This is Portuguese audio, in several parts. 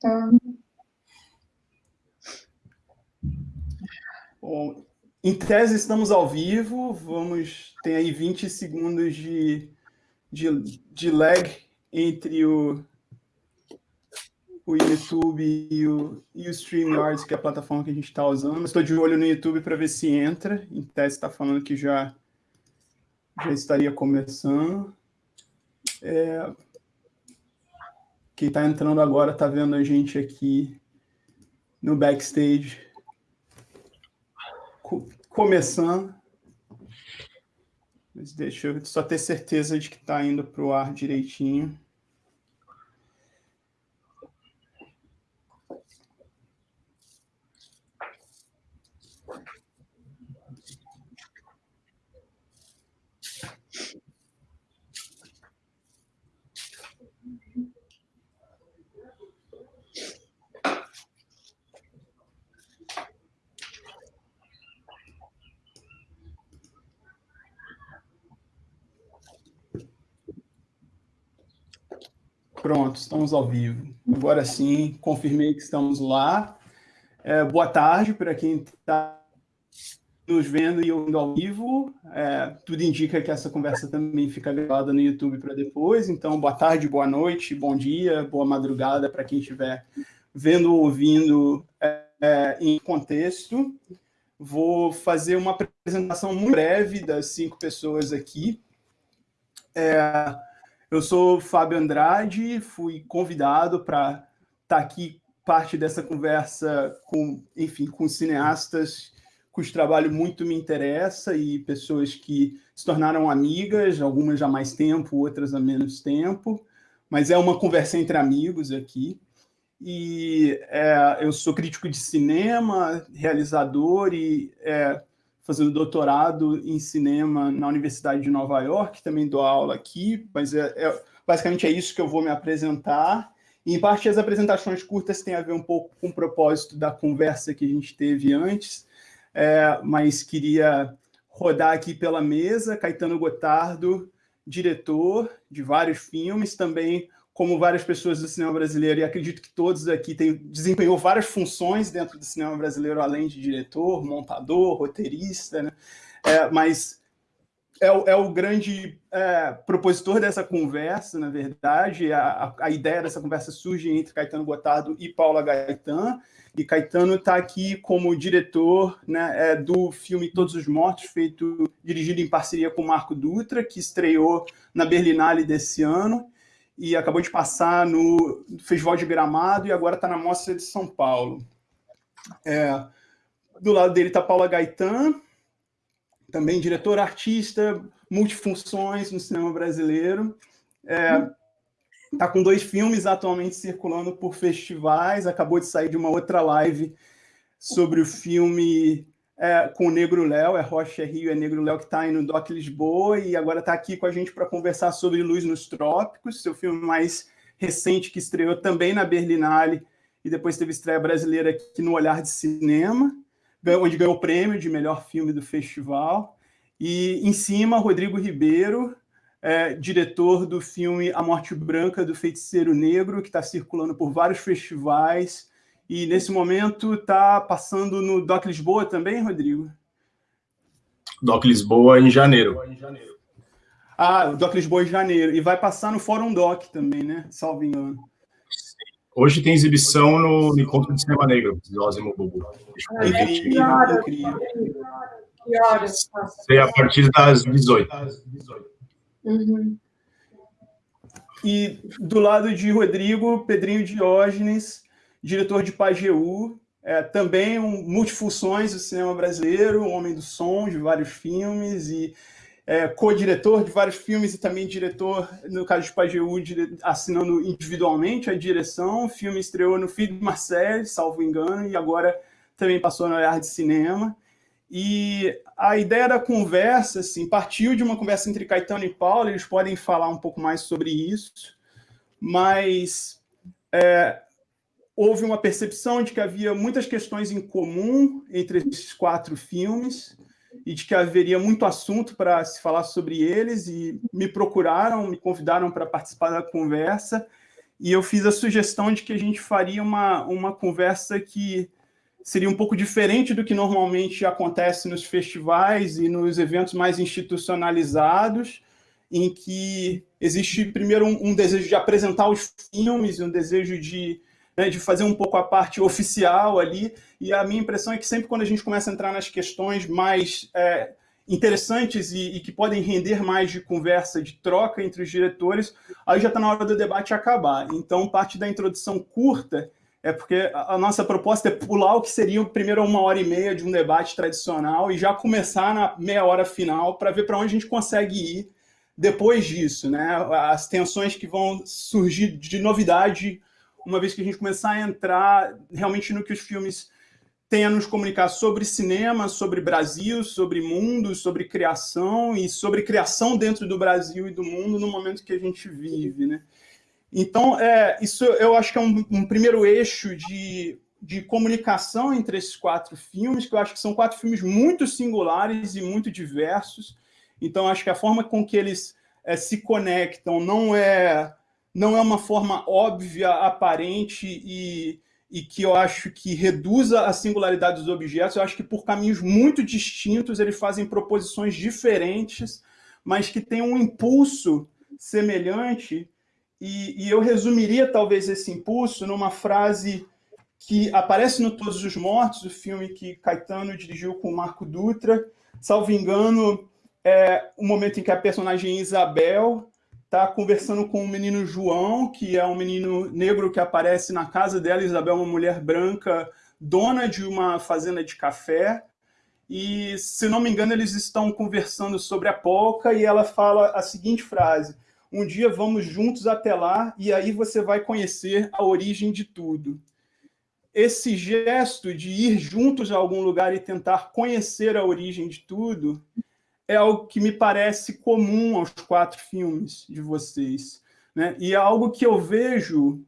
Tá. Bom, em tese estamos ao vivo, vamos ter aí 20 segundos de, de, de lag entre o, o YouTube e o, e o StreamYard, que é a plataforma que a gente está usando. Estou de olho no YouTube para ver se entra. Em tese está falando que já, já estaria começando. É, quem está entrando agora está vendo a gente aqui no backstage começando. Mas deixa eu só ter certeza de que está indo para o ar direitinho. Pronto, estamos ao vivo. Agora sim, confirmei que estamos lá. É, boa tarde para quem está nos vendo e ouvindo ao vivo. É, tudo indica que essa conversa também fica gravada no YouTube para depois. Então, boa tarde, boa noite, bom dia, boa madrugada para quem estiver vendo ou ouvindo é, é, em contexto. Vou fazer uma apresentação muito breve das cinco pessoas aqui. É, eu sou Fábio Andrade, fui convidado para estar tá aqui parte dessa conversa com, enfim, com cineastas cujo trabalho muito me interessa e pessoas que se tornaram amigas, algumas há mais tempo, outras há menos tempo, mas é uma conversa entre amigos aqui. E é, eu sou crítico de cinema, realizador e é, fazendo doutorado em cinema na Universidade de Nova York, também dou aula aqui, mas é, é, basicamente é isso que eu vou me apresentar. E, em parte, as apresentações curtas têm a ver um pouco com o propósito da conversa que a gente teve antes, é, mas queria rodar aqui pela mesa, Caetano Gotardo, diretor de vários filmes, também como várias pessoas do cinema brasileiro, e acredito que todos aqui têm, desempenhou várias funções dentro do cinema brasileiro, além de diretor, montador, roteirista, né? É, mas é, é, o grande é, propositor dessa conversa, na verdade, a, a, ideia dessa conversa surge entre Caetano Gotardo e Paula Gaetan, e Caetano está aqui como diretor né, é, do filme Todos os Mortos, feito, dirigido em parceria com Marco Dutra, que estreou na Berlinale desse ano, e acabou de passar no Festival de Gramado e agora está na Mostra de São Paulo. É, do lado dele está Paula Gaetan, também diretor, artista, multifunções no cinema brasileiro. Está é, com dois filmes atualmente circulando por festivais, acabou de sair de uma outra live sobre o filme é, com o Negro Léo, é Rocha é Rio, é Negro Léo que está aí no Doc Lisboa e agora está aqui com a gente para conversar sobre Luz nos Trópicos, seu filme mais recente que estreou também na Berlinale e depois teve estreia brasileira aqui no Olhar de Cinema, onde ganhou o prêmio de melhor filme do festival. E em cima, Rodrigo Ribeiro, é, diretor do filme A Morte Branca do Feiticeiro Negro, que está circulando por vários festivais, e nesse momento está passando no Doc Lisboa também, Rodrigo? Doc Lisboa em janeiro. Ah, o Doc Lisboa em janeiro. E vai passar no Fórum Doc também, né? Salvo engano. Hoje tem exibição no, Encontro de Cinema Negro, de Osimo Bubu. Incrível, incrível. Que horas? A partir das 18. Uhum. E do lado de Rodrigo, Pedrinho Diógenes, diretor de Pajeú, é, também um, multifunções do cinema brasileiro, um homem do som de vários filmes e é, co-diretor de vários filmes e também diretor, no caso de Pajeú, assinando individualmente a direção. O filme estreou no Filho de Marcel, salvo engano, e agora também passou no Olhar de Cinema. E a ideia da conversa assim, partiu de uma conversa entre Caetano e Paulo, eles podem falar um pouco mais sobre isso, mas é, houve uma percepção de que havia muitas questões em comum entre esses quatro filmes e de que haveria muito assunto para se falar sobre eles e me procuraram, me convidaram para participar da conversa. E eu fiz a sugestão de que a gente faria uma, uma conversa que seria um pouco diferente do que normalmente acontece nos festivais e nos eventos mais institucionalizados, em que existe primeiro um, um desejo de apresentar os filmes, um desejo de, né, de fazer um pouco a parte oficial ali, e a minha impressão é que sempre quando a gente começa a entrar nas questões mais é, interessantes e, e, que podem render mais de conversa, de troca entre os diretores, aí já está na hora do debate acabar. Então, parte da introdução curta é porque a nossa proposta é pular o que seria primeiro uma hora e meia de um debate tradicional e já começar na meia hora final para ver para onde a gente consegue ir depois disso, né? As tensões que vão surgir de novidade uma vez que a gente começar a entrar realmente no que os filmes tem a nos comunicar sobre cinema, sobre Brasil, sobre mundo, sobre criação e sobre criação dentro do Brasil e do mundo no momento que a gente vive, né? Então, é, isso eu acho que é um, um, primeiro eixo de, de comunicação entre esses quatro filmes, que eu acho que são quatro filmes muito singulares e muito diversos. Então, acho que a forma com que eles é, se conectam não é, não é uma forma óbvia, aparente e, e que eu acho que reduza a singularidade dos objetos. Eu acho que por caminhos muito distintos eles fazem proposições diferentes, mas que têm um impulso semelhante. E, e eu resumiria talvez esse impulso numa frase que aparece no Todos os Mortos, o filme que Caetano dirigiu com Marco Dutra. Salvo engano, é o momento em que a personagem Isabel está conversando com o menino João, que é um menino negro que aparece na casa dela. Isabel é uma mulher branca, dona de uma fazenda de café. E, se não me engano, eles estão conversando sobre a polca e ela fala a seguinte frase: Um dia vamos juntos até lá e aí você vai conhecer a origem de tudo. Esse gesto de ir juntos a algum lugar e tentar conhecer a origem de tudo é algo que me parece comum aos quatro filmes de vocês. Né? E é algo que eu vejo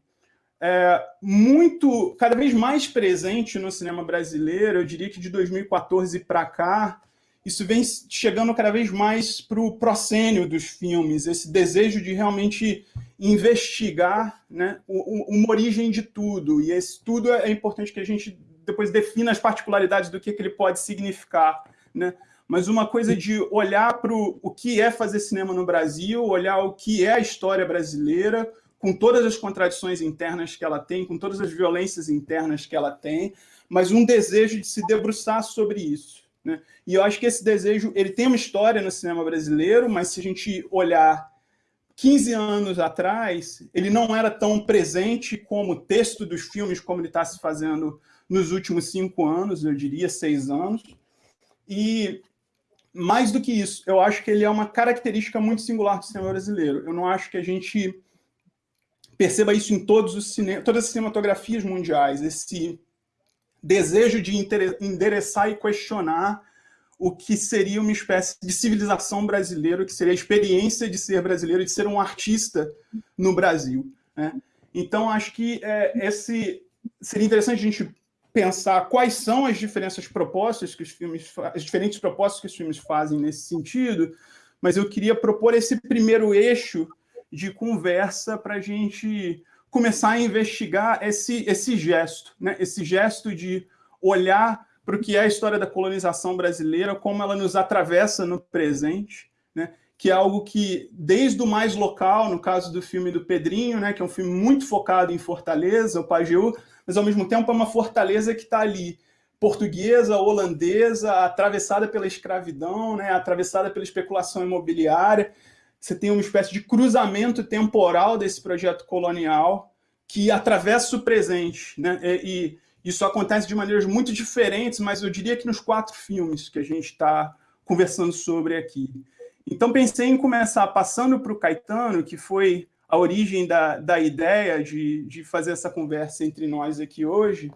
é, muito, cada vez mais presente no cinema brasileiro, eu diria que de 2014 para cá, isso vem chegando cada vez mais para o proscênio dos filmes, esse desejo de realmente investigar né, uma origem de tudo. E esse tudo é importante que a gente depois defina as particularidades do que, que ele pode significar. Né? Mas uma coisa de olhar para o que é fazer cinema no Brasil, olhar o que é a história brasileira, com todas as contradições internas que ela tem, com todas as violências internas que ela tem, mas um desejo de se debruçar sobre isso. Né? E eu acho que esse desejo ele tem uma história no cinema brasileiro, mas se a gente olhar 15 anos atrás, ele não era tão presente como o texto dos filmes, como ele está se fazendo nos últimos cinco anos, eu diria seis anos. E mais do que isso, eu acho que ele é uma característica muito singular do cinema brasileiro. Eu não acho que a gente perceba isso em todos os cine... todas as cinematografias mundiais, esse desejo de endereçar e questionar o que seria uma espécie de civilização brasileira, que seria a experiência de ser brasileiro, de ser um artista no Brasil. Né? Então, acho que é, esse seria interessante a gente pensar quais são as diferenças propostas que os filmes, as diferentes propostas que os filmes fazem nesse sentido, mas eu queria propor esse primeiro eixo de conversa para a gente começar a investigar esse, esse gesto, né? esse gesto de olhar para o que é a história da colonização brasileira, como ela nos atravessa no presente, né? que é algo que, desde o mais local, no caso do filme do Pedrinho, né? que é um filme muito focado em Fortaleza, o Pajeú, mas ao mesmo tempo é uma fortaleza que está ali, portuguesa, holandesa, atravessada pela escravidão, né, atravessada pela especulação imobiliária. Você tem uma espécie de cruzamento temporal desse projeto colonial que atravessa o presente. Né, e, isso acontece de maneiras muito diferentes, mas eu diria que nos quatro filmes que a gente está conversando sobre aqui. Então pensei em começar passando para o Caetano, que foi a origem da, da ideia de, de fazer essa conversa entre nós aqui hoje,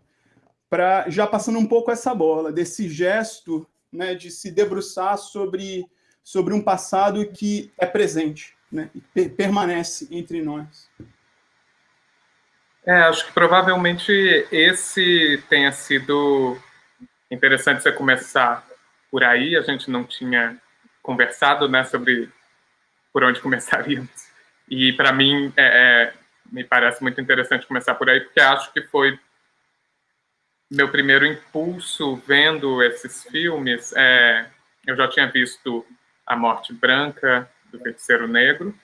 para já passando um pouco essa bola, desse gesto né, de se debruçar sobre, sobre um passado que é presente, né, e permanece entre nós. É, acho que provavelmente esse tenha sido interessante você começar por aí. A gente não tinha conversado né, sobre por onde começaríamos. E para mim, é, é, me parece muito interessante começar por aí, porque acho que foi meu primeiro impulso vendo esses filmes. É, eu já tinha visto A Morte Branca, do Feiticeiro Negro,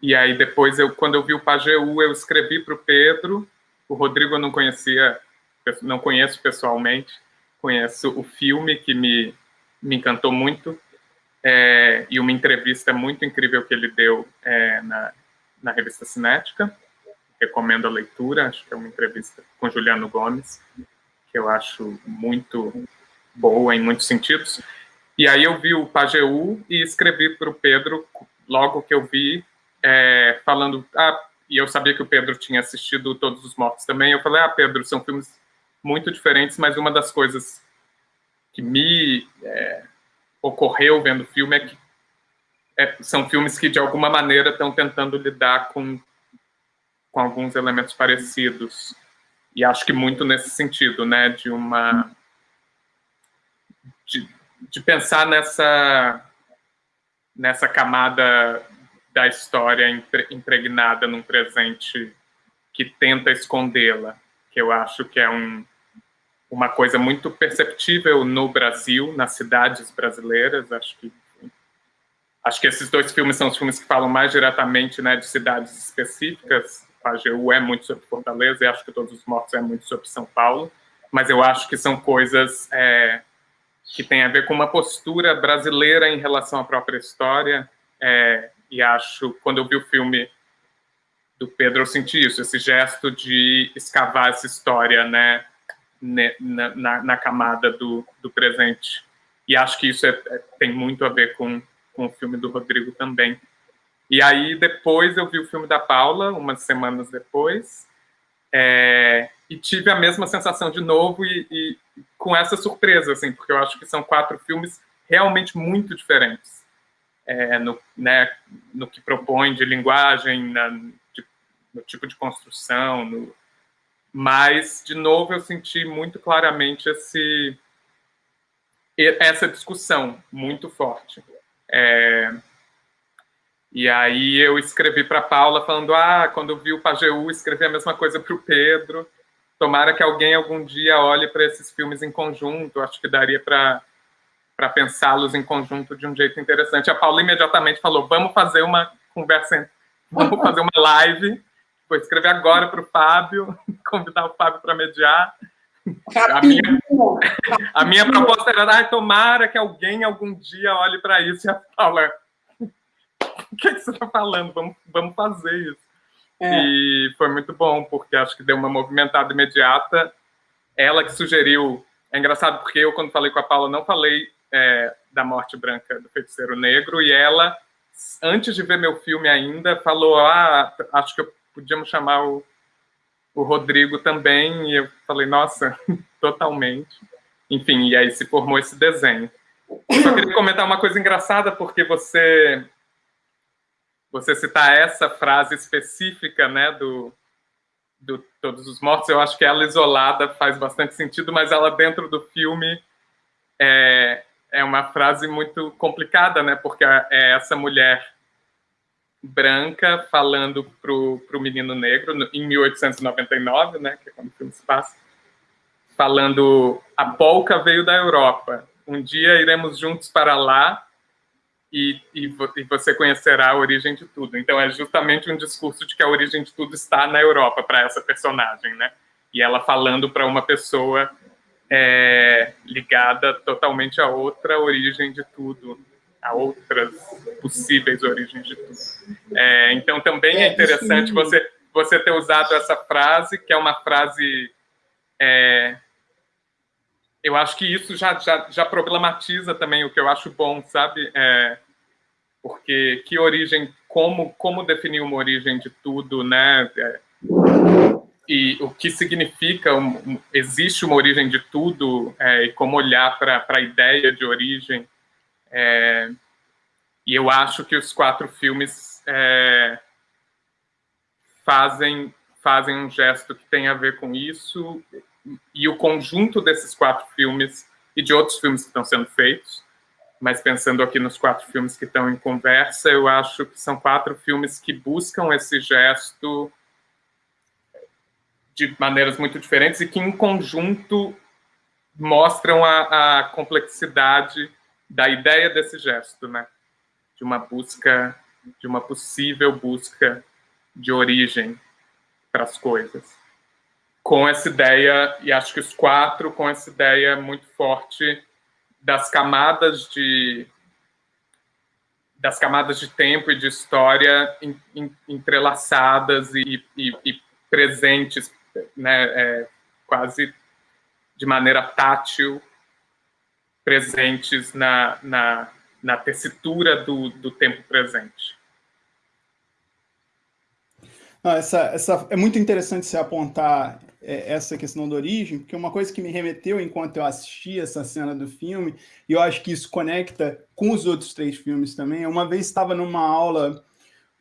e aí depois, eu, quando eu vi o Pajeú, eu escrevi para o Pedro, o Rodrigo eu não conhecia, não conheço pessoalmente, conheço o filme que me, me encantou muito, é, e uma entrevista muito incrível que ele deu é, na, na revista Cinética, recomendo a leitura, acho que é uma entrevista com Juliano Gomes, que eu acho muito boa em muitos sentidos. E aí eu vi o Pajeú e escrevi para o Pedro, logo que eu vi, é, falando... Ah, e eu sabia que o Pedro tinha assistido Todos os Mortos também. Eu falei, ah, Pedro, são filmes muito diferentes, mas uma das coisas que me é, ocorreu vendo o filme é que é, são filmes que, de alguma maneira, estão tentando lidar com, com alguns elementos parecidos. E acho que muito nesse sentido, né, de uma... De, de pensar nessa, nessa camada da história impregnada num presente que tenta escondê-la, que eu acho que é um, uma coisa muito perceptível no Brasil, nas cidades brasileiras. Acho que acho que esses dois filmes são os filmes que falam mais diretamente né, de cidades específicas. AGU é muito sobre Fortaleza e acho que Todos os Mortos é muito sobre São Paulo, mas eu acho que são coisas é, que têm a ver com uma postura brasileira em relação à própria história. É, e acho, quando eu vi o filme do Pedro, eu senti isso, esse gesto de escavar essa história, né, na, na, na camada do, do presente. E acho que isso é, é, tem muito a ver com, com o filme do Rodrigo também. E aí, depois, eu vi o filme da Paula, umas semanas depois, é, e tive a mesma sensação de novo e, e, com essa surpresa, assim, porque eu acho que são quatro filmes realmente muito diferentes é, no, né, no que propõe de linguagem, na, de, no tipo de construção, no, mas, de novo, eu senti muito claramente esse, essa discussão muito forte. É, e aí eu escrevi para Paula falando, ah, quando vi o Pajeú, escrevi a mesma coisa para o Pedro. Tomara que alguém algum dia olhe para esses filmes em conjunto. Acho que daria para para pensá-los em conjunto de um jeito interessante. A Paula imediatamente falou, vamos fazer uma conversa, vamos fazer uma live Vou escrever agora para o Fábio, convidar o Fábio para mediar. A minha, a minha proposta era, ah, tomara que alguém algum dia olhe para isso e a Paula, o que, é que você está falando? Vamos, vamos fazer isso. É. E foi muito bom, porque acho que deu uma movimentada imediata. Ela que sugeriu, é engraçado porque eu, quando falei com a Paula, não falei é, da morte branca do feiticeiro negro, e ela, antes de ver meu filme ainda, falou, ah, acho que eu podíamos chamar o, o Rodrigo também, e eu falei, nossa, totalmente. Enfim, e aí se formou esse desenho. Eu só queria comentar uma coisa engraçada, porque você você citar essa frase específica, né, do, do Todos os Mortos, eu acho que ela isolada faz bastante sentido, mas ela dentro do filme é, é uma frase muito complicada, né, porque é essa mulher branca falando pro, pro menino negro, em 1899, né, que é quando o filme se passa, falando a polca veio da Europa, um dia iremos juntos para lá e, e, e, você conhecerá a origem de tudo. Então é justamente um discurso de que a origem de tudo está na Europa para essa personagem, né? E ela falando para uma pessoa é, ligada totalmente a outra origem de tudo, a outras possíveis origens de tudo. É, então, também é, é interessante você, você ter usado essa frase, que é uma frase... É, eu acho que isso já, já, já problematiza também o que eu acho bom, sabe? É, porque que origem, como, como definir uma origem de tudo, né? É, e o que significa, um, existe uma origem de tudo, é, e como olhar para a ideia de origem, é, e eu acho que os quatro filmes é, fazem, fazem um gesto que tem a ver com isso, e o conjunto desses quatro filmes, e de outros filmes que estão sendo feitos, mas pensando aqui nos quatro filmes que estão em conversa, eu acho que são quatro filmes que buscam esse gesto de maneiras muito diferentes e que, em conjunto, mostram a, a complexidade da ideia desse gesto, né? De uma busca, de uma possível busca de origem para as coisas. Com essa ideia, e acho que os quatro com essa ideia muito forte das camadas de das camadas de tempo e de história entrelaçadas e, e, e presentes, né, é, quase de maneira tátil, presentes na, na, na tessitura do, do tempo presente. Não, essa, essa, é muito interessante se apontar é, essa questão da origem, porque uma coisa que me remeteu enquanto eu assisti essa cena do filme, e eu acho que isso conecta com os outros três filmes também, uma vez estava numa aula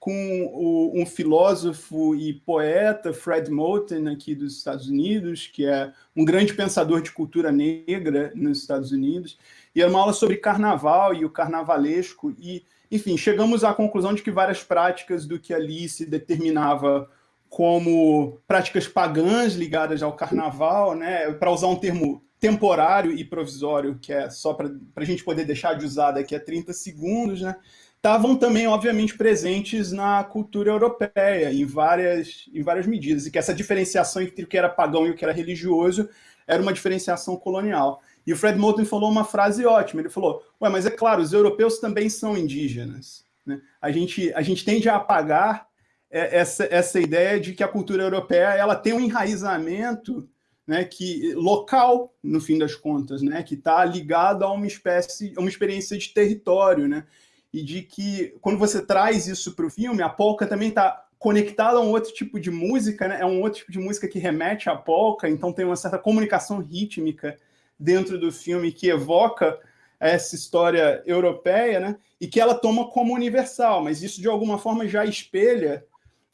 com o, um filósofo e poeta, Fred Moten, aqui dos Estados Unidos, que é um grande pensador de cultura negra nos Estados Unidos, e era uma aula sobre carnaval e o carnavalesco, e, enfim, chegamos à conclusão de que várias práticas do que ali se determinava como práticas pagãs ligadas ao carnaval, né, para usar um termo temporário e provisório, que é só para a gente poder deixar de usar daqui a 30 segundos, né, estavam também, obviamente, presentes na cultura europeia, em várias, em várias medidas, e que essa diferenciação entre o que era pagão e o que era religioso era uma diferenciação colonial. E o Fred Moulton falou uma frase ótima, ele falou, ué, mas é claro, os europeus também são indígenas. Né? A, gente, a gente tende a apagar é, essa, essa ideia de que a cultura europeia ela tem um enraizamento né, que, local, no fim das contas, né, que está ligado a uma espécie, a uma experiência de território, né, e de que quando você traz isso para o filme, a polka também está conectada a um outro tipo de música, né, é um outro tipo de música que remete à polka, então tem uma certa comunicação rítmica dentro do filme que evoca essa história europeia, né, e que ela toma como universal, mas isso de alguma forma já espelha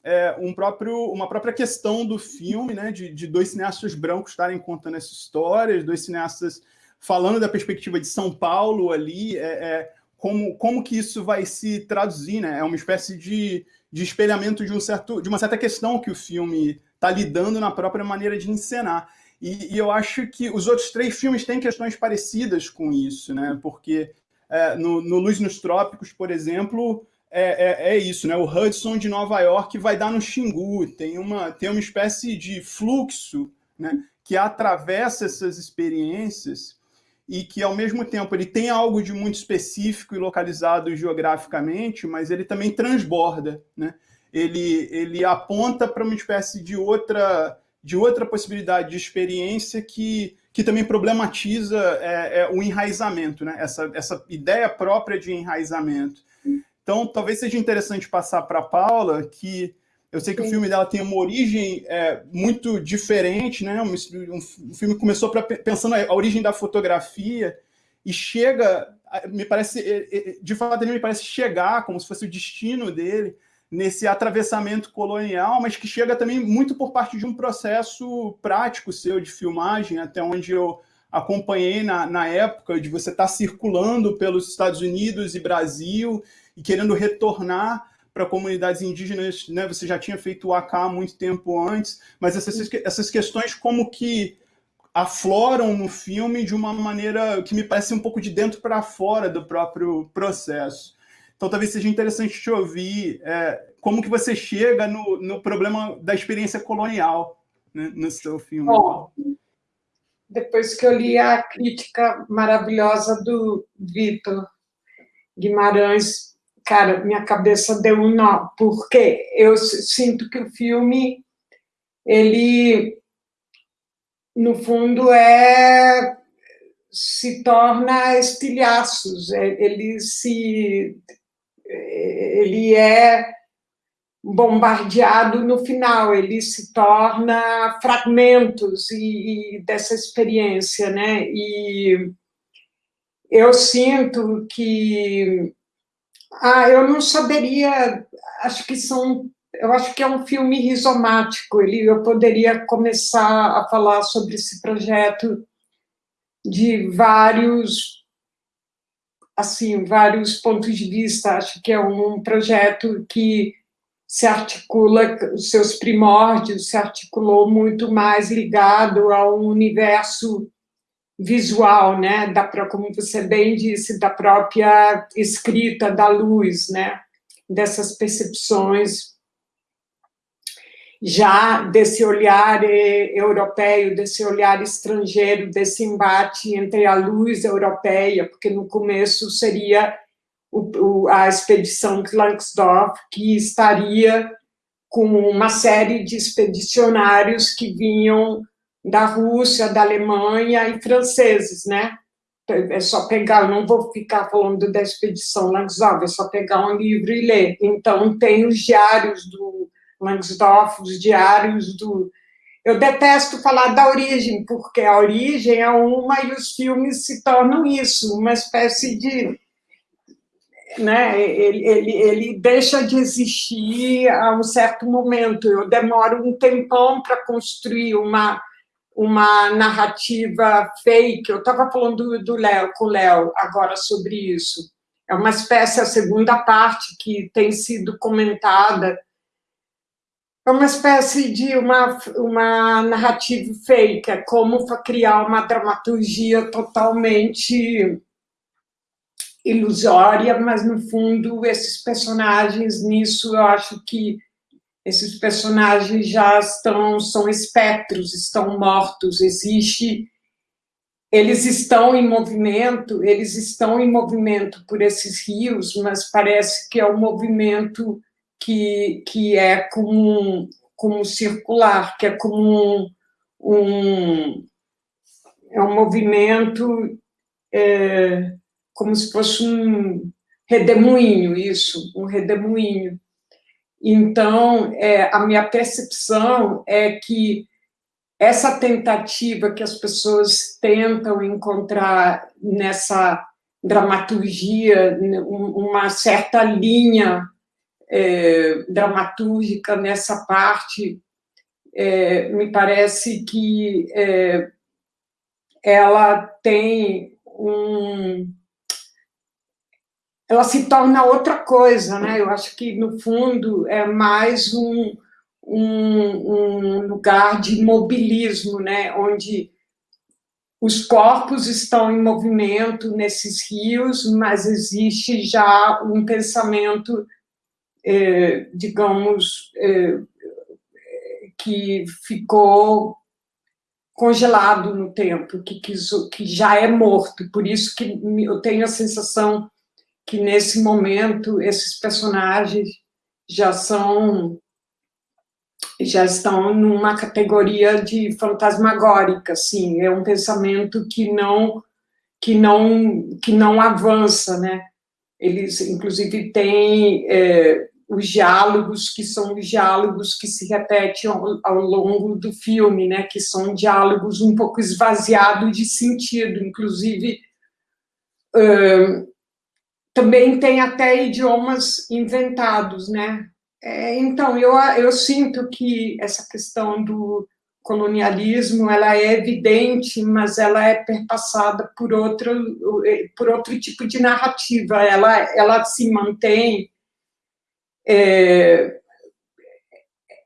é, um próprio, uma própria questão do filme, né, de, de dois cineastas brancos estarem contando essa história, dois cineastas falando da perspectiva de São Paulo ali, é, é, como, como que isso vai se traduzir, né? É uma espécie de, de espelhamento de, um certo, de uma certa questão que o filme está lidando na própria maneira de encenar. E, e, eu acho que os outros três filmes têm questões parecidas com isso, né? Porque é, no, no Luz nos Trópicos, por exemplo, é, é, é, isso, né? O Hudson de Nova York vai dar no Xingu, tem uma, tem uma espécie de fluxo né, que atravessa essas experiências e que, ao mesmo tempo, ele tem algo de muito específico e localizado geograficamente, mas ele também transborda, né? Ele, ele aponta para uma espécie de outra, de outra possibilidade de experiência que, que também problematiza é, é, o enraizamento, né? essa, essa ideia própria de enraizamento. Então, talvez seja interessante passar para a Paula, que eu sei que Sim. o filme dela tem uma origem é, muito diferente, né? Um, um filme que começou pra, pensando a origem da fotografia e chega, me parece, de fato, ele me parece chegar como se fosse o destino dele nesse atravessamento colonial, mas que chega também muito por parte de um processo prático seu de filmagem, até onde eu acompanhei na, na época de você estar tá circulando pelos Estados Unidos e Brasil e querendo retornar para comunidades indígenas, né? Você já tinha feito o AK há muito tempo antes, mas essas, essas questões como que afloram no filme de uma maneira que me parece um pouco de dentro para fora do próprio processo. Então, talvez seja interessante te ouvir é, como que você chega no, no problema da experiência colonial né, no seu filme. Bom, depois que eu li a crítica maravilhosa do Vitor Guimarães cara, minha cabeça deu um nó, porque eu sinto que o filme, ele, no fundo, é se torna estilhaços, é, ele se ele é bombardeado no final, ele se torna fragmentos e, e dessa experiência, né? E eu sinto que ah, eu não saberia, acho que são, eu acho que é um filme rizomático, ele, eu poderia começar a falar sobre esse projeto de vários, assim, vários pontos de vista, acho que é um projeto que se articula, os seus primórdios se articulou muito mais ligado ao universo visual, né, da, como você bem disse, da própria escrita da luz, né, dessas percepções. Já desse olhar eh, europeu, desse olhar estrangeiro, desse embate entre a luz europeia, porque no começo seria o, a expedição de Langsdorff, que estaria com uma série de expedicionários que vinham da Rússia, da Alemanha e franceses, né? É só pegar, não vou ficar falando da expedição Langsdorff, é só pegar um livro e ler. Então, tem os diários do Langsdorff, os diários do... Eu detesto falar da origem, porque a origem é uma e os filmes se tornam isso, uma espécie de... Né, ele, ele, ele deixa de existir a um certo momento. Eu demoro um tempão para construir uma, uma narrativa fake. Eu estava falando do Léo, com o Léo agora sobre isso. É uma espécie, a segunda parte que tem sido comentada, é uma espécie de uma, uma narrativa fake, é como criar uma dramaturgia totalmente ilusória, mas, no fundo, esses personagens, nisso, eu acho que esses personagens já estão, são espectros, estão mortos, existe... Eles estão em movimento, eles estão em movimento por esses rios, mas parece que é um movimento que, que é como, como circular, que é como um, um é um movimento é, como se fosse um redemoinho, isso, um redemoinho. Então, é, a minha percepção é que essa tentativa que as pessoas tentam encontrar nessa dramaturgia, uma certa linha é, dramatúrgica nessa parte, é, me parece que é, ela tem um... Ela se torna outra coisa, né? Eu acho que, no fundo, é mais um, um, um lugar de mobilismo, né? Onde os corpos estão em movimento nesses rios, mas existe já um pensamento é, digamos, é, que ficou congelado no tempo, que, que, que já é morto. Por isso que eu tenho a sensação que, nesse momento, esses personagens já são já estão numa categoria de fantasmagórica, assim, é um pensamento que não que não que não avança, né? Eles, inclusive, têm é, os diálogos, que são os diálogos que se repetem ao, ao, longo do filme, né, que são diálogos um pouco esvaziados de sentido, inclusive uh, também tem até idiomas inventados, né, é, então, eu, eu sinto que essa questão do colonialismo, ela é evidente, mas ela é perpassada por outro, por outro tipo de narrativa, ela, ela se mantém é,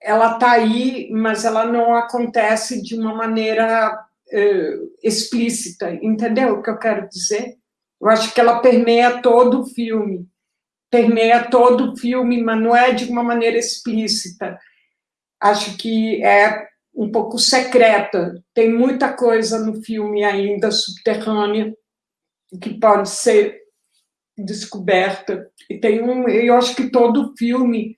ela está aí, mas ela não acontece de uma maneira é, explícita, entendeu o que eu quero dizer? Eu acho que ela permeia todo o filme, permeia todo o filme, mas não é de uma maneira explícita. Acho que é um pouco secreta, tem muita coisa no filme ainda subterrânea, que pode ser descoberta. E tem um, eu acho que todo filme,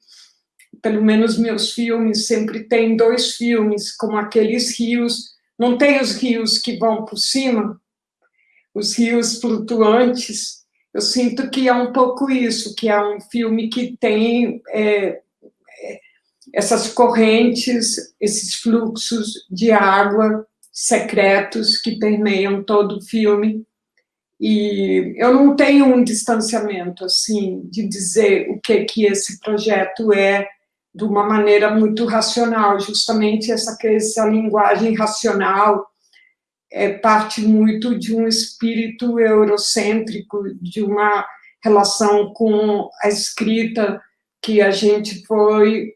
pelo menos meus filmes, sempre tem dois filmes, como aqueles rios, não tem os rios que vão por cima, os rios flutuantes, eu sinto que é um pouco isso, que é um filme que tem é, é essas correntes, esses fluxos de água secretos que permeiam todo o filme, e eu não tenho um distanciamento, assim, de dizer o que, que esse projeto é de uma maneira muito racional, justamente essa, essa linguagem racional é parte muito de um espírito eurocêntrico, de uma relação com a escrita que a gente foi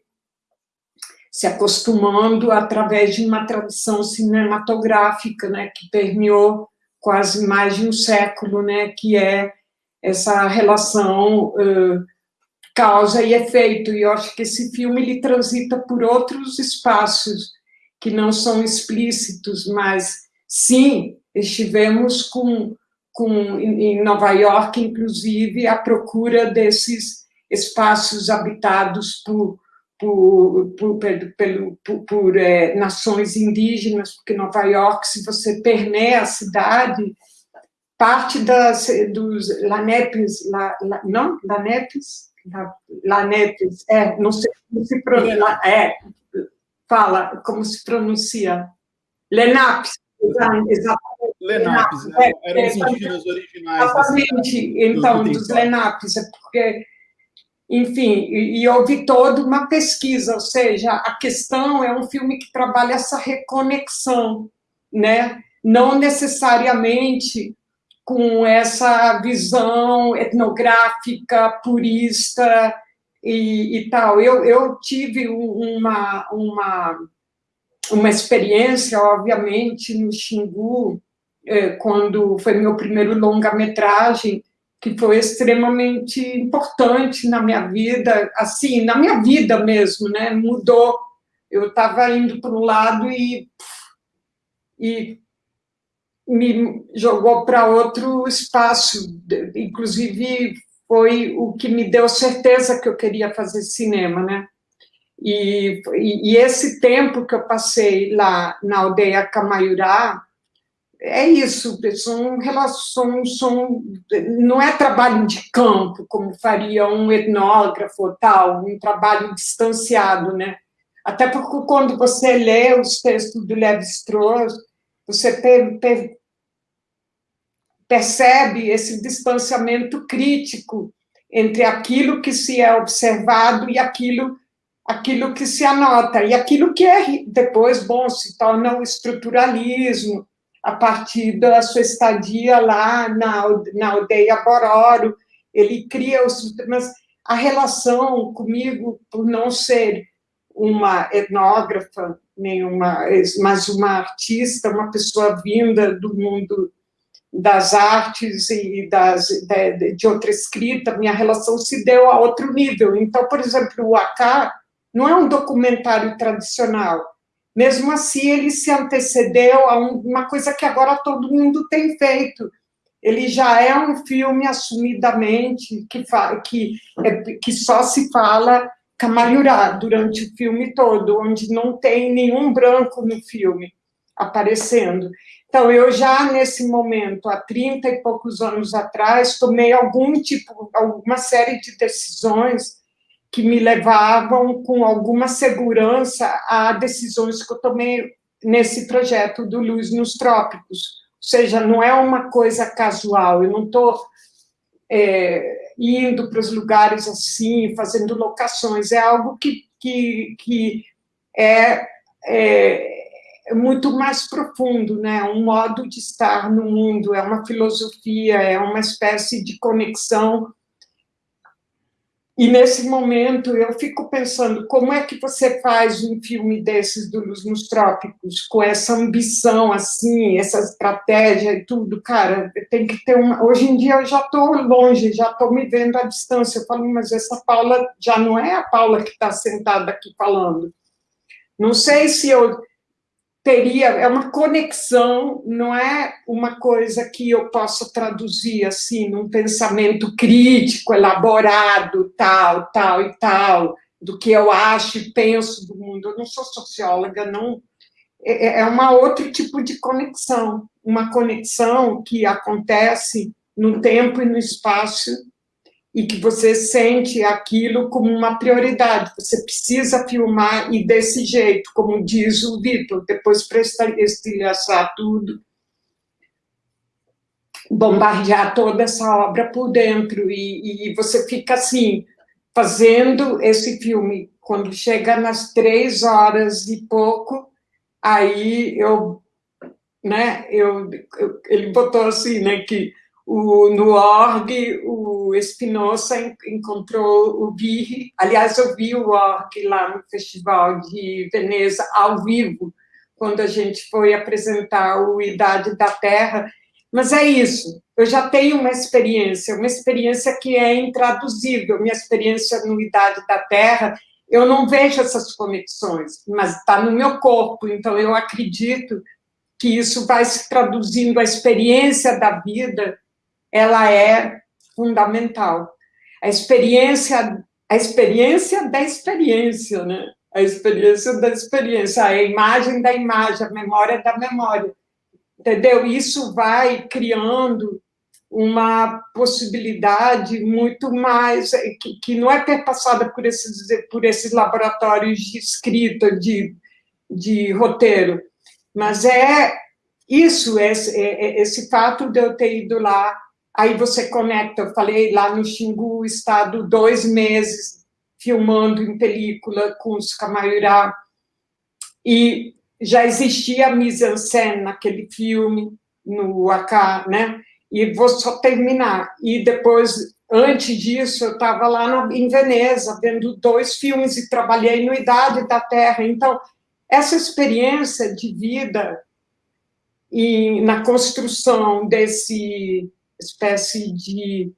se acostumando através de uma tradição cinematográfica, né, que permeou quase mais de um século, né, que é essa relação uh, causa e efeito, e eu acho que esse filme ele transita por outros espaços que não são explícitos, mas sim, estivemos com, com em Nova York, inclusive, à procura desses espaços habitados por por, por, pelo, por, por é, nações indígenas, porque Nova York, se você permeia a cidade, parte das, dos lanepes, la, la, não, lanepes, la, lanepes, é, não sei como se pronuncia, é, fala, como se pronuncia, lenapes, exatamente. Lenapes, é, eram os indígenas originais. Exatamente, então, dos lenapes, é porque enfim, e, e houve toda uma pesquisa, ou seja, a questão é um filme que trabalha essa reconexão, né? não necessariamente com essa visão etnográfica, purista e, e tal. Eu, eu tive uma, uma, uma experiência, obviamente, no Xingu, eh, quando foi meu primeiro longa-metragem, que foi extremamente importante na minha vida, assim, na minha vida mesmo, né? Mudou. Eu estava indo para um lado e, e me jogou para outro espaço. Inclusive, foi o que me deu certeza que eu queria fazer cinema, né? E, e, esse tempo que eu passei lá na aldeia Camaiurá, é isso, são relações, são, não é trabalho de campo, como faria um etnógrafo tal, um trabalho distanciado, né? Até porque quando você lê os textos do Levi-Strauss, você per, per, percebe esse distanciamento crítico entre aquilo que se é observado e aquilo aquilo que se anota, e aquilo que é depois, bom, se torna o estruturalismo, a partir da sua estadia lá na, na aldeia Bororo, ele cria os... Mas a relação comigo, por não ser uma etnógrafa, nenhuma, mas uma artista, uma pessoa vinda do mundo das artes e das, de, de outra escrita, minha relação se deu a outro nível. Então, por exemplo, o Acá não é um documentário tradicional, mesmo assim, ele se antecedeu a uma coisa que agora todo mundo tem feito. Ele já é um filme assumidamente que, que, é, que só se fala Camaiurá durante o filme todo, onde não tem nenhum branco no filme aparecendo. Então, eu já, nesse momento, há 30 e poucos anos atrás, tomei algum tipo, alguma série de decisões que me levavam com alguma segurança a decisões que eu tomei nesse projeto do Luz nos Trópicos. Ou seja, não é uma coisa casual, eu não estou é, indo para os lugares assim, fazendo locações, é algo que, que, que é, é muito mais profundo, né? um modo de estar no mundo, é uma filosofia, é uma espécie de conexão e nesse momento eu fico pensando, como é que você faz um filme desses do Luz nos Trópicos, com essa ambição, assim, essa estratégia e tudo, cara, tem que ter uma... Hoje em dia eu já estou longe, já estou me vendo à distância, eu falo, mas essa Paula já não é a Paula que está sentada aqui falando. Não sei se eu teria, é uma conexão, não é uma coisa que eu possa traduzir assim, num pensamento crítico, elaborado, tal, tal e tal, do que eu acho e penso do mundo. Eu não sou socióloga, não. É, é, é uma outro tipo de conexão, uma conexão que acontece no tempo e no espaço e que você sente aquilo como uma prioridade. Você precisa filmar e desse jeito, como diz o Vitor, depois para estilhaçar tudo, bombardear toda essa obra por dentro, e, e você fica assim, fazendo esse filme, quando chega nas três horas e pouco, aí eu, né, eu, eu ele botou assim, né, que o, no org, o Espinosa encontrou o Birri, aliás, eu vi o org lá no Festival de Veneza, ao vivo, quando a gente foi apresentar o Idade da Terra, mas é isso, eu já tenho uma experiência, uma experiência que é intraduzível, minha experiência no Idade da Terra, eu não vejo essas conexões, mas está no meu corpo, então eu acredito que isso vai se traduzindo, a experiência da vida, ela é fundamental. A experiência, a experiência da experiência, né? A experiência da experiência, a imagem da imagem, a memória da memória. Entendeu? Isso vai criando uma possibilidade muito mais, que, que não é perpassada por esses, por esses laboratórios de escrita, de, de roteiro, mas é isso, esse, é, é, esse fato de eu ter ido lá, aí você conecta, eu falei lá no Xingu, estado dois meses filmando em película com os Camaiurá, e já existia a mise-en-scène naquele filme, no AK, né? E vou só terminar. E depois, antes disso, eu estava lá em Veneza, vendo dois filmes e trabalhei no Idade da Terra. Então, essa experiência de vida e na construção desse espécie de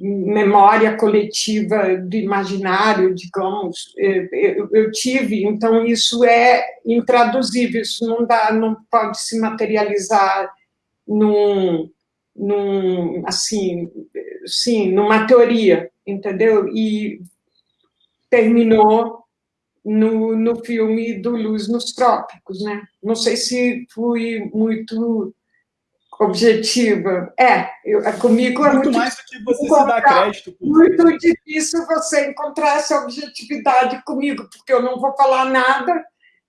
memória coletiva do imaginário, digamos, eu, eu, tive, então isso é intraduzível, isso não dá, não pode se materializar num, num assim, sim, numa teoria, entendeu? E terminou no, no filme do Luz nos Trópicos, né? Não sei se fui muito objetiva. É, eu, é, comigo é muito, muito mais do que você se dá crédito. Muito isso. difícil você encontrar essa objetividade comigo, porque eu não vou falar nada,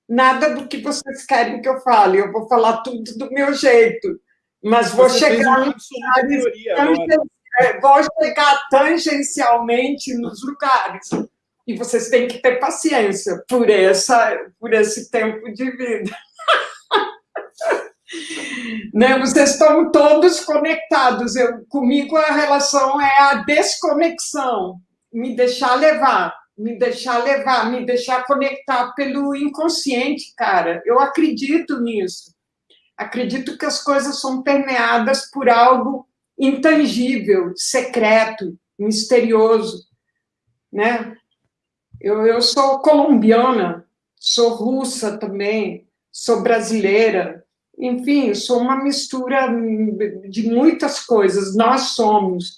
nada do que vocês querem que eu fale. Eu vou falar tudo do meu jeito, mas vou você chegar lugares, é, vou chegar tangencialmente nos lugares e vocês têm que ter paciência por, essa, por esse tempo de vida. né? Vocês estão todos conectados. Eu, comigo a relação é a desconexão, me deixar levar, me deixar levar, me deixar conectar pelo inconsciente, cara. Eu acredito nisso. Acredito que as coisas são permeadas por algo intangível, secreto, misterioso, né? Eu, eu sou colombiana, sou russa também, sou brasileira, enfim, sou uma mistura de muitas coisas, nós somos.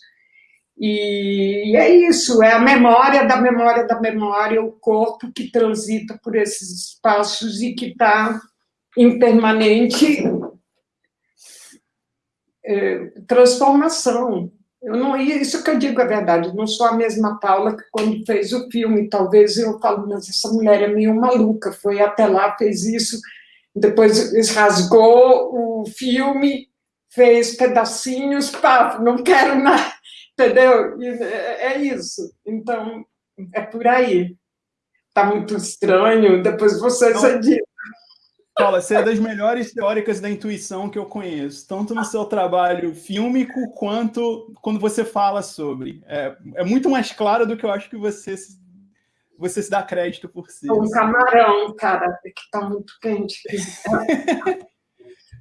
E é isso, é a memória da memória da memória, o corpo que transita por esses espaços e que está em permanente é, transformação. Eu não, isso que eu digo é verdade, não sou a mesma Paula que quando fez o filme, talvez eu falo, mas essa mulher é meio maluca, foi até lá, fez isso, depois rasgou o filme, fez pedacinhos, pá, não quero mais, entendeu? É, é isso, então é por aí. Está muito estranho, depois vocês então, Paula, você é das melhores teóricas da intuição que eu conheço, tanto no seu trabalho fílmico quanto quando você fala sobre. É, é muito mais claro do que eu acho que você, você se dá crédito por si. Um camarão, cara, que está muito quente.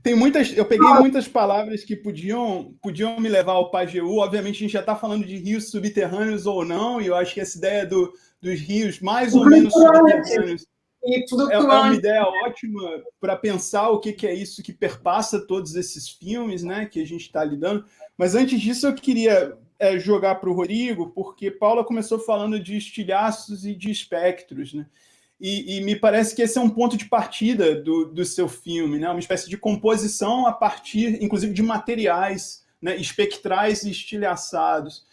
Tem muitas, eu peguei muitas palavras que podiam, podiam me levar ao Pajeú. Obviamente, a gente já está falando de rios subterrâneos ou não, e eu acho que essa ideia do, dos rios mais ou menos subterrâneos É, é uma ideia ótima para pensar o que, que, é isso que perpassa todos esses filmes né, que a gente está lidando. Mas antes disso, eu queria é, jogar para o Rodrigo, porque Paula começou falando de estilhaços e de espectros. Né? E, e, me parece que esse é um ponto de partida do, do seu filme, né? uma espécie de composição a partir, inclusive, de materiais né, espectrais e estilhaçados.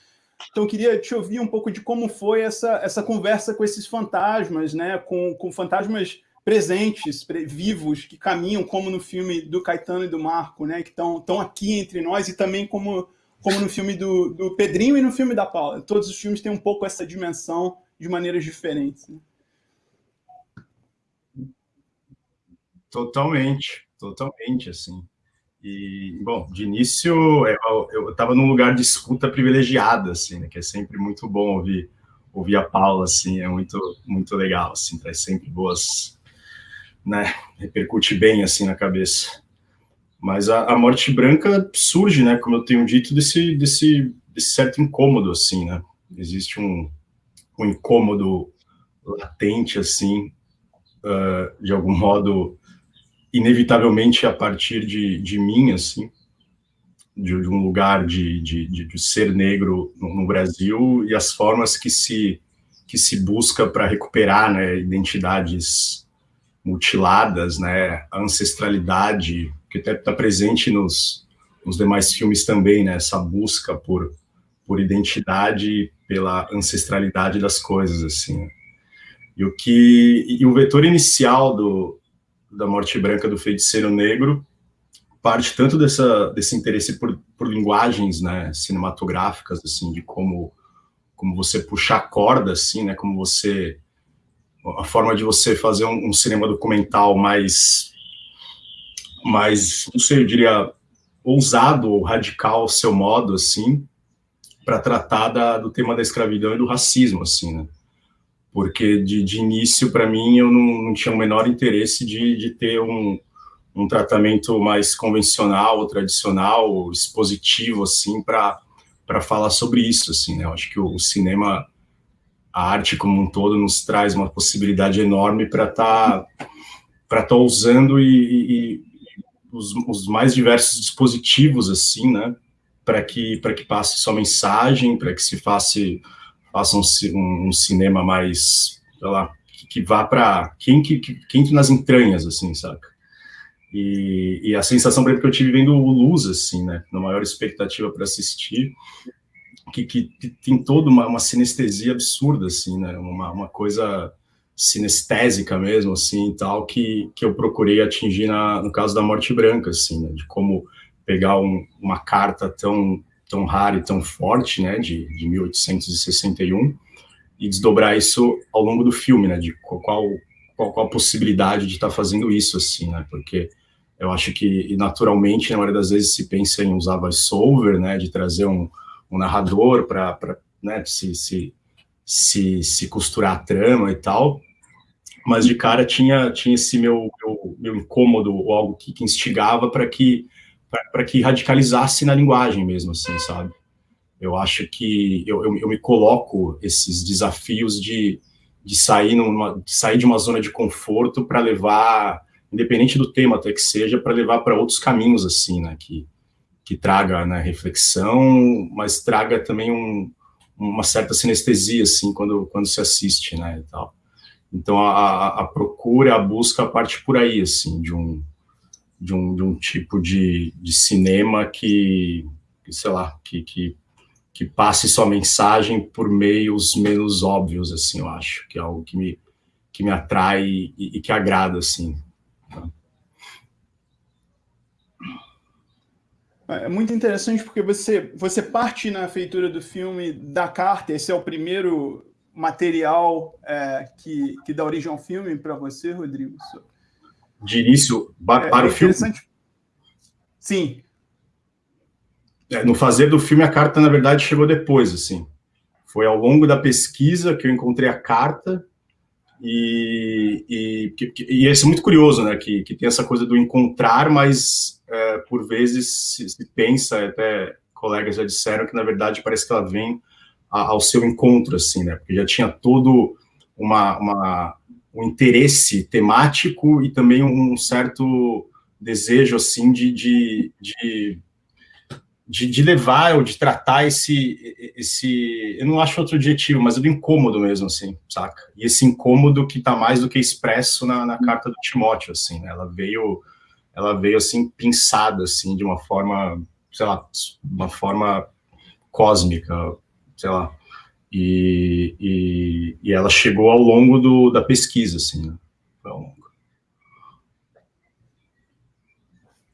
Então, eu queria te ouvir um pouco de como foi essa, essa conversa com esses fantasmas, né? com, com fantasmas presentes, vivos, que caminham, como no filme do Caetano e do Marco, né? que estão aqui entre nós, e também como, como no filme do, do Pedrinho e no filme da Paula. Todos os filmes têm um pouco essa dimensão de maneiras diferentes. Né? Totalmente, totalmente, assim. E, bom, de início, eu estava num lugar de escuta privilegiada, assim, né, que é sempre muito bom ouvir, ouvir a Paula, assim, é muito, muito legal, assim, traz sempre boas, né, repercute bem, assim, na cabeça. Mas a, a morte branca surge, né, como eu tenho dito, desse, desse, desse certo incômodo, assim, né, existe um, um incômodo latente, assim, uh, de algum modo, inevitavelmente a partir de, de mim, assim, de, de um lugar de, de, de, ser negro no, no, Brasil e as formas que se, que se busca para recuperar né, identidades mutiladas, né, a ancestralidade, que está presente nos, nos demais filmes também, né, essa busca por, por identidade, pela ancestralidade das coisas, assim. E o que e o vetor inicial do, da Morte Branca do Feiticeiro Negro parte tanto dessa, desse interesse por, por linguagens né, cinematográficas, assim, de como, como você puxar a corda, assim, né, como você... a forma de você fazer um, um cinema documental mais, mais, não sei, eu diria, ousado ou radical ao seu modo, assim, para tratar da, do tema da escravidão e do racismo, assim, né? porque de, de início, para mim, eu não, não, tinha o menor interesse de, de ter um, um tratamento mais convencional ou tradicional, expositivo, assim, para falar sobre isso, assim, né? Eu acho que o, o, cinema, a arte como um todo, nos traz uma possibilidade enorme para estar tá, para tá usando e, e os, os, mais diversos dispositivos, assim, né? Para que, que passe sua mensagem, para que se faça faça um, um, cinema mais, sei lá, que, que vá para quem que, que, que entre nas entranhas, assim, saca? E, e, a sensação, por exemplo, que eu tive vendo o Luz, assim, né, na maior expectativa para assistir, que, que, que, tem toda uma, uma sinestesia absurda, assim, né, uma, uma coisa sinestésica mesmo, assim, tal, que, que eu procurei atingir na, no caso da Morte Branca, assim, né, de como pegar um, uma carta tão tão rara e tão forte, né, de, de 1861, e desdobrar isso ao longo do filme, né, de qual, qual, qual a possibilidade de estar tá fazendo isso, assim, né, porque eu acho que, naturalmente, na maioria das vezes se pensa em usar voice-over, né, de trazer um, um narrador para, né, se, se, se, se costurar a trama e tal, mas de cara tinha, tinha esse meu, meu, meu incômodo, ou algo que, que instigava para que para que radicalizasse na linguagem mesmo, assim, sabe? Eu acho que eu, eu, eu me coloco esses desafios de, de, sair numa, de sair de uma zona de conforto para levar, independente do tema até que seja, para levar para outros caminhos, assim, né? Que, que traga né, reflexão, mas traga também um, uma certa sinestesia, assim, quando, quando se assiste, né, e tal. Então, a, a procura, a busca parte por aí, assim, de um, de um, de um tipo de, de cinema que, sei lá, que, que, que passe sua mensagem por meios menos óbvios, assim, eu acho, que é algo que me, que me atrai e, e que agrada, assim. É muito interessante porque você, você parte na feitura do filme da carta, esse é o primeiro material é, que, que dá origem ao filme para você, Rodrigo? de início para é, o filme. Sim. É, no fazer do filme, a carta, na verdade, chegou depois, assim. Foi ao longo da pesquisa que eu encontrei a carta e, e, e isso é muito curioso, né, que, que tem essa coisa do encontrar, mas é, por vezes se, se, pensa, até colegas já disseram que, na verdade, parece que ela vem a, ao seu encontro, assim, né, porque já tinha todo uma, uma um interesse temático e também um certo desejo, assim, de, de, de, de, de levar ou de tratar esse, esse, eu não acho outro adjetivo, mas é do incômodo mesmo, assim, saca? E esse incômodo que está mais do que expresso na, na carta do Timóteo, assim, né? ela veio, ela veio, assim, pinçada, assim, de uma forma, sei lá, uma forma cósmica, sei lá, e, e, e, ela chegou ao longo do, da pesquisa, assim, né? Então...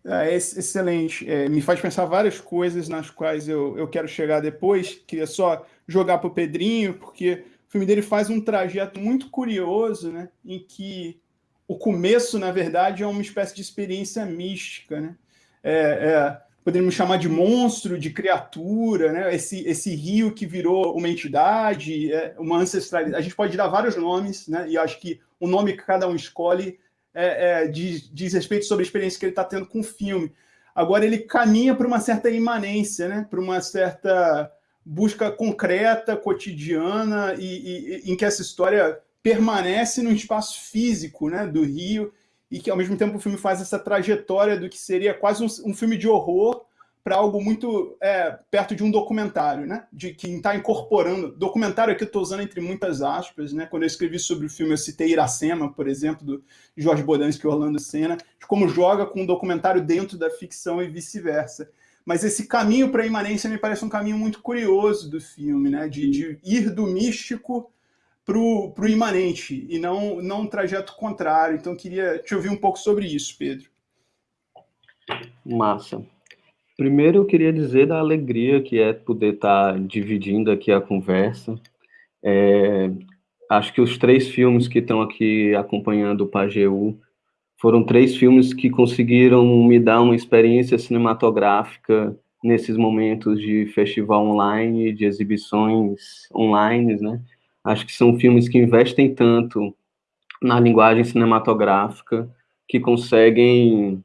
É, excelente. É, me faz pensar várias coisas nas quais eu, eu quero chegar depois. Queria só jogar para o Pedrinho, porque o filme dele faz um trajeto muito curioso, né? Em que o começo, na verdade, é uma espécie de experiência mística, né? é, é, poderíamos chamar de monstro, de criatura, né? esse, esse rio que virou uma entidade, é, uma ancestralidade. A gente pode dar vários nomes, né? e acho que o nome que cada um escolhe é, é, diz, diz respeito sobre a experiência que ele está tendo com o filme. Agora, ele caminha para uma certa imanência, né? para uma certa busca concreta, cotidiana, e, e, em que essa história permanece no espaço físico né, do Rio, e que, ao mesmo tempo, o filme faz essa trajetória do que seria quase um, um filme de horror para algo muito é, perto de um documentário, né? De quem está incorporando. Documentário aqui eu estou usando entre muitas aspas, né? Quando eu escrevi sobre o filme, eu citei Iracema, por exemplo, do Jorge Bodansky e Orlando Senna, de como joga com um documentário dentro da ficção e vice-versa. Mas esse caminho para a imanência me parece um caminho muito curioso do filme, né? De, de ir do místico para o imanente, e não, não um trajeto contrário. Então, queria te ouvir um pouco sobre isso, Pedro. Massa. Primeiro, eu queria dizer da alegria que é poder estar tá dividindo aqui a conversa. É, acho que os três filmes que estão aqui acompanhando o Pajeú foram três filmes que conseguiram me dar uma experiência cinematográfica nesses momentos de festival online, de exibições online, né? Acho que são filmes que investem tanto na linguagem cinematográfica que conseguem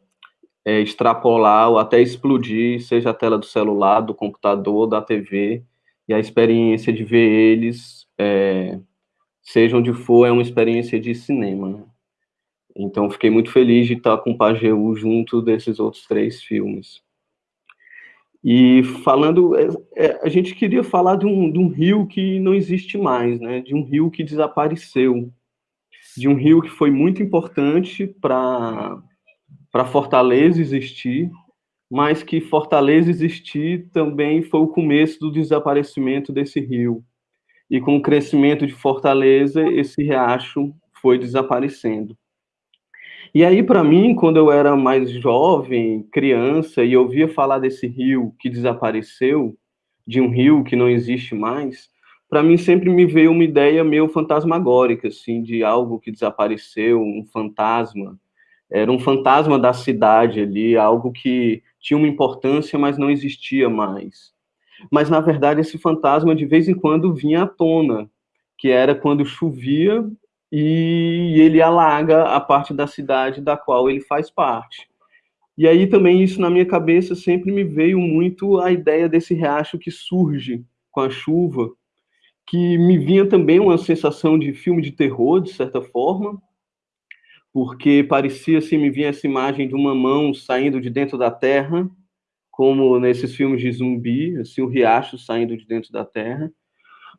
é, extrapolar ou até explodir, seja a tela do celular, do computador, da TV, e a experiência de ver eles, é, seja onde for, é uma experiência de cinema, né? Então, fiquei muito feliz de estar com o Pajeú junto desses outros três filmes. E falando, é, é, a gente queria falar de um, de um rio que não existe mais, né? De um rio que desapareceu, de um rio que foi muito importante para para Fortaleza existir, mas que Fortaleza existir também foi o começo do desaparecimento desse rio. E com o crescimento de Fortaleza, esse riacho foi desaparecendo. E aí, para mim, quando eu era mais jovem, criança, e ouvia falar desse rio que desapareceu, de um rio que não existe mais, para mim sempre me veio uma ideia meio fantasmagórica, assim, de algo que desapareceu, um fantasma, era um fantasma da cidade ali, algo que tinha uma importância, mas não existia mais. Mas, na verdade, esse fantasma de vez em quando vinha à tona, que era quando chovia e ele alaga a parte da cidade da qual ele faz parte. E aí também isso na minha cabeça sempre me veio muito a ideia desse riacho que surge com a chuva, que me vinha também uma sensação de filme de terror, de certa forma, porque parecia assim, me vinha essa imagem de uma mão saindo de dentro da terra, como nesses filmes de zumbi, assim, o riacho saindo de dentro da terra,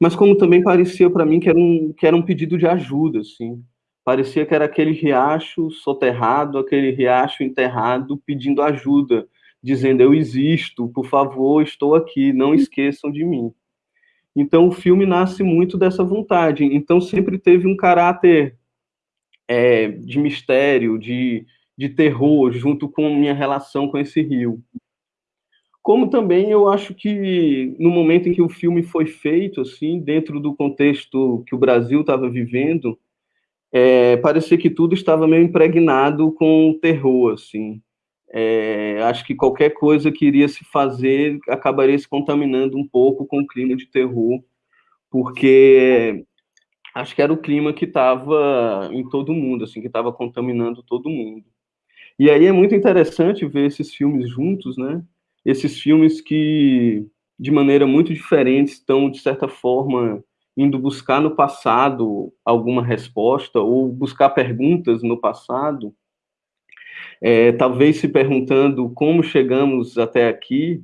mas como também parecia para mim que era um que era um pedido de ajuda, assim. Parecia que era aquele riacho soterrado, aquele riacho enterrado pedindo ajuda, dizendo eu existo, por favor, estou aqui, não esqueçam de mim. Então o filme nasce muito dessa vontade. Então sempre teve um caráter é, de mistério, de, de terror, junto com minha relação com esse rio. Como também eu acho que no momento em que o filme foi feito, assim, dentro do contexto que o Brasil estava vivendo, é, parecia que tudo estava meio impregnado com terror, assim. É, acho que qualquer coisa que iria se fazer acabaria se contaminando um pouco com o clima de terror, porque acho que era o clima que estava em todo mundo, assim, que estava contaminando todo mundo. E aí é muito interessante ver esses filmes juntos, né? Esses filmes que, de maneira muito diferente, estão, de certa forma, indo buscar no passado alguma resposta ou buscar perguntas no passado, é, talvez se perguntando como chegamos até aqui,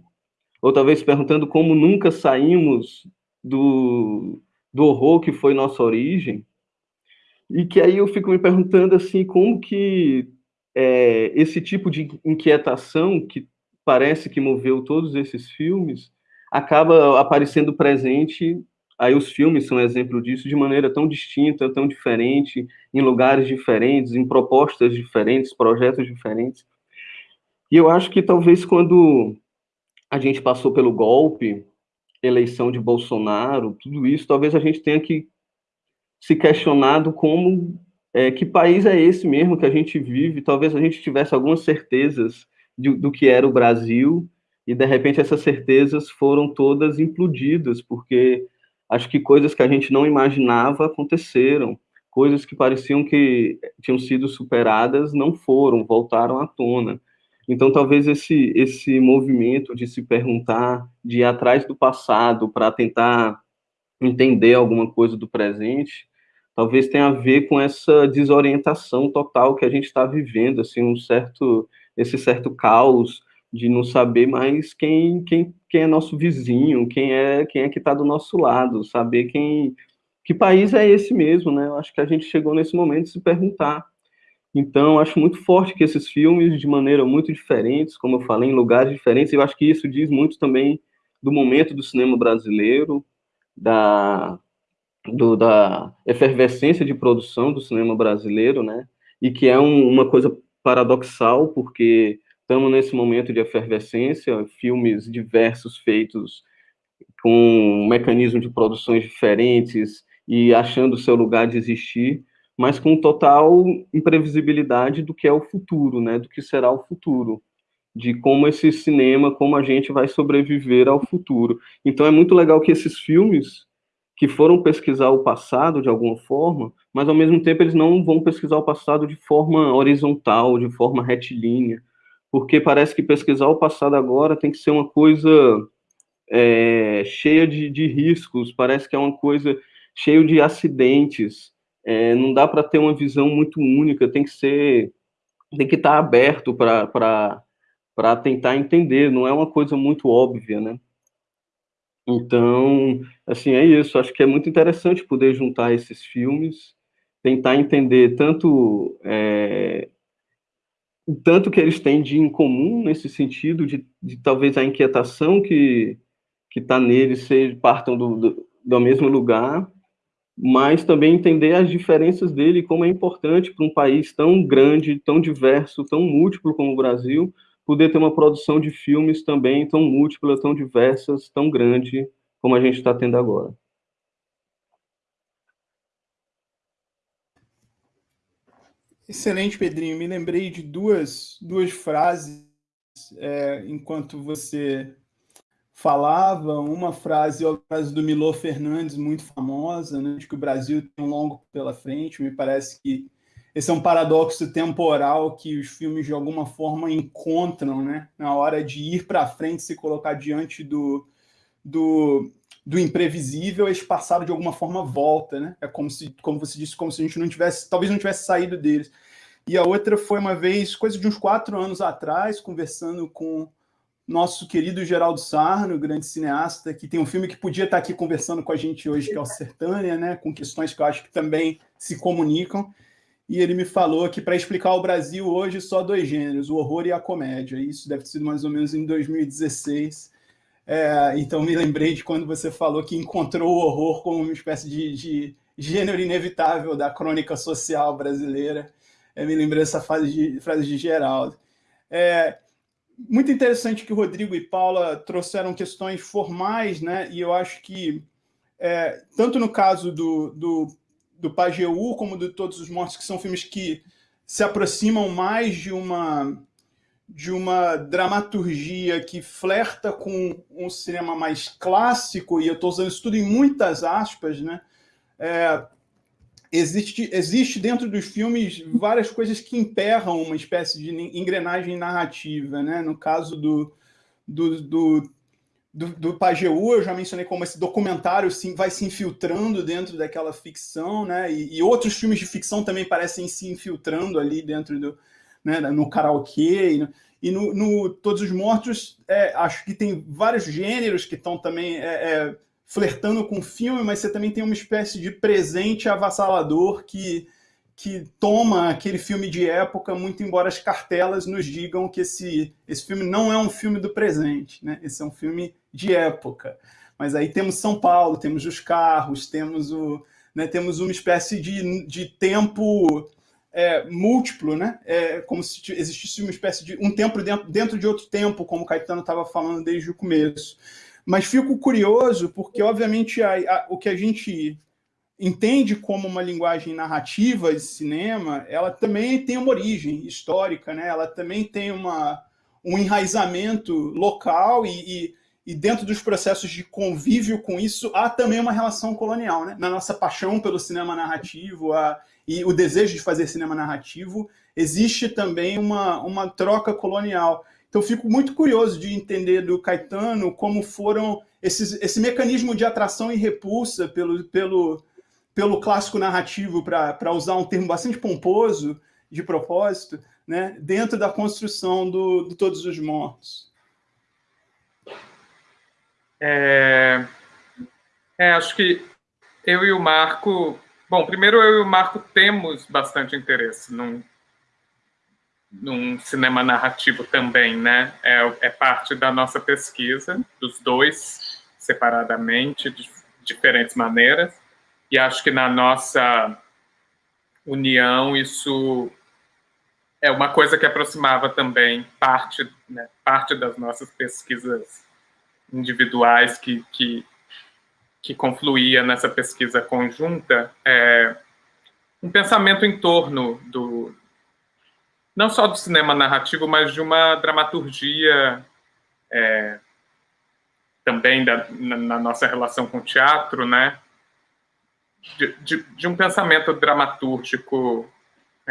ou talvez se perguntando como nunca saímos do, do horror que foi nossa origem, e que aí eu fico me perguntando assim, como que é, esse tipo de inquietação que parece que moveu todos esses filmes acaba aparecendo presente, aí os filmes são exemplo disso, de maneira tão distinta, tão diferente, em lugares diferentes, em propostas diferentes, projetos diferentes. E eu acho que talvez quando a gente passou pelo golpe, eleição de Bolsonaro, tudo isso, talvez a gente tenha que se questionado como é, que país é esse mesmo que a gente vive. Talvez a gente tivesse algumas certezas de, do que era o Brasil, e de repente essas certezas foram todas implodidas, porque acho que coisas que a gente não imaginava aconteceram, coisas que pareciam que tinham sido superadas não foram, voltaram à tona. Então, talvez esse, esse movimento de se perguntar, de ir atrás do passado para tentar entender alguma coisa do presente, talvez tenha a ver com essa desorientação total que a gente está vivendo, assim, um certo, esse certo caos de não saber mais quem, quem, quem é nosso vizinho, quem é quem é que está do nosso lado, saber quem que país é esse mesmo, né? Eu acho que a gente chegou nesse momento de se perguntar então, acho muito forte que esses filmes, de maneira muito diferentes, como eu falei, em lugares diferentes, eu acho que isso diz muito também do momento do cinema brasileiro, da, do, da efervescência de produção do cinema brasileiro, né? E que é um, uma coisa paradoxal, porque estamos nesse momento de efervescência, filmes diversos feitos com um de produções diferentes e achando seu lugar de existir, mas com total imprevisibilidade do que é o futuro, né? Do que será o futuro, de como esse cinema, como a gente vai sobreviver ao futuro. Então é muito legal que esses filmes que foram pesquisar o passado de alguma forma, mas ao mesmo tempo eles não vão pesquisar o passado de forma horizontal, de forma retilínea, porque parece que pesquisar o passado agora tem que ser uma coisa é, cheia de, de riscos, parece que é uma coisa cheia de acidentes, é, não dá para ter uma visão muito única, tem que ser, tem que estar tá aberto para tentar entender, não é uma coisa muito óbvia, né? Então, assim, é isso, acho que é muito interessante poder juntar esses filmes, tentar entender tanto é, o tanto que eles têm de em comum nesse sentido, de, de talvez a inquietação que que está neles seja, partam do, do, do mesmo lugar, mas também entender as diferenças dele, como é importante para um país tão grande, tão diverso, tão múltiplo como o Brasil, poder ter uma produção de filmes também tão múltipla, tão diversas, tão grande como a gente está tendo agora. Excelente, Pedrinho. Me lembrei de duas, duas frases é, enquanto você falava uma frase, a frase do Milô Fernandes, muito famosa, né, de que o Brasil tem um longo pela frente. Me parece que esse é um paradoxo temporal que os filmes, de alguma forma, encontram né, na hora de ir para frente, se colocar diante do, do, do imprevisível, esse passado, de alguma forma, volta. Né? É como, se, como você disse, como se a gente não tivesse, talvez não tivesse saído deles. E a outra foi uma vez, coisa de uns quatro anos atrás, conversando com nosso querido Geraldo Sarno, grande cineasta, que tem um filme que podia estar aqui conversando com a gente hoje, que é o Sertânia, né, com questões que eu acho que também se comunicam. E ele me falou que para explicar o Brasil hoje só dois gêneros, o horror e a comédia. Isso deve ter sido mais ou menos em 2016. É, então me lembrei de quando você falou que encontrou o horror como uma espécie de, de gênero inevitável da crônica social brasileira. É, me lembrei dessa frase de, frase de Geraldo. É, muito interessante que o Rodrigo e Paula trouxeram questões formais, né? E eu acho que, é, tanto no caso do, do, do Pajeú, como de Todos os Mortos, que são filmes que se aproximam mais de uma, de uma dramaturgia que flerta com um cinema mais clássico, e eu estou usando isso tudo em muitas aspas, né? É, existe, existe dentro dos filmes várias coisas que emperram uma espécie de engrenagem narrativa. Né? No caso do, do, do, do, do Pajeú, eu já mencionei como esse documentário sim, vai se infiltrando dentro daquela ficção, né? E, e, outros filmes de ficção também parecem se infiltrando ali dentro do. Né, no karaokê. E no, e no, no Todos os Mortos, é, acho que tem vários gêneros que estão também. É, é, flertando com o filme, mas você também tem uma espécie de presente avassalador que, que toma aquele filme de época, muito embora as cartelas nos digam que esse, esse filme não é um filme do presente, né? esse é um filme de época. Mas aí temos São Paulo, temos os carros, temos, o, né, temos uma espécie de, de tempo é, múltiplo, né? É, como se existisse uma espécie de um tempo dentro, dentro de outro tempo, como o Caetano estava falando desde o começo. Mas fico curioso porque, obviamente, a, a, o que a gente entende como uma linguagem narrativa de cinema, ela também tem uma origem histórica, né? ela também tem uma, um enraizamento local e, e, e, dentro dos processos de convívio com isso, há também uma relação colonial, né? Na nossa paixão pelo cinema narrativo a, e o desejo de fazer cinema narrativo, existe também uma, uma troca colonial. Então, fico muito curioso de entender do Caetano como foram esses, esse mecanismo de atração e repulsa pelo, pelo, pelo clássico narrativo, para usar um termo bastante pomposo, de propósito, né, dentro da construção do, do Todos os Mortos. É, é, acho que eu e o Marco... Bom, primeiro eu e o Marco temos bastante interesse num, num cinema narrativo também, né? É, é parte da nossa pesquisa, dos dois, separadamente, de diferentes maneiras. E acho que na nossa união isso é uma coisa que aproximava também parte, né, parte das nossas pesquisas individuais que, que, que confluía nessa pesquisa conjunta, é, um pensamento em torno do, não só do cinema narrativo, mas de uma dramaturgia é, também da, na, na, nossa relação com o teatro, né? De, de, de um pensamento dramatúrgico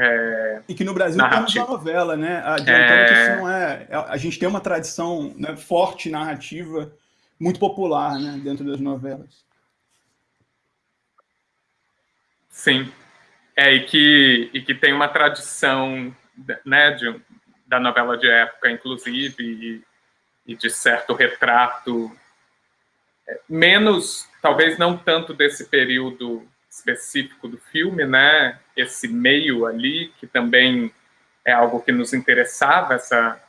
é, e que no Brasil narrativo. temos a novela, né? Adiantando é... que isso não é, é... A gente tem uma tradição né, forte narrativa, muito popular, né? Dentro das novelas. Sim. É, e que, e que tem uma tradição né, de, da novela de época, inclusive, e, e de certo retrato, é, menos, talvez não tanto desse período específico do filme, né, esse meio ali, que também é algo que nos interessava, essa,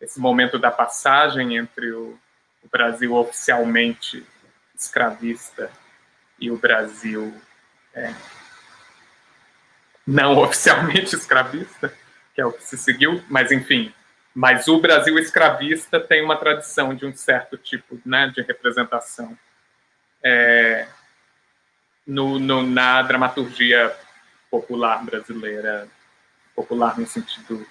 esse momento da passagem entre o, o Brasil oficialmente escravista e o Brasil é, não oficialmente escravista, que é o que se seguiu, mas enfim. Mas o Brasil escravista tem uma tradição de um certo tipo né, de representação é, no, no, na dramaturgia popular brasileira, popular no sentido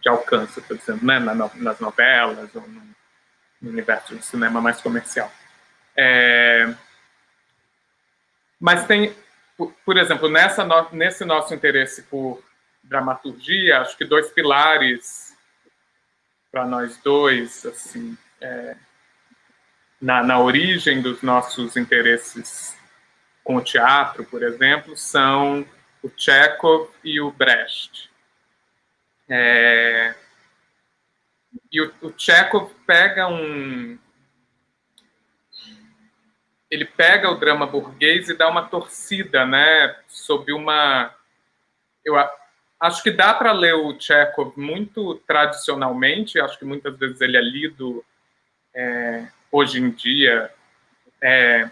de alcance, por exemplo, né, nas novelas ou no, no universo do cinema mais comercial. É, mas tem, por exemplo, nessa no, nesse nosso interesse por dramaturgia, acho que dois pilares para nós dois, assim, é, na, na origem dos nossos interesses com o teatro, por exemplo, são o Chekhov e o Brecht. É, e o, o Chekhov pega um... Ele pega o drama burguês e dá uma torcida, né, sob uma... Eu, Acho que dá para ler o Chekhov muito tradicionalmente, acho que muitas vezes ele é lido é, hoje em dia é,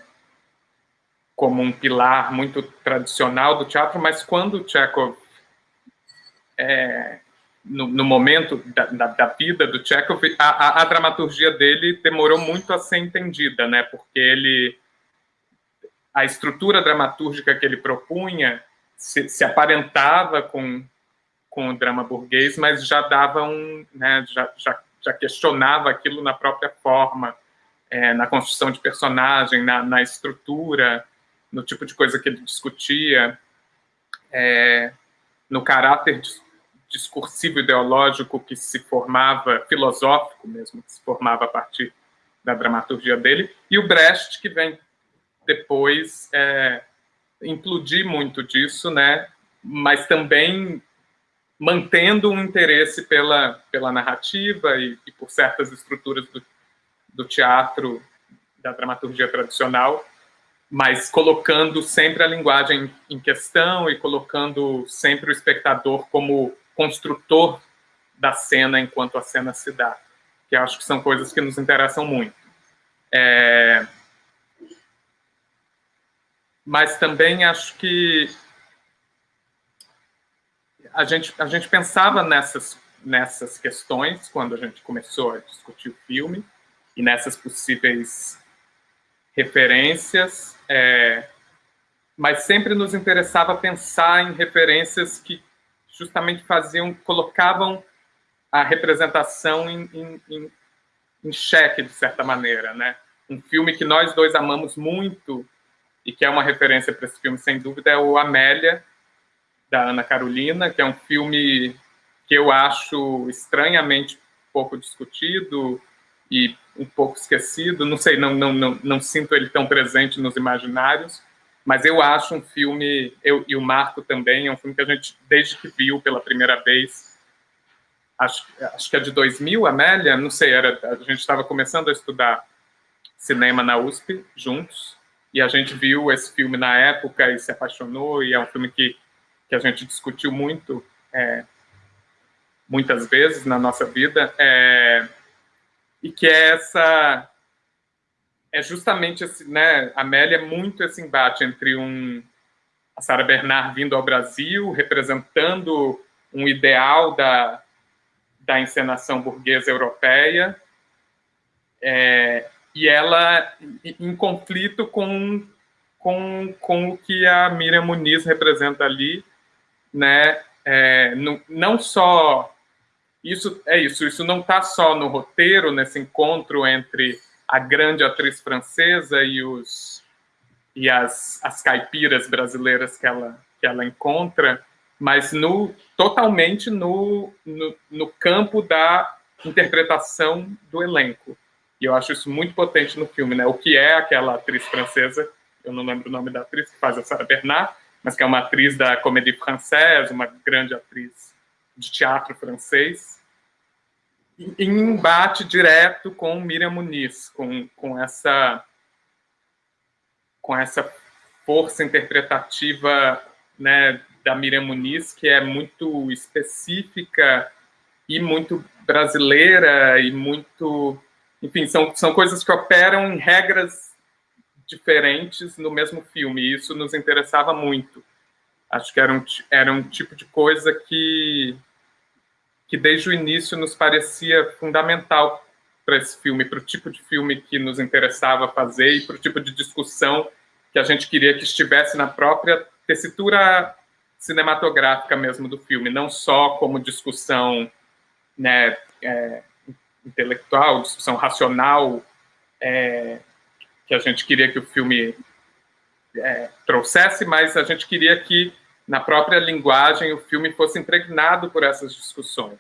como um pilar muito tradicional do teatro, mas quando Chekhov, é, no, no, momento da, da, da, vida do Chekhov, a, a, a, dramaturgia dele demorou muito a ser entendida, né? porque ele, a estrutura dramatúrgica que ele propunha se, se aparentava com com o drama burguês, mas já dava um, né, já, já, já questionava aquilo na própria forma, é, na construção de personagem, na, na, estrutura, no tipo de coisa que ele discutia, é, no caráter discursivo ideológico que se formava, filosófico mesmo, que se formava a partir da dramaturgia dele, e o Brecht, que vem depois é, implodir muito disso, né, mas também mantendo um interesse pela, pela narrativa e, e por certas estruturas do, do teatro, da dramaturgia tradicional, mas colocando sempre a linguagem em questão e colocando sempre o espectador como construtor da cena enquanto a cena se dá, que acho que são coisas que nos interessam muito. É... Mas também acho que a gente, a gente pensava nessas, nessas questões quando a gente começou a discutir o filme e nessas possíveis referências, é, mas sempre nos interessava pensar em referências que justamente faziam, colocavam a representação em, em, em, em xeque, de certa maneira, né? Um filme que nós dois amamos muito e que é uma referência para esse filme, sem dúvida, é o Amélia, da Ana Carolina, que é um filme que eu acho estranhamente pouco discutido e um pouco esquecido. Não sei, não, não, não, não sinto ele tão presente nos imaginários, mas eu acho um filme, eu e o Marco também, é um filme que a gente, desde que viu pela primeira vez, acho, acho que é de 2000, Amélia, não sei, era, a gente estava começando a estudar cinema na USP juntos, e a gente viu esse filme na época e se apaixonou, e é um filme que, que a gente discutiu muito, é, muitas vezes na nossa vida, é, e que é essa é justamente esse, né, Amélia muito esse embate entre um a Sara Bernard vindo ao Brasil, representando um ideal da, da encenação burguesa europeia, é, e ela em conflito com, com, com o que a Miriam Muniz representa ali, né, é, não, não só isso é isso, isso não está só no roteiro, nesse encontro entre a grande atriz francesa e os e as, as caipiras brasileiras que ela que ela encontra, mas no totalmente no, no, no campo da interpretação do elenco. E eu acho isso muito potente no filme, né? O que é aquela atriz francesa, eu não lembro o nome da atriz que faz a Sarah Bernard, mas que é uma atriz da Comédie Française, uma grande atriz de teatro francês, em embate direto com Miriam Muniz, com, com essa com essa força interpretativa né, da Miriam Muniz, que é muito específica e muito brasileira e muito... Enfim, são, são coisas que operam em regras diferentes no mesmo filme, e isso nos interessava muito. Acho que era um, era um tipo de coisa que que desde o início nos parecia fundamental para esse filme, para o tipo de filme que nos interessava fazer e para o tipo de discussão que a gente queria que estivesse na própria tessitura cinematográfica mesmo do filme, não só como discussão né, é, intelectual, discussão racional, é, que a gente queria que o filme é, trouxesse, mas a gente queria que na própria linguagem, o filme fosse impregnado por essas discussões,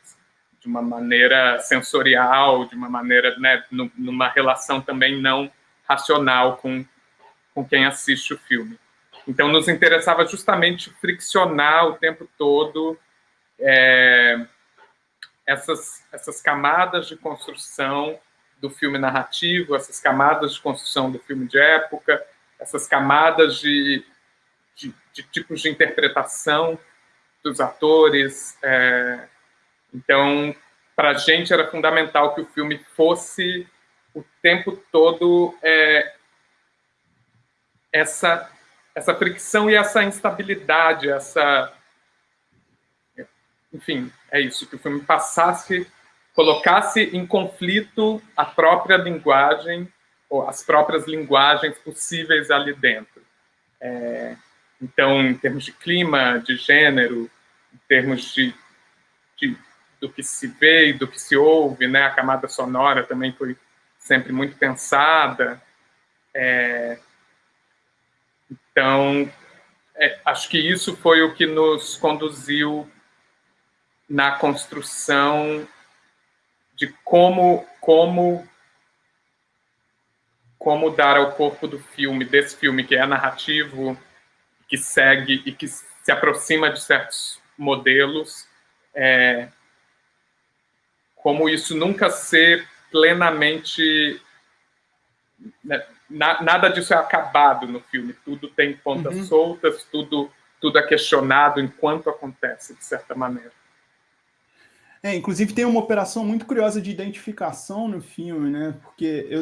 de uma maneira sensorial, de uma maneira, né, numa relação também não racional com, com quem assiste o filme. Então, nos interessava justamente friccionar o tempo todo é, essas, essas camadas de construção do filme narrativo, essas camadas de construção do filme de época, essas camadas de de, de tipos de interpretação dos atores. É, então, para a gente era fundamental que o filme fosse o tempo todo é, essa essa fricção e essa instabilidade, essa enfim, é isso que o filme passasse, colocasse em conflito a própria linguagem ou as próprias linguagens possíveis ali dentro. É, então, em termos de clima, de gênero, em termos de, de, do que se vê e do que se ouve, né? a camada sonora também foi sempre muito pensada. É, então, é, acho que isso foi o que nos conduziu na construção de como, como, como dar ao corpo do filme, desse filme que é narrativo, que segue e que se aproxima de certos modelos, é, como isso nunca ser plenamente... Né, na, nada disso é acabado no filme, tudo tem pontas uhum. soltas, tudo, tudo é questionado enquanto acontece, de certa maneira. É, inclusive tem uma operação muito curiosa de identificação no filme, né? Porque eu,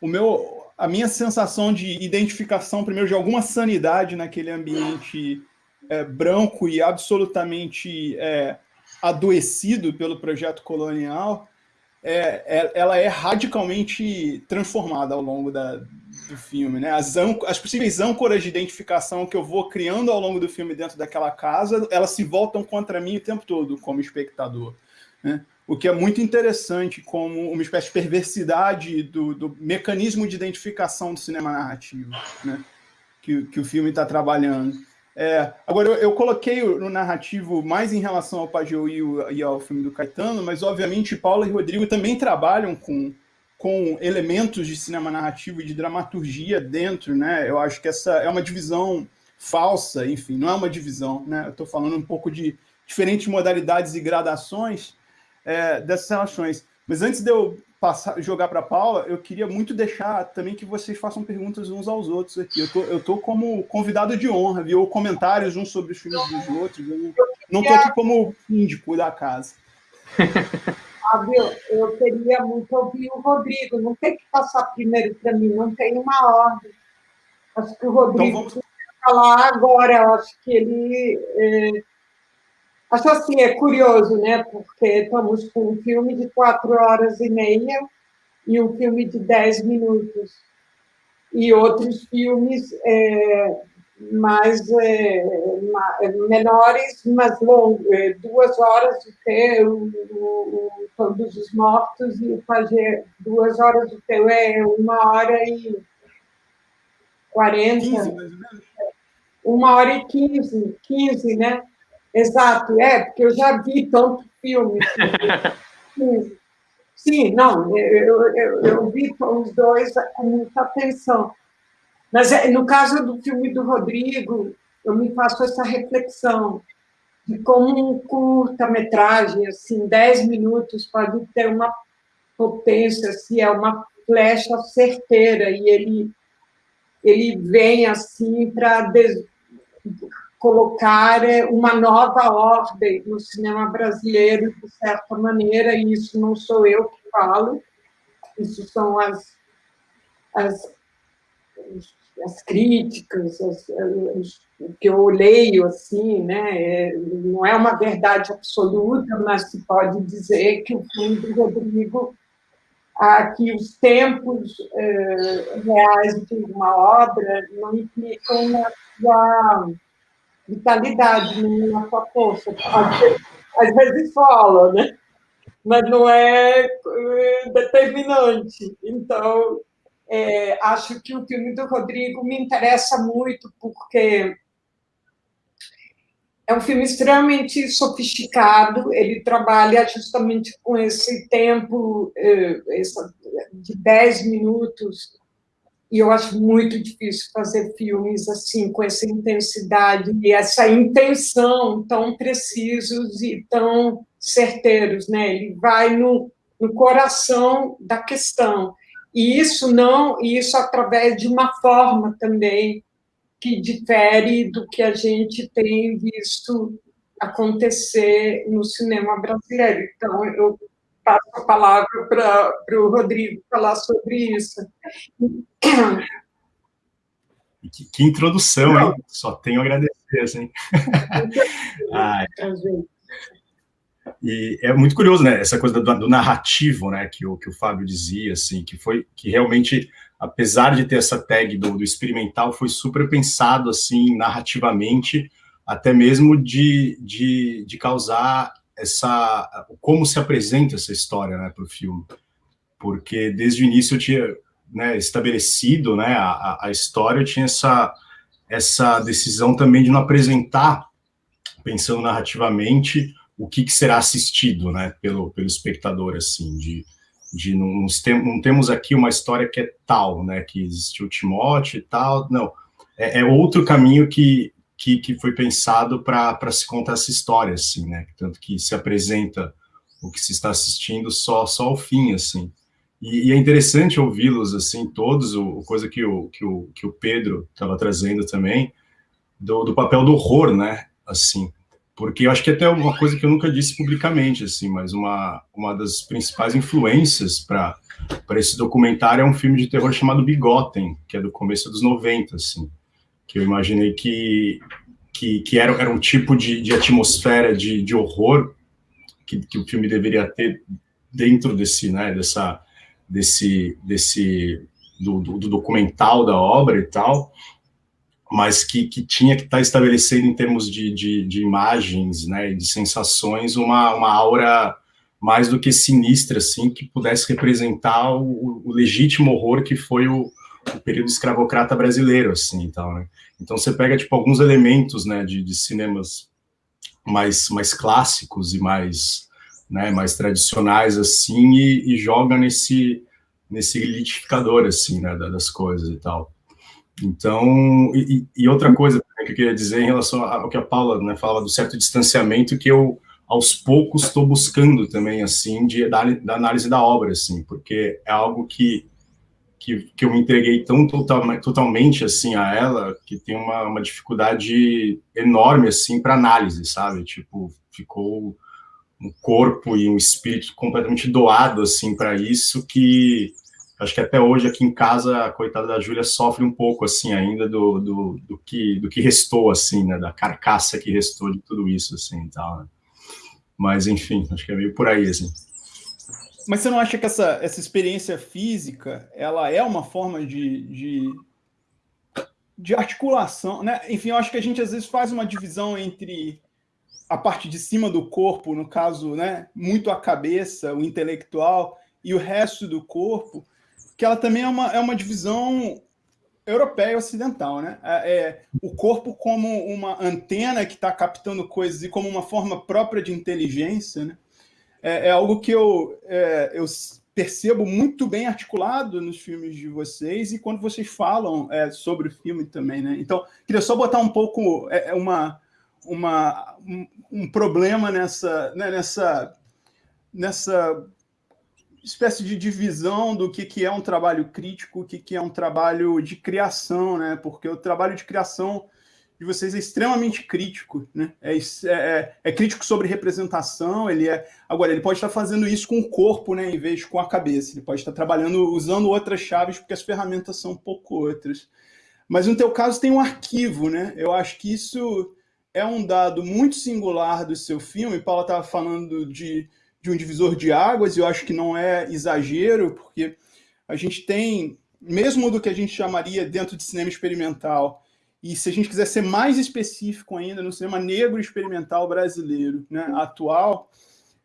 o meu, a minha sensação de identificação, primeiro, de alguma sanidade naquele ambiente é, branco e absolutamente é, adoecido pelo projeto colonial, é, é ela é radicalmente transformada ao longo da, do filme. Né? As, as possíveis âncoras de identificação que eu vou criando ao longo do filme dentro daquela casa, elas se voltam contra mim o tempo todo como espectador. Né? O que é muito interessante como uma espécie de perversidade do, do mecanismo de identificação do cinema narrativo, né? que, que o filme está trabalhando. É, agora, eu, eu, coloquei no narrativo mais em relação ao Pajeu e, e, ao filme do Caetano, mas, obviamente, Paula e Rodrigo também trabalham com, com elementos de cinema narrativo e de dramaturgia dentro, né? Eu acho que essa é uma divisão falsa, enfim, não é uma divisão, né? Eu estou falando um pouco de diferentes modalidades e gradações é, dessas relações. Mas antes de eu passar, jogar para a Paula, eu queria muito deixar também que vocês façam perguntas uns aos outros aqui. Eu tô, eu tô como convidado de honra, viu? Comentários uns sobre os filmes dos outros. Eu não estou aqui como síndico da casa. Fábio, eu queria muito ouvir o Rodrigo. Não tem que passar primeiro para mim, não tem uma ordem. Acho que o Rodrigo então, vamos... falar agora. Eu acho que ele. É... Acho assim, é curioso, né? Porque estamos com um filme de quatro horas e meia e um filme de dez minutos. E outros filmes é, mais é, menores, mas longos, é, duas horas de ter o, o, Todos os Mortos e fazer duas horas de ter é uma hora e quarenta, uma hora e quinze, quinze, né? Exato, é, porque eu já vi tanto filme. Sim, não, eu, eu, eu vi os dois com muita atenção. Mas é, no caso do filme do Rodrigo, eu me faço essa reflexão de como um curta-metragem, assim, 10 minutos, pode ter uma potência, assim, é uma flecha certeira, e ele, ele vem, assim, para colocar é, uma nova ordem no cinema brasileiro, de certa maneira, e isso não sou eu que falo, isso são as, as as críticas, as, as, o que eu leio, assim, né, é, não é uma verdade absoluta, mas se pode dizer que o filme do Rodrigo, que os tempos é, reais de uma obra não implicam na sua vitalidade, na sua força. Às vezes fala, né? mas não é, é determinante. Então, é, acho que o filme do Rodrigo me interessa muito, porque é um filme extremamente sofisticado, ele trabalha justamente com esse tempo é, de 10 minutos, e eu acho muito difícil fazer filmes assim, com essa intensidade e essa intenção tão precisos e tão certeiros, né? Ele vai no, no coração da questão. E isso não, isso através de uma forma também que difere do que a gente tem visto acontecer no cinema brasileiro. Então, eu passo a palavra para o Rodrigo falar sobre isso. Que, que introdução, hein? Só tenho a agradecer, assim. Ai. E é muito curioso, né, essa coisa do, do, narrativo, né, que o, que o Fábio dizia, assim, que foi, que realmente, apesar de ter essa tag do, do experimental, foi super pensado, assim, narrativamente, até mesmo de, de, de causar essa, como se apresenta essa história, né, para o filme. Porque desde o início eu tinha, né, estabelecido, né, a, a história, eu tinha essa, essa decisão também de não apresentar, pensando narrativamente, o que, que, será assistido, né, pelo, pelo espectador, assim, de, de não, não, temos aqui uma história que é tal, né, que existiu Timóteo e tal, não, é, é outro caminho que, que, que foi pensado para se contar essa história, assim, né, tanto que se apresenta o que se está assistindo só, só ao fim, assim, e, e é interessante ouvi-los, assim, todos, o, coisa que o, que o, que o Pedro estava trazendo também, do, do papel do horror, né, assim, porque eu acho que até uma coisa que eu nunca disse publicamente, assim, mas uma, uma das principais influências para esse documentário é um filme de terror chamado Bigotem, que é do começo dos 90, assim, que eu imaginei que, que, que era, era um tipo de, de atmosfera de, de horror que, que o filme deveria ter dentro desse, né, dessa, desse, desse do, do, do documental da obra e tal, mas que, que tinha que estar tá estabelecendo em termos de, de, de imagens, né, de sensações, uma, uma aura mais do que sinistra, assim, que pudesse representar o, o legítimo horror que foi o, o, período escravocrata brasileiro, assim, então, né? Então você pega, tipo, alguns elementos, né, de, de cinemas mais, mais clássicos e mais, né, mais tradicionais, assim, e, e joga nesse, nesse litificador, assim, né, das coisas e tal. Então, e, e, outra coisa que eu queria dizer em relação ao que a Paula né, falava do certo distanciamento, que eu, aos poucos, estou buscando também, assim, de, da, da, análise da obra, assim, porque é algo que, que, que eu me entreguei tão total, totalmente, assim, a ela, que tem uma, uma dificuldade enorme, assim, para análise, sabe? Tipo, ficou um corpo e um espírito completamente doado, assim, para isso, que acho que até hoje aqui em casa a coitada da Júlia sofre um pouco assim ainda do, do, do, que do que restou assim, né, da carcaça que restou de tudo isso assim, tal. Né? Mas enfim, acho que é meio por aí assim. Mas você não acha que essa, essa experiência física ela é uma forma de, de, de articulação, né? Enfim, eu acho que a gente às vezes faz uma divisão entre a parte de cima do corpo, no caso, né, muito a cabeça, o intelectual, e o resto do corpo, que ela também é uma, é uma divisão europeia ocidental, né? É, é, o corpo como uma antena que está captando coisas e como uma forma própria de inteligência, né? É, é algo que eu, é, eu percebo muito bem articulado nos filmes de vocês e quando vocês falam é, sobre o filme também, né? Então, queria só botar um pouco é, é uma, uma, um, um problema nessa, né, nessa, nessa espécie de divisão do que, que é um trabalho crítico, o que, que é um trabalho de criação, né? Porque o trabalho de criação de vocês é extremamente crítico, né? É, é, é, crítico sobre representação, ele é... Agora, ele pode estar fazendo isso com o corpo, né? Em vez de com a cabeça. Ele pode estar trabalhando, usando outras chaves, porque as ferramentas são um pouco outras. Mas no teu caso tem um arquivo, né? Eu acho que isso é um dado muito singular do seu filme. Paula estava falando de de um divisor de águas, e eu acho que não é exagero, porque a gente tem, mesmo do que a gente chamaria dentro de cinema experimental, e se a gente quiser ser mais específico ainda, no cinema negro experimental brasileiro né, atual,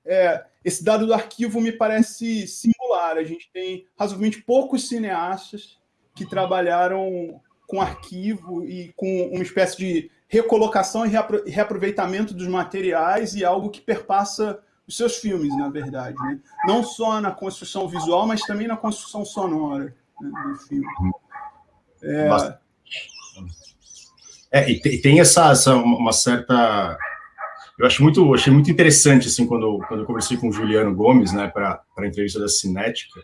é, esse dado do arquivo me parece singular. A gente tem razoavelmente poucos cineastas que trabalharam com arquivo e com uma espécie de recolocação e reaproveitamento dos materiais e algo que perpassa os seus filmes, na verdade. Né? Não só na construção visual, mas também na construção sonora né, do filme. É, é e tem essa, essa, uma certa... Eu acho muito, achei muito interessante, assim, quando, quando eu conversei com o Juliano Gomes, né, para a entrevista da Cinética,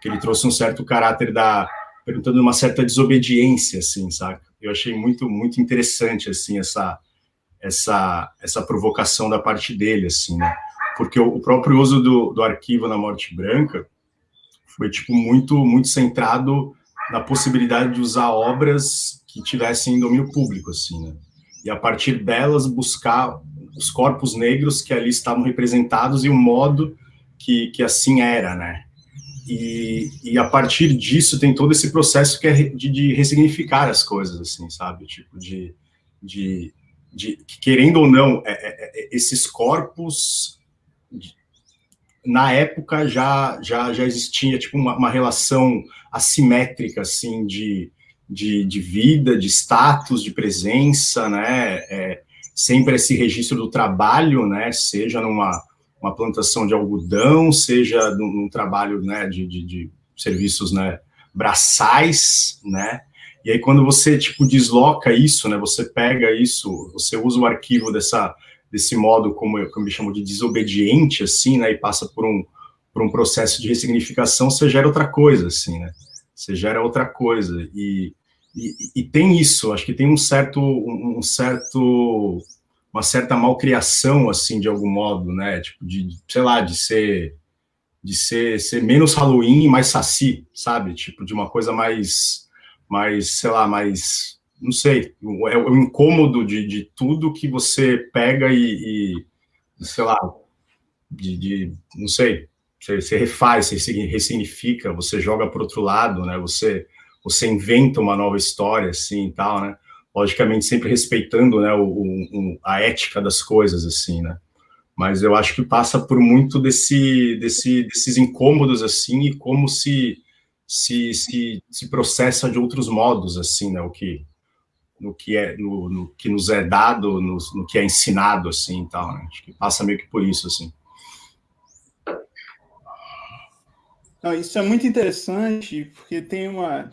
que ele trouxe um certo caráter da... perguntando uma certa desobediência, assim, saca? Eu achei muito, muito interessante, assim, essa, essa, essa provocação da parte dele, assim, né? porque o próprio uso do, do arquivo na Morte Branca foi tipo muito muito centrado na possibilidade de usar obras que tivessem domínio público, assim, né? E a partir delas buscar os corpos negros que ali estavam representados e o modo que, que assim era, né? E, e a partir disso tem todo esse processo que é de, de ressignificar as coisas, assim, sabe? Tipo, de, de, de querendo ou não, é, é, é esses corpos na época já já, já existia tipo uma, uma relação assimétrica assim de, de, de, vida, de status, de presença, né? É, sempre esse registro do trabalho, né? Seja numa uma plantação de algodão, seja num, num trabalho né, de, de, de, serviços né, braçais, né? E aí quando você tipo desloca isso, né? Você pega isso, você usa o arquivo dessa desse modo, como eu, eu chamo de desobediente, assim, né, e passa por um, por um processo de ressignificação, você gera outra coisa, assim, né, você gera outra coisa, e, e, e tem isso, acho que tem um certo, um certo, uma certa malcriação, assim, de algum modo, né, tipo, de, sei lá, de ser, de ser, ser menos Halloween e mais saci, sabe, tipo, de uma coisa mais, mais, sei lá, mais não sei, é o incômodo de, de tudo que você pega e, e sei lá, de, de, não sei, você, você refaz, você ressignifica, você joga para outro lado, né? Você, você inventa uma nova história, assim, e tal, né? Logicamente sempre respeitando, né, o, o, a ética das coisas, assim, né? mas eu acho que passa por muito desse, desse, desses incômodos, assim, e como se, se, se, se processa de outros modos, assim, né, o que, no que é, no, no que nos é dado, no, no, que é ensinado, assim, tal, né? acho que passa meio que por isso, assim. Não, isso é muito interessante, porque tem uma,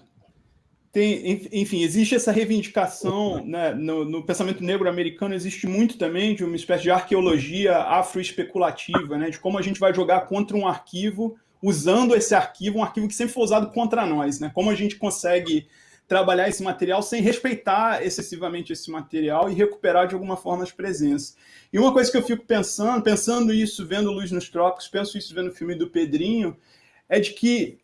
tem, enfim, existe essa reivindicação né, no, no, pensamento negro americano, existe muito também de uma espécie de arqueologia afro-especulativa, né, de como a gente vai jogar contra um arquivo, usando esse arquivo, um arquivo que sempre foi usado contra nós, né, como a gente consegue trabalhar esse material sem respeitar excessivamente esse material e recuperar de alguma forma as presenças. E uma coisa que eu fico pensando, pensando isso, vendo Luz nos Trópicos, penso isso vendo o filme do Pedrinho, é de que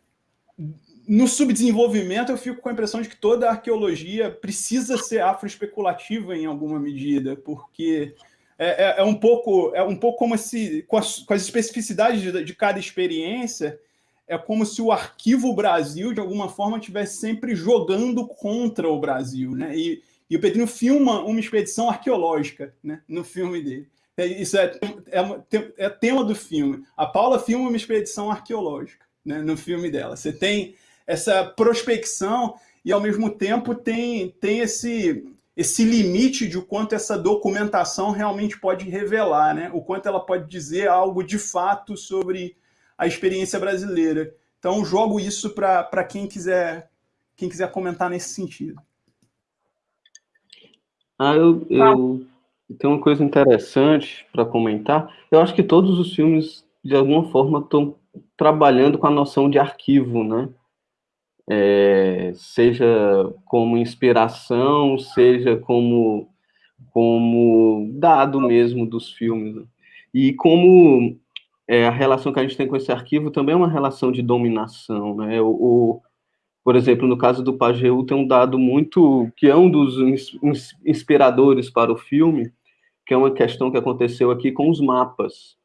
no subdesenvolvimento, eu fico com a impressão de que toda a arqueologia precisa ser afroespeculativa em alguma medida, porque é, é, é, um, pouco, é um pouco como se, com as, com as especificidades de, de, cada experiência, é como se o arquivo Brasil, de alguma forma, estivesse sempre jogando contra o Brasil. Né? E, e o Pedrinho filma uma expedição arqueológica né, no filme dele. É, isso é, é, é tema do filme. A Paula filma uma expedição arqueológica né, no filme dela. Você tem essa prospecção e, ao mesmo tempo, tem, tem esse, esse limite de o quanto essa documentação realmente pode revelar, né? o quanto ela pode dizer algo de fato sobre a experiência brasileira. Então, jogo isso para quem quiser, quem quiser comentar nesse sentido. Ah, eu, eu tenho uma coisa interessante para comentar. Eu acho que todos os filmes, de alguma forma, estão trabalhando com a noção de arquivo, né? é, seja como inspiração, seja como, como dado mesmo dos filmes. Né? E como é, a relação que a gente tem com esse arquivo também é uma relação de dominação. Né? O, o por exemplo, no caso do Pajeú, tem um dado muito, que é um dos inspiradores para o filme, que é uma questão que aconteceu aqui com os mapas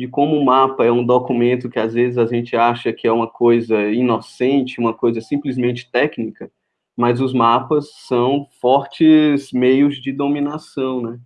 de como o mapa é um documento que às vezes a gente acha que é uma coisa inocente, uma coisa simplesmente técnica, mas os mapas são fortes meios de dominação, né?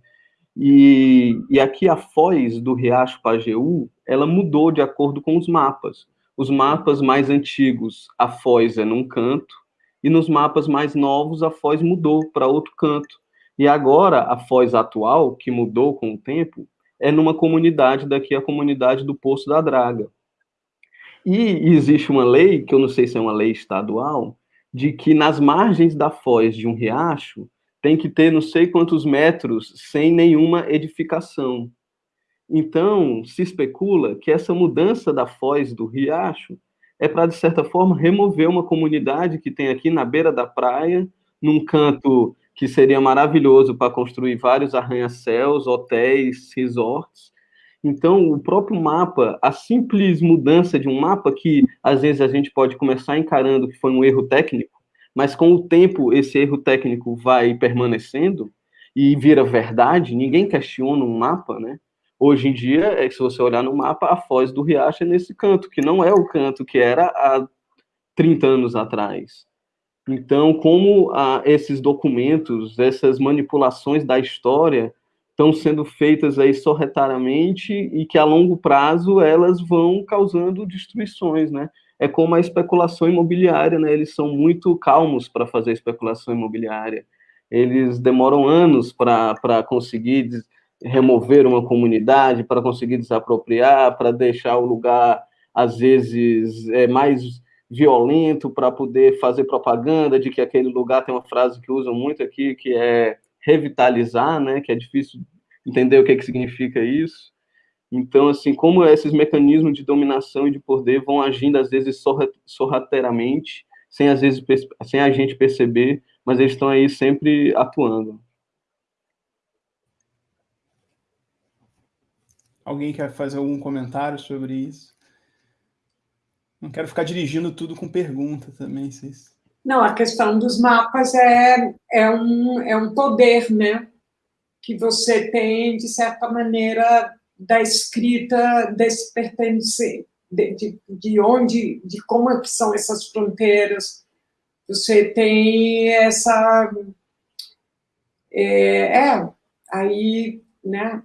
E, e aqui a foz do Riacho Pajeú, ela mudou de acordo com os mapas. Os mapas mais antigos, a foz é num canto, e nos mapas mais novos, a foz mudou para outro canto. E agora, a foz atual, que mudou com o tempo, é numa comunidade daqui, a comunidade do Poço da Draga. E existe uma lei, que eu não sei se é uma lei estadual, de que nas margens da foz de um riacho tem que ter não sei quantos metros sem nenhuma edificação. Então, se especula que essa mudança da foz do riacho é para, de certa forma, remover uma comunidade que tem aqui na beira da praia, num canto que seria maravilhoso para construir vários arranha-céus, hotéis, resorts. Então, o próprio mapa, a simples mudança de um mapa, que às vezes a gente pode começar encarando que foi um erro técnico, mas com o tempo esse erro técnico vai permanecendo e vira verdade, ninguém questiona um mapa, né? Hoje em dia, é se você olhar no mapa, a foz do riacho é nesse canto, que não é o canto que era há 30 anos atrás. Então, como ah, esses documentos, essas manipulações da história estão sendo feitas aí sorretariamente e que a longo prazo elas vão causando destruições, né? É como a especulação imobiliária, né? Eles são muito calmos para fazer especulação imobiliária. Eles demoram anos para conseguir remover uma comunidade, para conseguir desapropriar, para deixar o lugar, às vezes, é, mais violento para poder fazer propaganda de que aquele lugar tem uma frase que usam muito aqui, que é revitalizar, né, que é difícil entender o que, que significa isso. Então, assim, como esses mecanismos de dominação e de poder vão agindo, às vezes, sorrateiramente, sem, às vezes, sem a gente perceber, mas eles estão aí sempre atuando. Alguém quer fazer algum comentário sobre isso? Não quero ficar dirigindo tudo com pergunta também, vocês. Não, a questão dos mapas é, é, um, é um poder, né? Que você tem, de certa maneira, da escrita desse pertencer, de, de, de onde, de como é que são essas fronteiras. Você tem essa... É, é aí, né?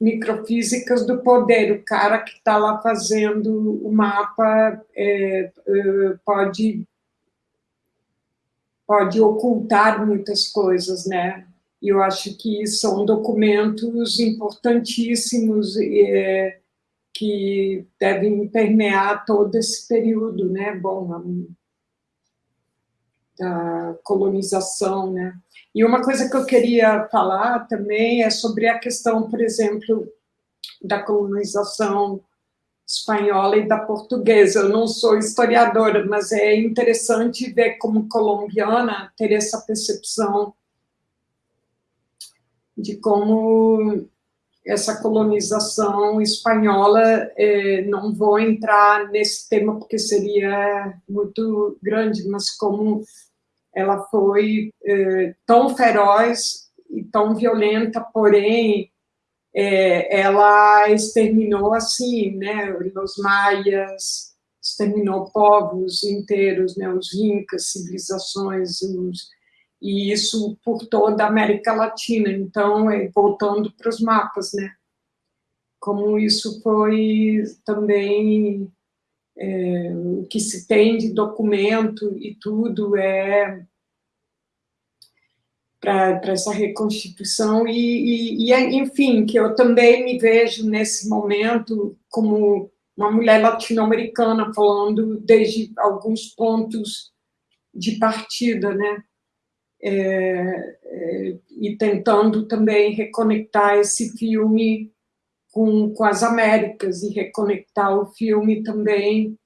microfísicas do poder. O cara que está lá fazendo o mapa é, é, pode pode ocultar muitas coisas, né? E eu acho que são documentos importantíssimos é, que devem permear todo esse período, né? Bom, da colonização, né? E uma coisa que eu queria falar também é sobre a questão, por exemplo, da colonização espanhola e da portuguesa. Eu não sou historiadora, mas é interessante ver como colombiana ter essa percepção de como essa colonização espanhola, eh, não vou entrar nesse tema porque seria muito grande, mas como ela foi eh, tão feroz e tão violenta, porém, eh, ela exterminou, assim, né, os maias, exterminou povos inteiros, né, os incas, civilizações, os, e isso por toda a América Latina. Então, é, voltando para os mapas, né, como isso foi também é, o que se tem de documento e tudo é para essa reconstituição e, e, e, enfim, que eu também me vejo nesse momento como uma mulher latino-americana falando desde alguns pontos de partida, né? É, é, e tentando também reconectar esse filme com, com as Américas e reconectar o filme também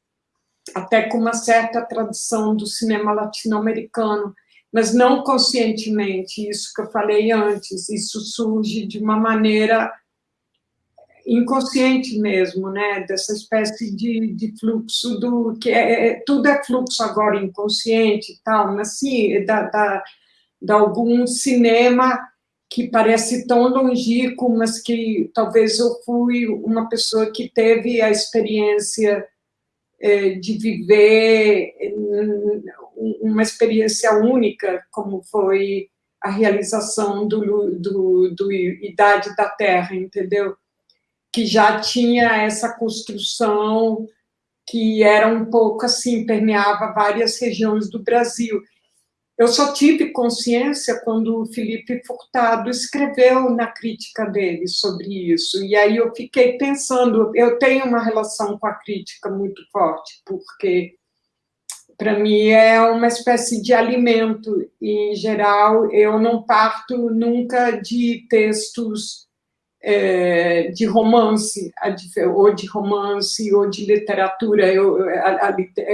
até com uma certa tradição do cinema latino-americano, mas não conscientemente, isso que eu falei antes, isso surge de uma maneira inconsciente mesmo, né, dessa espécie de, de fluxo do, que é, é tudo é fluxo agora inconsciente e tal, mas sim, da, da, de algum cinema que parece tão longínquo, mas que talvez eu fui uma pessoa que teve a experiência é, de viver uma experiência única, como foi a realização do, do, do Idade da Terra, entendeu? Que já tinha essa construção que era um pouco assim, permeava várias regiões do Brasil. Eu só tive consciência quando o Felipe Furtado escreveu na crítica dele sobre isso. E aí eu fiquei pensando, eu tenho uma relação com a crítica muito forte, porque para mim é uma espécie de alimento. Em geral, eu não parto nunca de textos é, de romance, ou de romance, ou de literatura. Eu,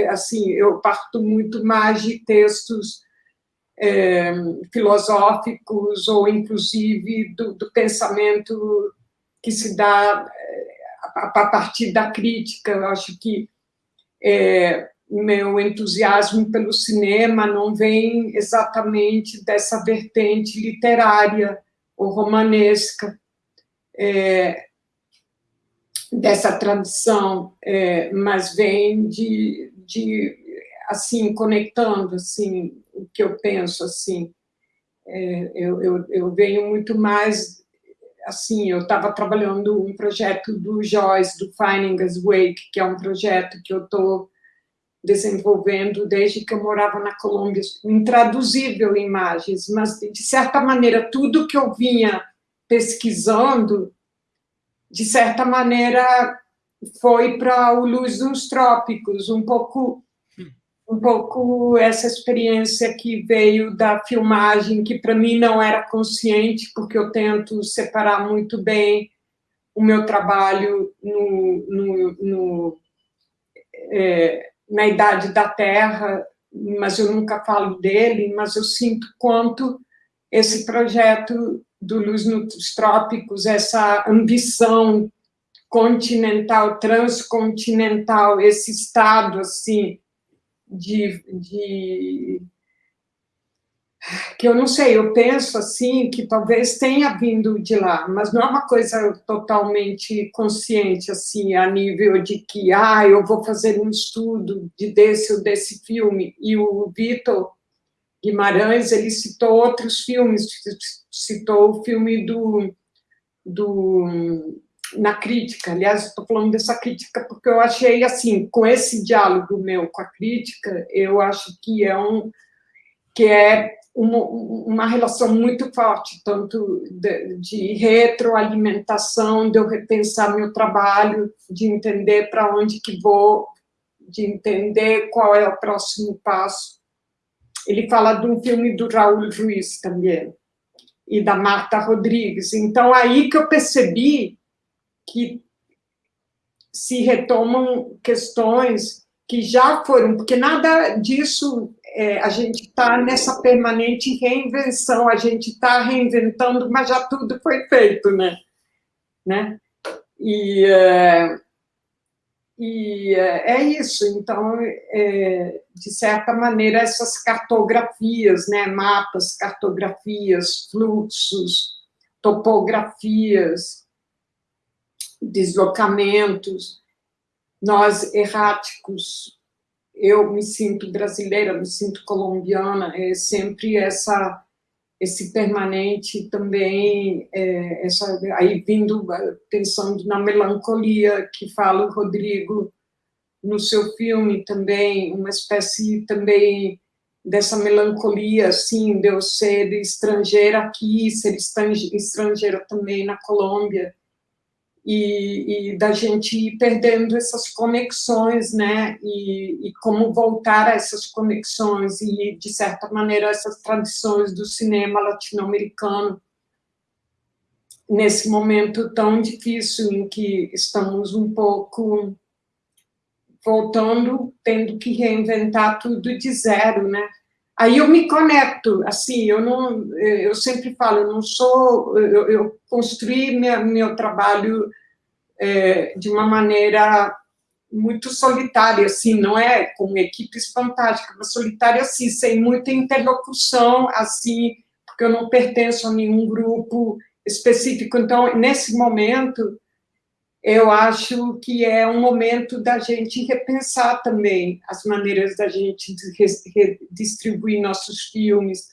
assim, eu parto muito mais de textos é, filosóficos ou, inclusive, do, do, pensamento que se dá é, a, a partir da crítica. Eu acho que é, meu entusiasmo pelo cinema não vem exatamente dessa vertente literária ou romanesca, é, dessa tradição, mas vem de, de, assim, conectando, assim, o que eu penso, assim, é, eu, eu, eu, venho muito mais, assim, eu estava trabalhando um projeto do Joyce, do Finding Us Wake, que é um projeto que eu estou desenvolvendo desde que eu morava na Colômbia, intraduzível imagens, mas, de certa maneira, tudo que eu vinha pesquisando, de certa maneira, foi para o Luz dos Trópicos, um pouco um pouco essa experiência que veio da filmagem, que para mim não era consciente, porque eu tento separar muito bem o meu trabalho no, no, no é, na Idade da Terra, mas eu nunca falo dele, mas eu sinto quanto esse projeto do Luz nos Trópicos, essa ambição continental, transcontinental, esse estado, assim, de, de que eu não sei, eu penso assim que talvez tenha vindo de lá, mas não é uma coisa totalmente consciente assim a nível de que ah, eu vou fazer um estudo de desse ou desse filme. E o Vitor Guimarães ele citou outros filmes, citou o filme do do, na crítica. Aliás, estou falando dessa crítica porque eu achei, assim, com esse diálogo meu com a crítica, eu acho que é um que é uma, uma relação muito forte, tanto de, de, retroalimentação, de eu repensar meu trabalho, de entender para onde que vou, de entender qual é o próximo passo. Ele fala de um filme do Raul Ruiz também, e da Marta Rodrigues. Então, aí que eu percebi que se retomam questões que já foram, porque nada disso é, a gente está nessa permanente reinvenção, a gente está reinventando, mas já tudo foi feito, né? né? E, é, e é, é isso, então, é, de certa maneira, essas cartografias, né? mapas, cartografias, fluxos, topografias, deslocamentos, nós erráticos, eu me sinto brasileira, me sinto colombiana, é sempre essa esse permanente também, é, essa, aí vindo, pensando na melancolia que fala o Rodrigo no seu filme também, uma espécie também dessa melancolia, assim, de eu ser estrangeira aqui, ser estrangeira também na Colômbia, e, e, da gente ir perdendo essas conexões, né, e, e, como voltar a essas conexões e, de certa maneira, essas tradições do cinema latino-americano nesse momento tão difícil em que estamos um pouco voltando, tendo que reinventar tudo de zero, né, Aí eu me conecto, assim, eu não, eu sempre falo, eu não sou, eu, eu construí minha, meu trabalho é, de uma maneira muito solitária, assim, não é com equipes fantásticas, mas solitária, assim, sem muita interlocução, assim, porque eu não pertenço a nenhum grupo específico. Então, nesse momento, eu acho que é um momento da gente repensar também as maneiras da gente redistribuir nossos filmes,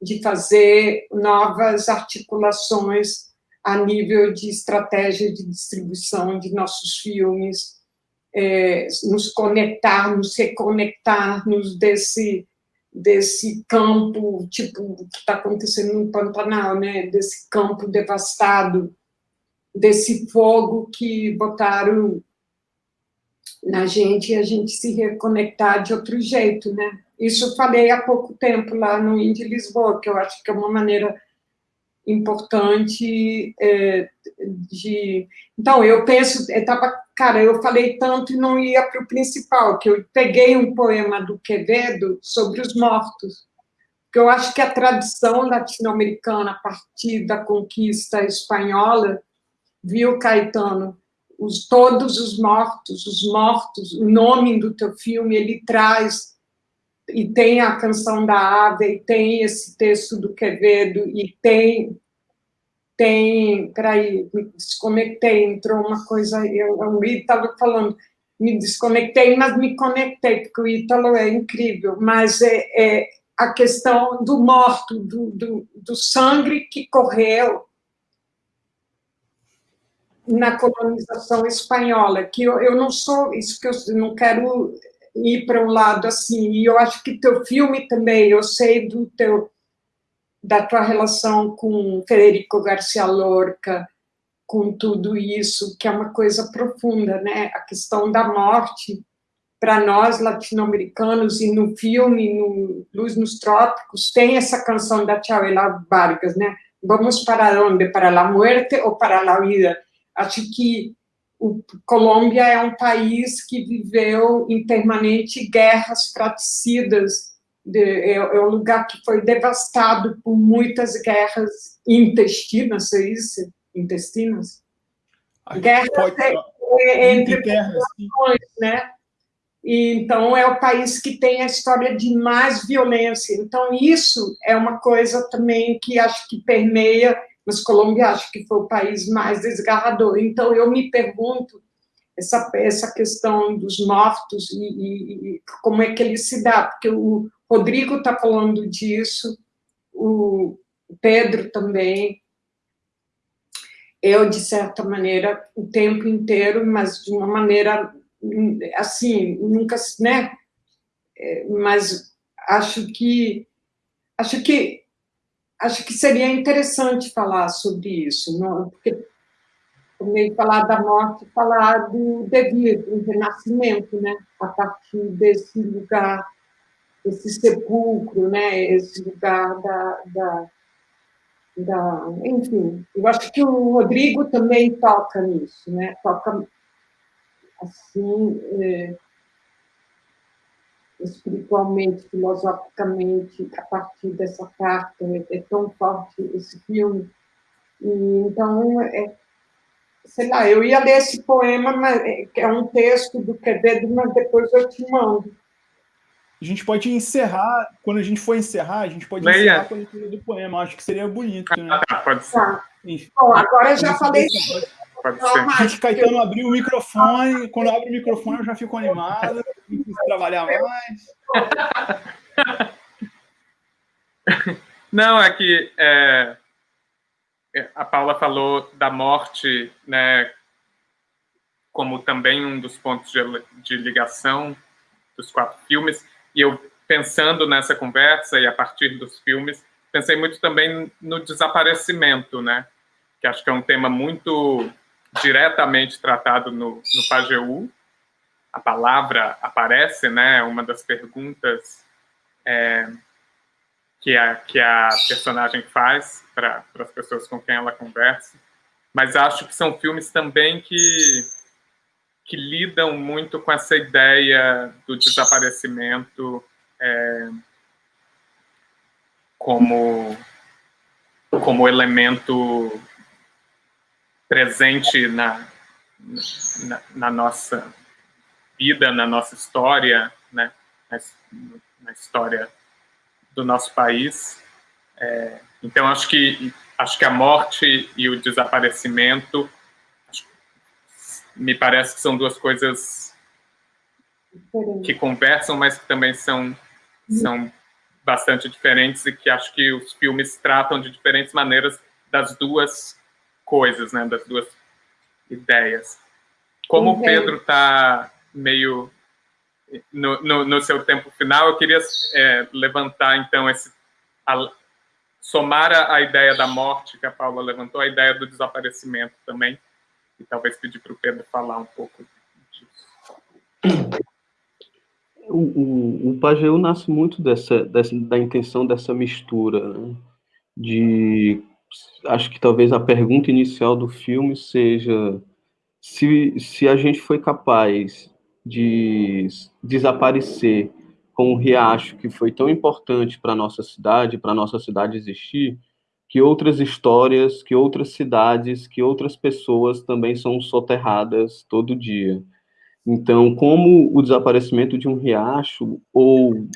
de fazer novas articulações a nível de estratégia de distribuição de nossos filmes, é, nos conectarmos, reconectarmos desse, desse campo, tipo, que está acontecendo no Pantanal, né? desse campo devastado, desse fogo que botaram na gente e a gente se reconectar de outro jeito, né? Isso eu falei há pouco tempo lá no Indie Lisboa, que eu acho que é uma maneira importante é, de... Então, eu penso, eu tava, cara, eu falei tanto e não ia para o principal, que eu peguei um poema do Quevedo sobre os mortos, porque eu acho que a tradição latino-americana, a partir da conquista espanhola, viu, Caetano, os, todos os mortos, os mortos, o nome do teu filme, ele traz, e tem a canção da ave, e tem esse texto do Quevedo, e tem, tem, peraí, me desconectei, entrou uma coisa, eu, o Ítalo falando, me desconectei, mas me conectei, porque o Ítalo é incrível, mas é, é a questão do morto, do, do, do sangue que correu, na colonização espanhola, que eu, eu não sou, isso que eu não quero ir para um lado assim, e eu acho que teu filme também, eu sei do teu, da tua relação com Federico Garcia Lorca, com tudo isso, que é uma coisa profunda, né, a questão da morte, para nós latino-americanos, e no filme, no Luz nos Trópicos, tem essa canção da Chavela Vargas, né, vamos para onde? Para a morte ou para a vida? Acho que o Colômbia é um país que viveu em permanente guerras fratricidas, de, é, é, um lugar que foi devastado por muitas guerras intestinas, é isso? Intestinas? Guerras pode, é, entre populações, né? E, então, é o país que tem a história de mais violência. Então, isso é uma coisa também que acho que permeia mas Colômbia acho que foi o país mais desgarrador. Então, eu me pergunto essa, essa questão dos mortos e, e, e como é que ele se dá, porque o Rodrigo está falando disso, o Pedro também, eu, de certa maneira, o tempo inteiro, mas de uma maneira, assim, nunca, né? É, mas acho que, acho que, acho que seria interessante falar sobre isso, não? porque meio falar da morte, falar do devido, do renascimento, né? A partir desse lugar, esse sepulcro, né? Esse lugar da, da da, enfim, eu acho que o Rodrigo também toca nisso, né? Toca assim, é, espiritualmente, filosoficamente, a partir dessa carta, é, é tão forte esse filme. E, então, é, sei lá, eu ia ler esse poema, mas é, é um texto do Quevedo, mas depois eu te mando. A gente pode encerrar, quando a gente for encerrar, a gente pode Leia. encerrar com a leitura do poema. Acho que seria bonito, né? Ah, tá, pode ser. Tá. Bom, agora eu já falei. Pode ser. Gente, Caetano abriu o microfone. Quando abre o microfone, eu já fico animado. Não preciso trabalhar mais. Não, é que é, é, a Paula falou da morte, né, como também um dos pontos de, de ligação dos quatro filmes. E eu, pensando nessa conversa e a partir dos filmes, pensei muito também no desaparecimento, né? Que acho que é um tema muito diretamente tratado no, no Pajeú. A palavra aparece, né? Uma das perguntas é, que, a, que a personagem faz para as pessoas com quem ela conversa. Mas acho que são filmes também que que lidam muito com essa ideia do desaparecimento é, como, como elemento presente na, na, na, nossa vida, na nossa história, né? na, na história do nosso país. É, então, acho que, acho que a morte e o desaparecimento me parece que são duas coisas que conversam, mas que também são, são bastante diferentes e que acho que os filmes tratam de diferentes maneiras das duas coisas, né, das duas ideias. Como o Pedro está meio no, no, no, seu tempo final, eu queria é, levantar, então, esse a, somar a, a ideia da morte que a Paula levantou, a ideia do desaparecimento também, e talvez pedir para o Pedro falar um pouco disso. O, o, o Pageu nasce muito dessa, dessa, da intenção dessa mistura, né? de acho que talvez a pergunta inicial do filme seja se, se a gente foi capaz de desaparecer com um riacho que foi tão importante para nossa cidade, para nossa cidade existir, que outras histórias, que outras cidades, que outras pessoas também são soterradas todo dia. Então, como o desaparecimento de um riacho, ou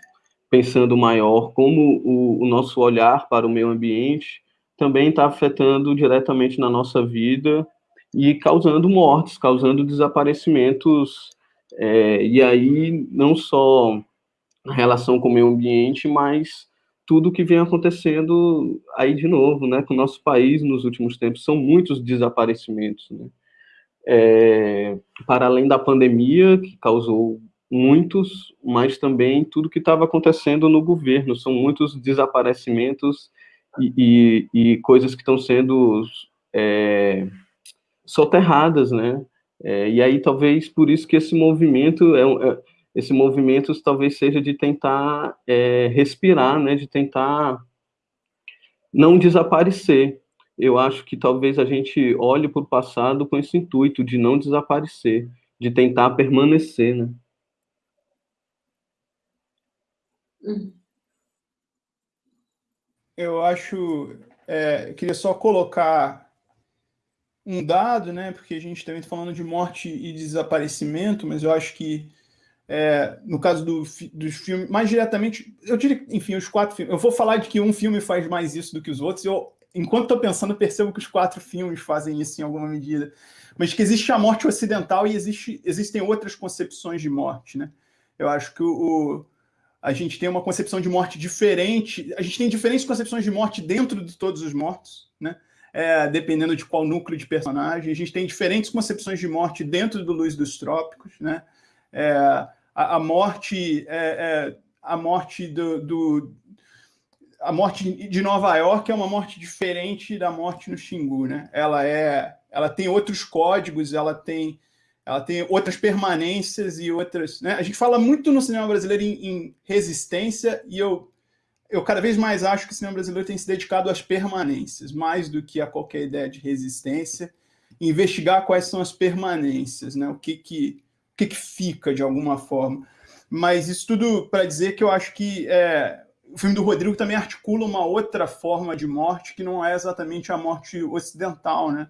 pensando maior, como o, o nosso olhar para o meio ambiente também está afetando diretamente na nossa vida e causando mortes, causando desaparecimentos, é, e aí não só a relação com o meio ambiente, mas tudo que vem acontecendo aí de novo, né, com o nosso país nos últimos tempos, são muitos desaparecimentos, né? É, para além da pandemia, que causou muitos, mas também tudo que estava acontecendo no governo, são muitos desaparecimentos e, e, coisas que estão sendo é, soterradas, né? É, e aí talvez por isso que esse movimento é, é esse movimento talvez seja de tentar é, respirar, né, de tentar não desaparecer. Eu acho que talvez a gente olhe para o passado com esse intuito de não desaparecer, de tentar permanecer, né? Eu acho, é, queria só colocar um dado, né, porque a gente também está falando de morte e desaparecimento, mas eu acho que é, no caso do, dos filmes, mais diretamente, eu diria, enfim, os quatro filmes. Eu vou falar de que um filme faz mais isso do que os outros. Eu, enquanto estou pensando, percebo que os quatro filmes fazem isso em alguma medida. Mas que existe a morte ocidental e existe, existem outras concepções de morte, né? Eu acho que o, a gente tem uma concepção de morte diferente. A gente tem diferentes concepções de morte dentro de todos os mortos, né? é, dependendo de qual núcleo de personagem. A gente tem diferentes concepções de morte dentro do Luz dos Trópicos, né? É, a, a, morte, é, é a morte do, do, a morte de Nova York é uma morte diferente da morte no Xingu, né? Ela é, ela tem outros códigos, ela tem, ela tem outras permanências e outras, né? A gente fala muito no cinema brasileiro em, em resistência e eu eu cada vez mais acho que o cinema brasileiro tem se dedicado às permanências, mais do que a qualquer ideia de resistência, investigar quais são as permanências, né? o, que, que, o que, que fica de alguma forma. Mas isso tudo para dizer que eu acho que é, o filme do Rodrigo também articula uma outra forma de morte que não é exatamente a morte ocidental, né?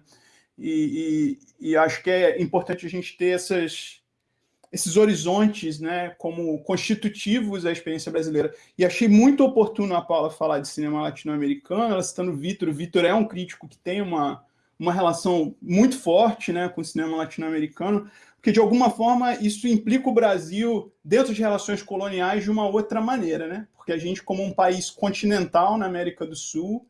E, e, e acho que é importante a gente ter essas, esses horizontes né, como constitutivos da experiência brasileira. E achei muito oportuno a Paula falar de cinema latino-americano, ela citando o Vitor. O Vitor é um crítico que tem uma, uma relação muito forte né, com o cinema latino-americano, porque, de alguma forma, isso implica o Brasil dentro de relações coloniais de uma outra maneira, né? porque a gente, como um país continental na América do Sul,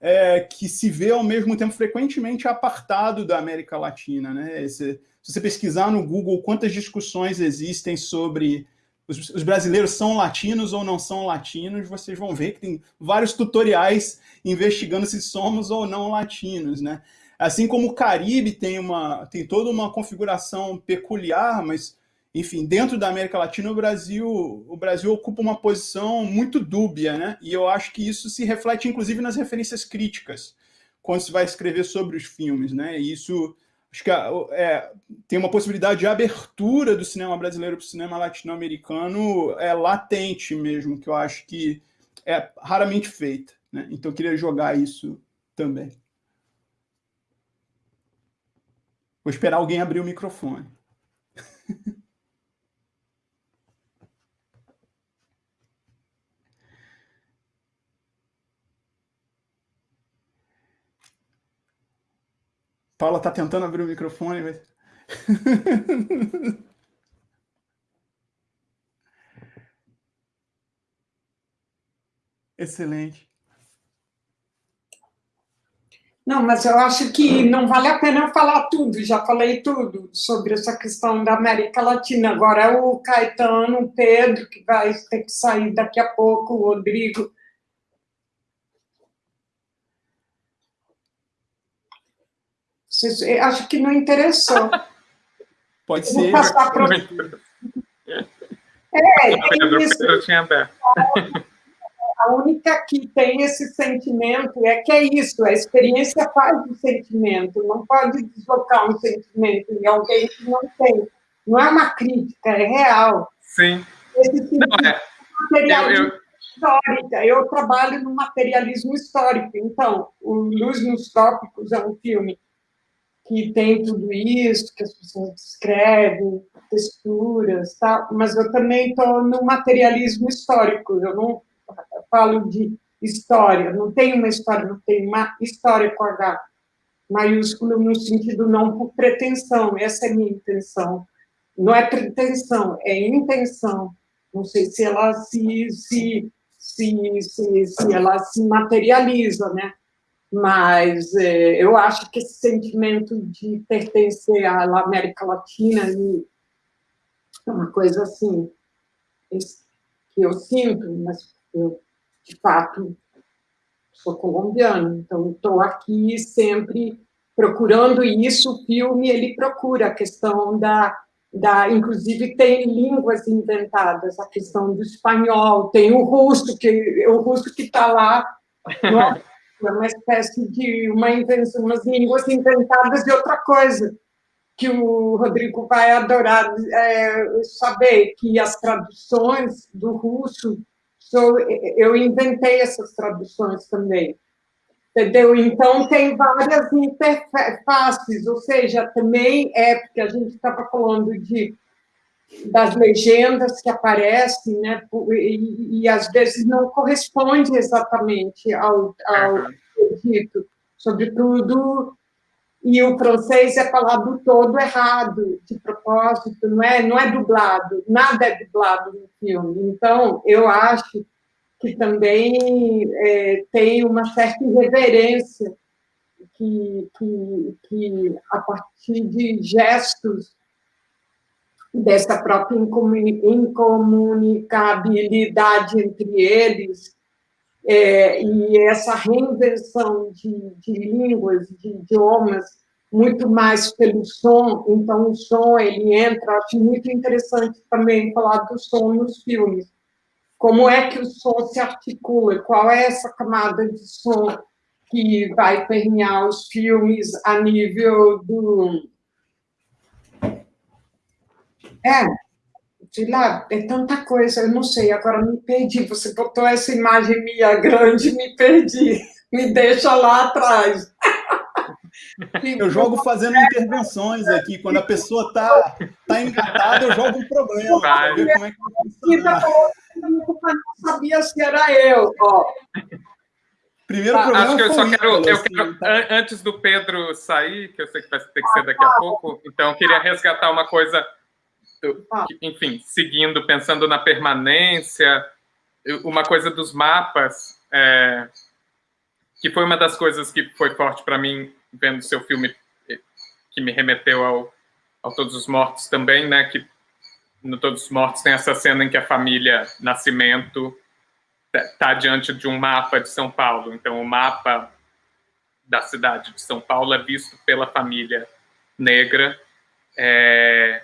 é, que se vê ao mesmo tempo frequentemente apartado da América Latina. Né? Esse, se você pesquisar no Google quantas discussões existem sobre os, os, brasileiros são latinos ou não são latinos, vocês vão ver que tem vários tutoriais investigando se somos ou não latinos, né? Assim como o Caribe tem, uma, tem toda uma configuração peculiar, mas, enfim, dentro da América Latina, o Brasil, o Brasil ocupa uma posição muito dúbia, né? E eu acho que isso se reflete, inclusive, nas referências críticas, quando se vai escrever sobre os filmes, né? E isso acho que é, tem uma possibilidade de abertura do cinema brasileiro para o cinema latino-americano é latente mesmo, que eu acho que é raramente feita. Né? Então, eu queria jogar isso também. Vou esperar alguém abrir o microfone. Paula está tentando abrir o microfone, mas... Excelente. Não, mas eu acho que não vale a pena falar tudo, já falei tudo sobre essa questão da América Latina. Agora é o Caetano, o Pedro, que vai ter que sair daqui a pouco, o Rodrigo. Acho que não interessou. Pode ser. Passar pro... É, Pedro, Pedro tinha aberto. A única que tem esse sentimento é que é isso, a experiência faz o sentimento, não pode deslocar um sentimento em alguém que não tem. Não é uma crítica, é real. Sim. Esse não, é. materialismo eu, eu... histórica. Eu trabalho no materialismo histórico, então, o Luz nos Tópicos é um filme que tem tudo isso, que as pessoas descrevem, texturas, tá? mas eu também estou no materialismo histórico, eu não falo de história, não tem uma história, não tem uma história com H maiúsculo no sentido não por pretensão, essa é minha intenção. Não é pretensão, é intenção. Não sei se ela se, se, se, se, se ela se materializa, né? Mas é, eu acho que esse sentimento de pertencer à América Latina é uma coisa assim que eu sinto, mas eu de fato sou colombiano, então estou aqui sempre procurando isso. O filme ele procura a questão da da, inclusive tem línguas inventadas, a questão do espanhol, tem o russo que o russo que está lá é uma espécie de uma invenção, umas línguas inventadas de outra coisa, que o Rodrigo vai adorar é, saber, que as traduções do russo, sou, eu inventei essas traduções também, entendeu? Então, tem várias interfaces, ou seja, também é, porque a gente estava falando de das legendas que aparecem, né, e, e, às vezes não corresponde exatamente ao, ao dito, sobretudo, e o francês é falado todo errado, de propósito, não é, não é dublado, nada é dublado no filme. Então, eu acho que também é, tem uma certa irreverência que, que, que a partir de gestos dessa própria incomunicabilidade entre eles, é, e essa reinvenção de, de línguas, de idiomas, muito mais pelo som, então o som ele entra, acho muito interessante também falar do som nos filmes. Como é que o som se articula? Qual é essa camada de som que vai permear os filmes a nível do. É, sei lá, é tanta coisa, eu não sei, agora me perdi. Você botou essa imagem minha grande, me perdi. Me deixa lá atrás. Eu jogo fazendo intervenções aqui. Quando a pessoa está tá engatada, eu jogo um problema. Ver como é que vai não sabia se era eu. Ó. Primeiro problema Acho que eu só quero, eu assim, quero tá? antes do Pedro sair, que eu sei que vai ter que ser daqui a pouco, então eu queria resgatar uma coisa, enfim, seguindo, pensando na permanência, uma coisa dos mapas, é, que foi uma das coisas que foi forte para mim vendo seu filme que me remeteu ao, ao Todos os Mortos também, né? Que no Todos os Mortos tem essa cena em que a família Nascimento está diante de um mapa de São Paulo. Então, o mapa da cidade de São Paulo é visto pela família negra, é,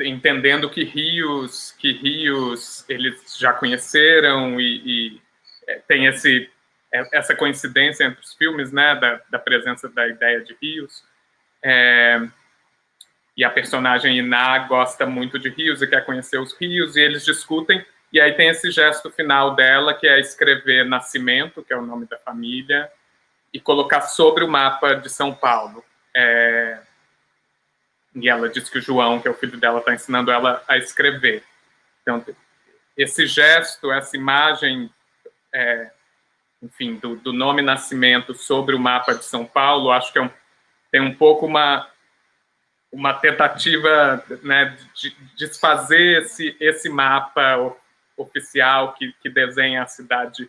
entendendo que rios, que rios eles já conheceram e, e é, tem esse é, essa coincidência entre os filmes, né, da, da presença da ideia de rios. É, e a personagem Iná gosta muito de rios e quer conhecer os rios, e eles discutem, e aí tem esse gesto final dela, que é escrever Nascimento, que é o nome da família, e colocar sobre o mapa de São Paulo. É, e ela diz que o João, que é o filho dela, está ensinando ela a escrever. Então, esse gesto, essa imagem é, enfim, do, do, nome Nascimento sobre o mapa de São Paulo, acho que é um, tem um pouco uma, uma tentativa né, de desfazer esse, esse mapa oficial que, que desenha a cidade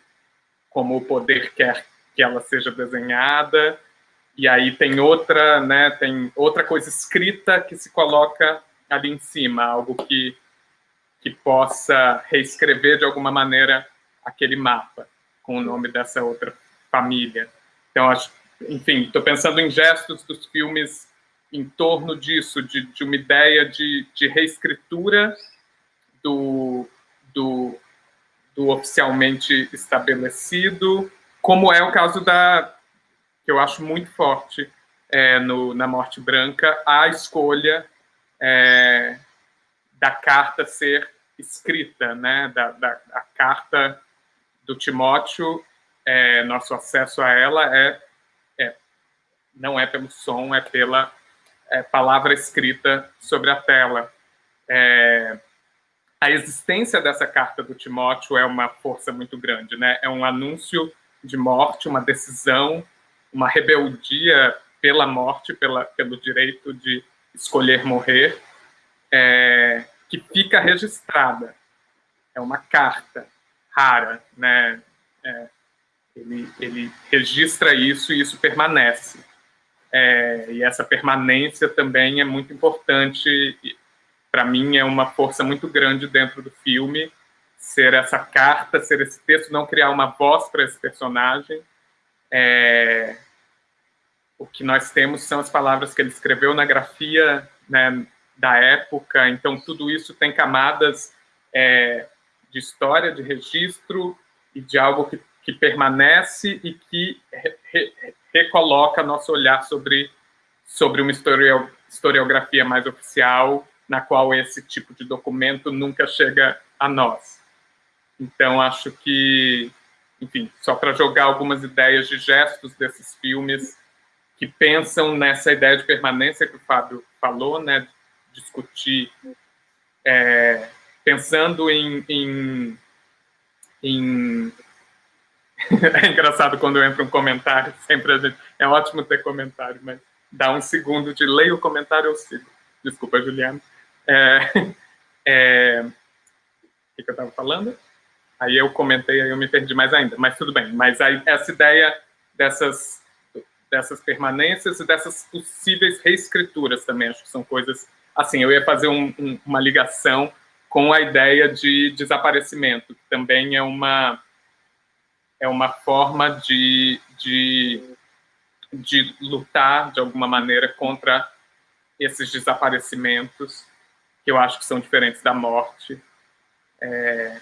como o poder quer que ela seja desenhada, e aí tem outra, né, tem outra coisa escrita que se coloca ali em cima, algo que, que possa reescrever de alguma maneira aquele mapa com o nome dessa outra família. Então, acho, enfim, estou pensando em gestos dos filmes em torno disso, de, de uma ideia de, de reescritura do, do, do, oficialmente estabelecido, como é o caso da, que eu acho muito forte é, no, na Morte Branca, a escolha é, da carta ser escrita, né, da, da a carta do Timóteo, é, nosso acesso a ela é, é, não é pelo som, é pela é, palavra escrita sobre a tela. É, a existência dessa carta do Timóteo é uma força muito grande, né? É um anúncio de morte, uma decisão, uma rebeldia pela morte, pela, pelo direito de escolher morrer, é, que fica registrada. É uma carta rara, né? É, ele, ele registra isso e isso permanece. É, e essa permanência também é muito importante. Para mim, é uma força muito grande dentro do filme ser essa carta, ser esse texto, não criar uma voz para esse personagem. É, o que nós temos são as palavras que ele escreveu na grafia né, da época, então tudo isso tem camadas é, de história, de registro e de algo que, que permanece e que re, re, recoloca nosso olhar sobre, sobre uma historio, historiografia mais oficial, na qual esse tipo de documento nunca chega a nós. Então, acho que, enfim, só para jogar algumas ideias de gestos desses filmes que pensam nessa ideia de permanência que o Fábio falou, né, discutir é, pensando em, em, em... é engraçado quando eu entro um comentário, sempre gente... é ótimo ter comentário, mas dá um segundo de leio o comentário eu sigo. Desculpa, Juliana. É, é, o que, eu estava falando? Aí eu comentei, aí eu me perdi mais ainda, mas tudo bem. Mas aí, essa ideia dessas, dessas permanências e dessas possíveis reescrituras também. Acho que são coisas. Assim, eu ia fazer um, um, uma ligação com a ideia de desaparecimento, que também é uma, é uma forma de, de, de lutar, de alguma maneira, contra esses desaparecimentos, que eu acho que são diferentes da morte. É,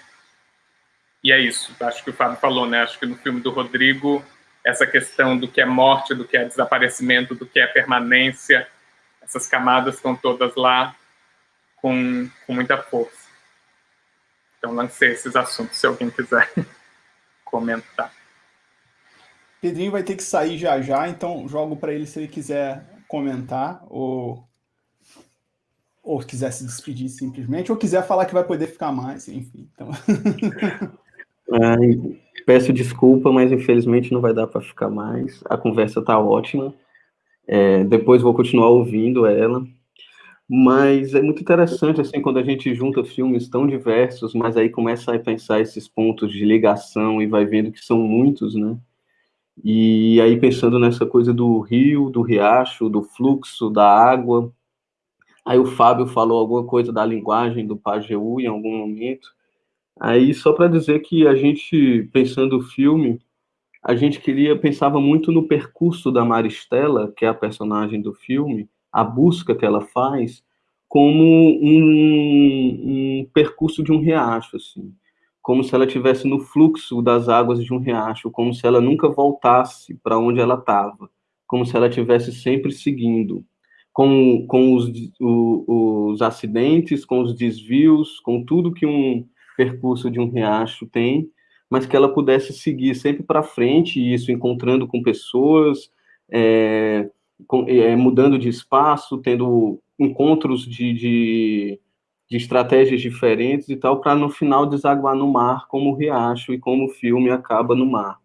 e é isso, acho que o Fábio falou, né? Acho que no filme do Rodrigo, essa questão do que é morte, do que é desaparecimento, do que é permanência, essas camadas estão todas lá com, com muita força. Então, lancei esses assuntos, se alguém quiser comentar. Pedrinho vai ter que sair já já, então jogo para ele se ele quiser comentar ou ou quiser se despedir simplesmente, ou quiser falar que vai poder ficar mais, enfim. Então... Ai, peço desculpa, mas infelizmente não vai dar para ficar mais. A conversa está ótima. É, depois vou continuar ouvindo ela. Mas é muito interessante, assim, quando a gente junta filmes tão diversos, mas aí começa a pensar esses pontos de ligação e vai vendo que são muitos, né? E aí pensando nessa coisa do rio, do riacho, do fluxo, da água. Aí o Fábio falou alguma coisa da linguagem do Pajeú em algum momento. Aí, só para dizer que a gente, pensando o filme, a gente queria, pensava muito no percurso da Maristela, que é a personagem do filme, a busca que ela faz, como um, um percurso de um riacho, assim. Como se ela estivesse no fluxo das águas de um riacho, como se ela nunca voltasse para onde ela estava, como se ela estivesse sempre seguindo, com, com os, os acidentes, com os desvios, com tudo que um, percurso de um riacho tem, mas que ela pudesse seguir sempre para frente, isso encontrando com pessoas, é, com, é, mudando de espaço, tendo encontros de, de, de estratégias diferentes e tal, para no final desaguar no mar, como o riacho e como o filme acaba no mar.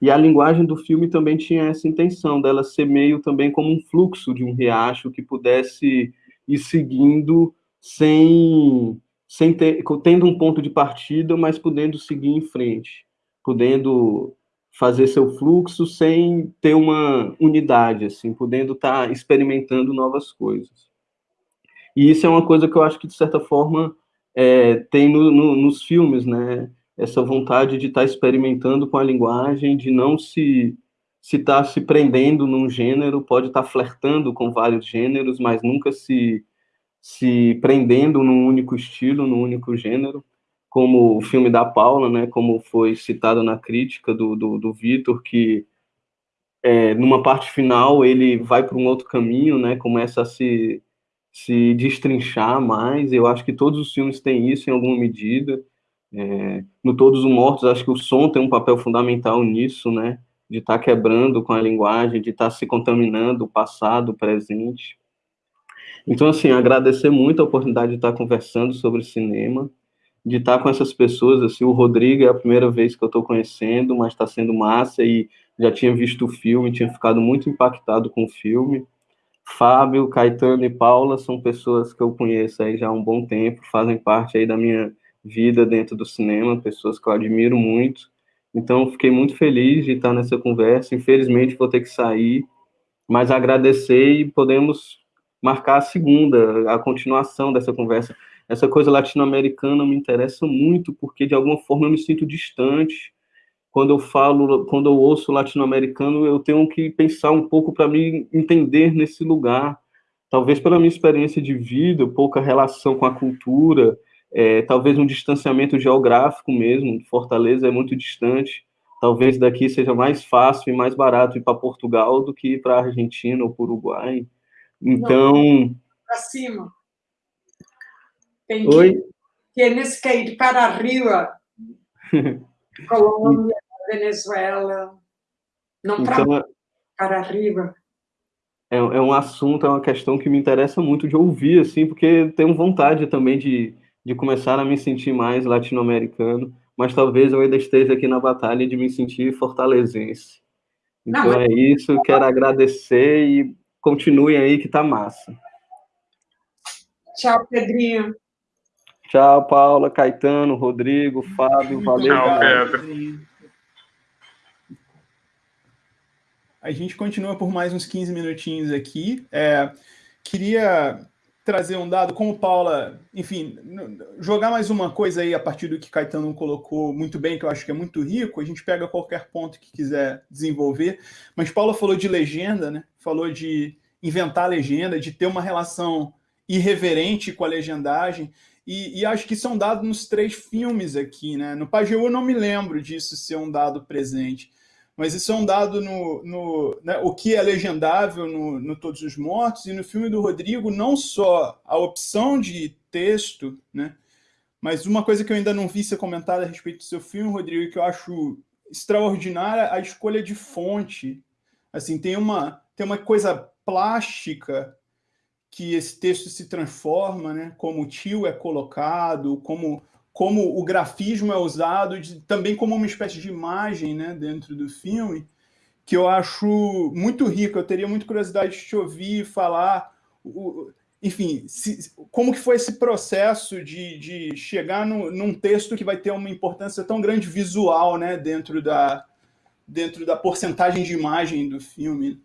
E a linguagem do filme também tinha essa intenção, dela ser meio também como um fluxo de um riacho que pudesse ir seguindo sem sem ter, tendo um ponto de partida, mas podendo seguir em frente, podendo fazer seu fluxo sem ter uma unidade, assim, podendo estar tá experimentando novas coisas. E isso é uma coisa que eu acho que, de certa forma, é, tem no, no, nos filmes, né? Essa vontade de estar tá experimentando com a linguagem, de não se se está se prendendo num gênero, pode estar tá flertando com vários gêneros, mas nunca se se prendendo num único estilo, num único gênero, como o filme da Paula, né, como foi citado na crítica do, do, do Vitor, que é, numa parte final ele vai para um outro caminho, né, começa a se, se destrinchar mais, eu acho que todos os filmes têm isso em alguma medida, é, no Todos os Mortos, acho que o som tem um papel fundamental nisso, né, de estar tá quebrando com a linguagem, de estar tá se contaminando o passado, o presente, então, assim, agradecer muito a oportunidade de estar conversando sobre cinema, de estar com essas pessoas, assim, o Rodrigo é a primeira vez que eu estou conhecendo, mas está sendo massa e já tinha visto o filme, tinha ficado muito impactado com o filme. Fábio, Caetano e Paula são pessoas que eu conheço aí já há um bom tempo, fazem parte aí da minha vida dentro do cinema, pessoas que eu admiro muito. Então, fiquei muito feliz de estar nessa conversa. Infelizmente, vou ter que sair, mas agradecer e podemos marcar a segunda, a continuação dessa conversa. Essa coisa latino-americana me interessa muito, porque de alguma forma eu me sinto distante. Quando eu falo, quando eu ouço latino-americano, eu tenho que pensar um pouco para me entender nesse lugar. Talvez pela minha experiência de vida, pouca relação com a cultura, é, talvez um distanciamento geográfico mesmo. Fortaleza é muito distante. Talvez daqui seja mais fácil e mais barato ir para Portugal do que ir para a Argentina ou para o Uruguai. Então. Para cima. Tem que, Oi? Tienes que ir para arriba. Colômbia, Venezuela. Não para, então, para arriba. É, é um assunto, é uma questão que me interessa muito de ouvir, assim, porque tenho vontade também de, de começar a me sentir mais latino-americano, mas talvez eu ainda esteja aqui na batalha de me sentir fortalezense. Então Não, é isso, quero agradecer e Continuem aí que tá massa. Tchau, Pedrinho. Tchau, Paula, Caetano, Rodrigo, Fábio, valeu. Tchau, Pedro. a gente continua por mais uns 15 minutinhos aqui. É, queria trazer um dado, como Paula, enfim, jogar mais uma coisa aí a partir do que Caetano colocou muito bem, que eu acho que é muito rico, a gente pega qualquer ponto que quiser desenvolver, mas Paula falou de legenda, né? Falou de inventar legenda, de ter uma relação irreverente com a legendagem, e, e acho que isso é um dado nos três filmes aqui, né? No Pajeú eu não me lembro disso ser um dado presente, mas isso é um dado no, no né, o que é legendável no, no, Todos os Mortos, e no filme do Rodrigo, não só a opção de texto, né, mas uma coisa que eu ainda não vi ser comentada a respeito do seu filme, Rodrigo, que eu acho extraordinária, a escolha de fonte. Assim, tem uma, tem uma coisa plástica que esse texto se transforma, né, como o tio é colocado, como como o grafismo é usado de, também como uma espécie de imagem né, dentro do filme, que eu acho muito rico. Eu teria muita curiosidade de te ouvir falar, o, enfim, se, como que foi esse processo de, de chegar no, num texto que vai ter uma importância tão grande visual né, dentro, da, dentro da porcentagem de imagem do filme.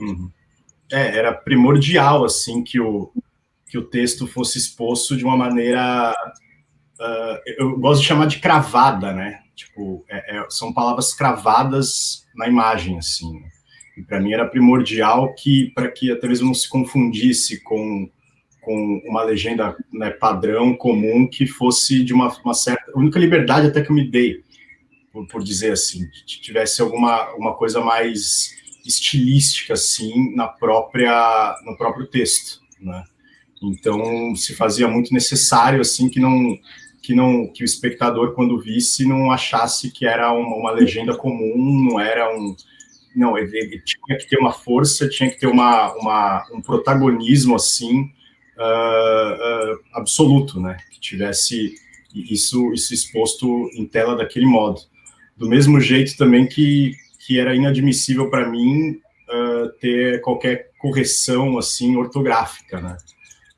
Uhum. É, era primordial assim que o, que o texto fosse exposto de uma maneira. Uh, eu gosto de chamar de cravada, né? Tipo, é, é, são palavras cravadas na imagem, assim. E para mim era primordial que, para que a televisão não se confundisse com, com uma legenda né, padrão, comum, que fosse de uma, uma, certa. A única liberdade até que eu me dei, por, por dizer assim, que tivesse alguma uma coisa mais estilística, assim, na própria, no próprio texto, né? Então, se fazia muito necessário, assim, que não que não que o espectador quando visse não achasse que era uma, uma legenda comum, não era um não, ele, ele, tinha que ter uma força, tinha que ter uma, uma um protagonismo assim uh, uh, absoluto, né? Que tivesse isso isso exposto em tela daquele modo. Do mesmo jeito também que que era inadmissível para mim uh, ter qualquer correção assim ortográfica, né?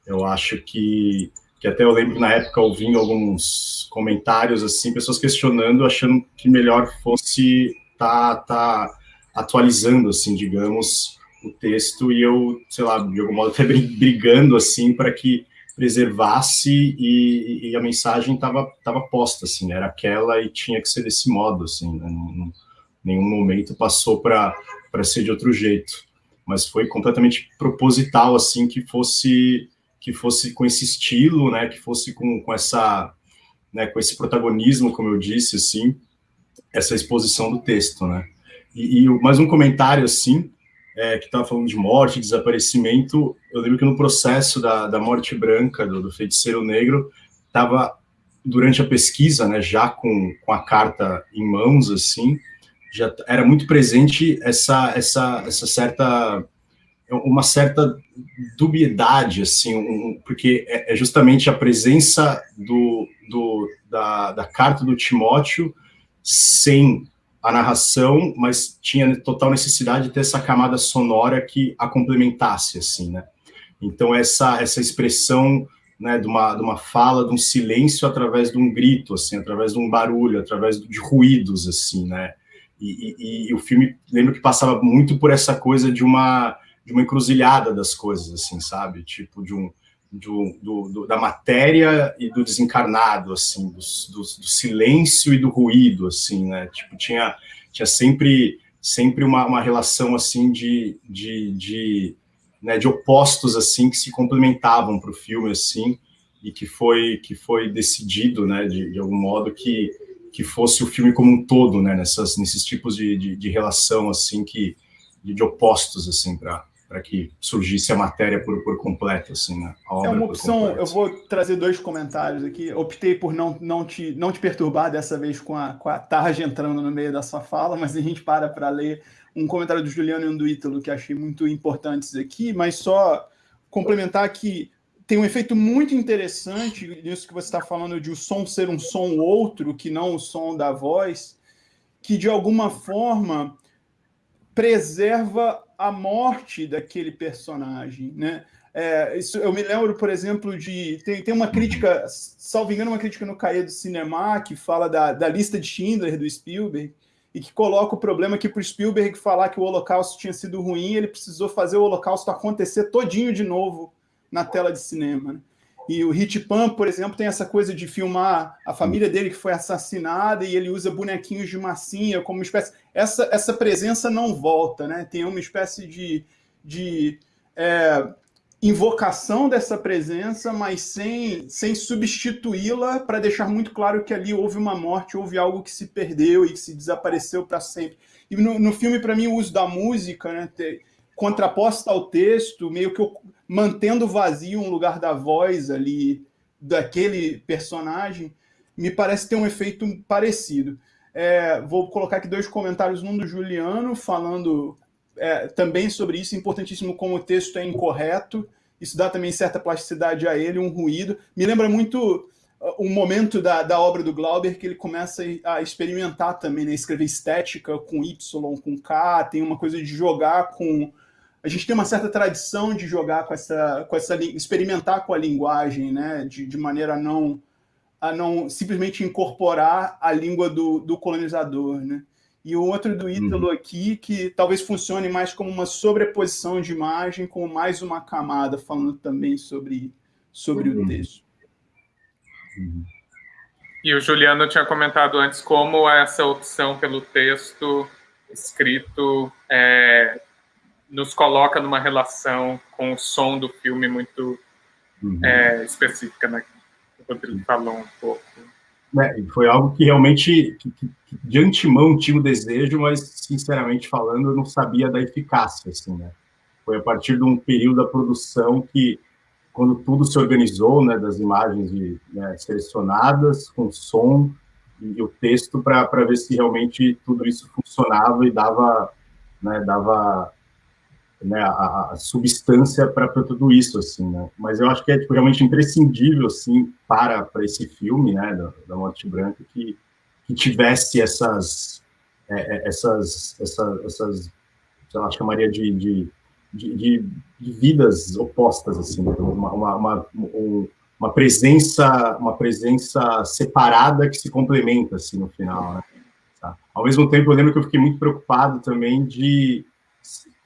Eu acho que, que até eu lembro na época ouvindo alguns comentários assim, pessoas questionando, achando que melhor fosse tá tá atualizando assim, digamos, o texto. E eu, sei lá, de algum modo até brigando assim para que preservasse e, e, a mensagem estava tava posta assim, era aquela e tinha que ser desse modo assim, né? Em nenhum momento passou para para ser de outro jeito, mas foi completamente proposital assim que fosse que fosse com esse estilo, né, que fosse com, com essa, né, com esse protagonismo, como eu disse, assim, essa exposição do texto, né. E, e mais um comentário, assim, é, que estava falando de morte, desaparecimento, eu lembro que no processo da, da morte branca, do, do feiticeiro negro, estava, durante a pesquisa, né, já com, com a carta em mãos, assim, já era muito presente essa, essa, essa certa uma certa dubiedade, assim, um, porque é, é, justamente a presença do, do, da, da carta do Timóteo sem a narração, mas tinha total necessidade de ter essa camada sonora que a complementasse, assim, né? Então, essa, essa expressão né, de, uma, de uma fala, de um silêncio através de um grito, assim, através de um barulho, através de ruídos, assim, né? E, e, e o filme, lembro que passava muito por essa coisa de uma de uma encruzilhada das coisas, assim, sabe? Tipo, de um, do, do, da matéria e do desencarnado, assim, do, silêncio e do ruído, assim, né? Tipo, tinha, tinha sempre, sempre uma, uma relação, assim, de, de, de, né, de opostos, assim, que se complementavam para o filme, assim, e que foi, que foi decidido, né, de, de algum modo, que, que fosse o filme como um todo, né, nessas, nesses tipos de, de, de relação, assim, que, de, de opostos, assim, para para que surgisse a matéria por, por completo, assim, né? é uma opção, eu vou trazer dois comentários aqui. Optei por não, não, te, não te perturbar dessa vez com a, com a tarde entrando no meio da sua fala, mas a gente para para ler um comentário do Juliano e um do Ítalo que achei muito importantes aqui, mas só complementar que tem um efeito muito interessante nisso que você está falando de o som ser um som outro, que não o som da voz, que de alguma forma preserva a morte daquele personagem, né? É, isso, eu me lembro, por exemplo, de. Tem, tem uma crítica, salvo engano, uma crítica no Caia do Cinema, que fala da, da lista de Schindler do Spielberg, e que coloca o problema que para o Spielberg falar que o Holocausto tinha sido ruim, ele precisou fazer o Holocausto acontecer todinho de novo na tela de cinema. Né? E o Hit Pan, por exemplo, tem essa coisa de filmar a família dele que foi assassinada e ele usa bonequinhos de massinha como uma espécie. Essa, essa presença não volta, né? Tem uma espécie de, de é, invocação dessa presença, mas sem, sem substituí-la para deixar muito claro que ali houve uma morte, houve algo que se perdeu e que se desapareceu para sempre. E no, no filme, para mim, o uso da música, né? Contraposta ao texto, meio que mantendo vazio um lugar da voz ali daquele personagem, me parece ter um efeito parecido. É, vou colocar aqui dois comentários, um do Juliano, falando é, também sobre isso, importantíssimo como o texto é incorreto, isso dá também certa plasticidade a ele, um ruído. Me lembra muito uh, um momento da, da obra do Glauber que ele começa a experimentar também, né? escrever estética com Y, com K, tem uma coisa de jogar com a gente tem uma certa tradição de jogar com essa, com essa experimentar com a linguagem, né, de, de maneira a não, a não simplesmente incorporar a língua do, do colonizador, né. E o outro do Ítalo uhum. aqui, que talvez funcione mais como uma sobreposição de imagem, como mais uma camada, falando também sobre, sobre uhum. o texto. Uhum. E o Juliano tinha comentado antes como essa opção pelo texto escrito é, nos coloca numa relação com o som do filme muito uhum. é, específica, né? O Rodrigo falou um pouco. É, foi algo que realmente, que, que, de antemão, tinha o desejo, mas, sinceramente falando, eu não sabia da eficácia, assim, né? Foi a partir de um período da produção que, quando tudo se organizou, né, das imagens de, né, selecionadas, com som e o texto, para ver se realmente tudo isso funcionava e dava, né, dava né, a, a substância para tudo isso, assim, né? Mas eu acho que é tipo, realmente imprescindível, assim, para, para esse filme, né, da, da Morte Branca, que, que tivesse essas, é, é essas, essas, essas, sei lá, chamaria de, de, de, de, de vidas opostas, assim, né? uma, uma, uma, uma presença, uma presença separada que se complementa, assim, no final, né? Tá? Ao mesmo tempo, eu lembro que eu fiquei muito preocupado também de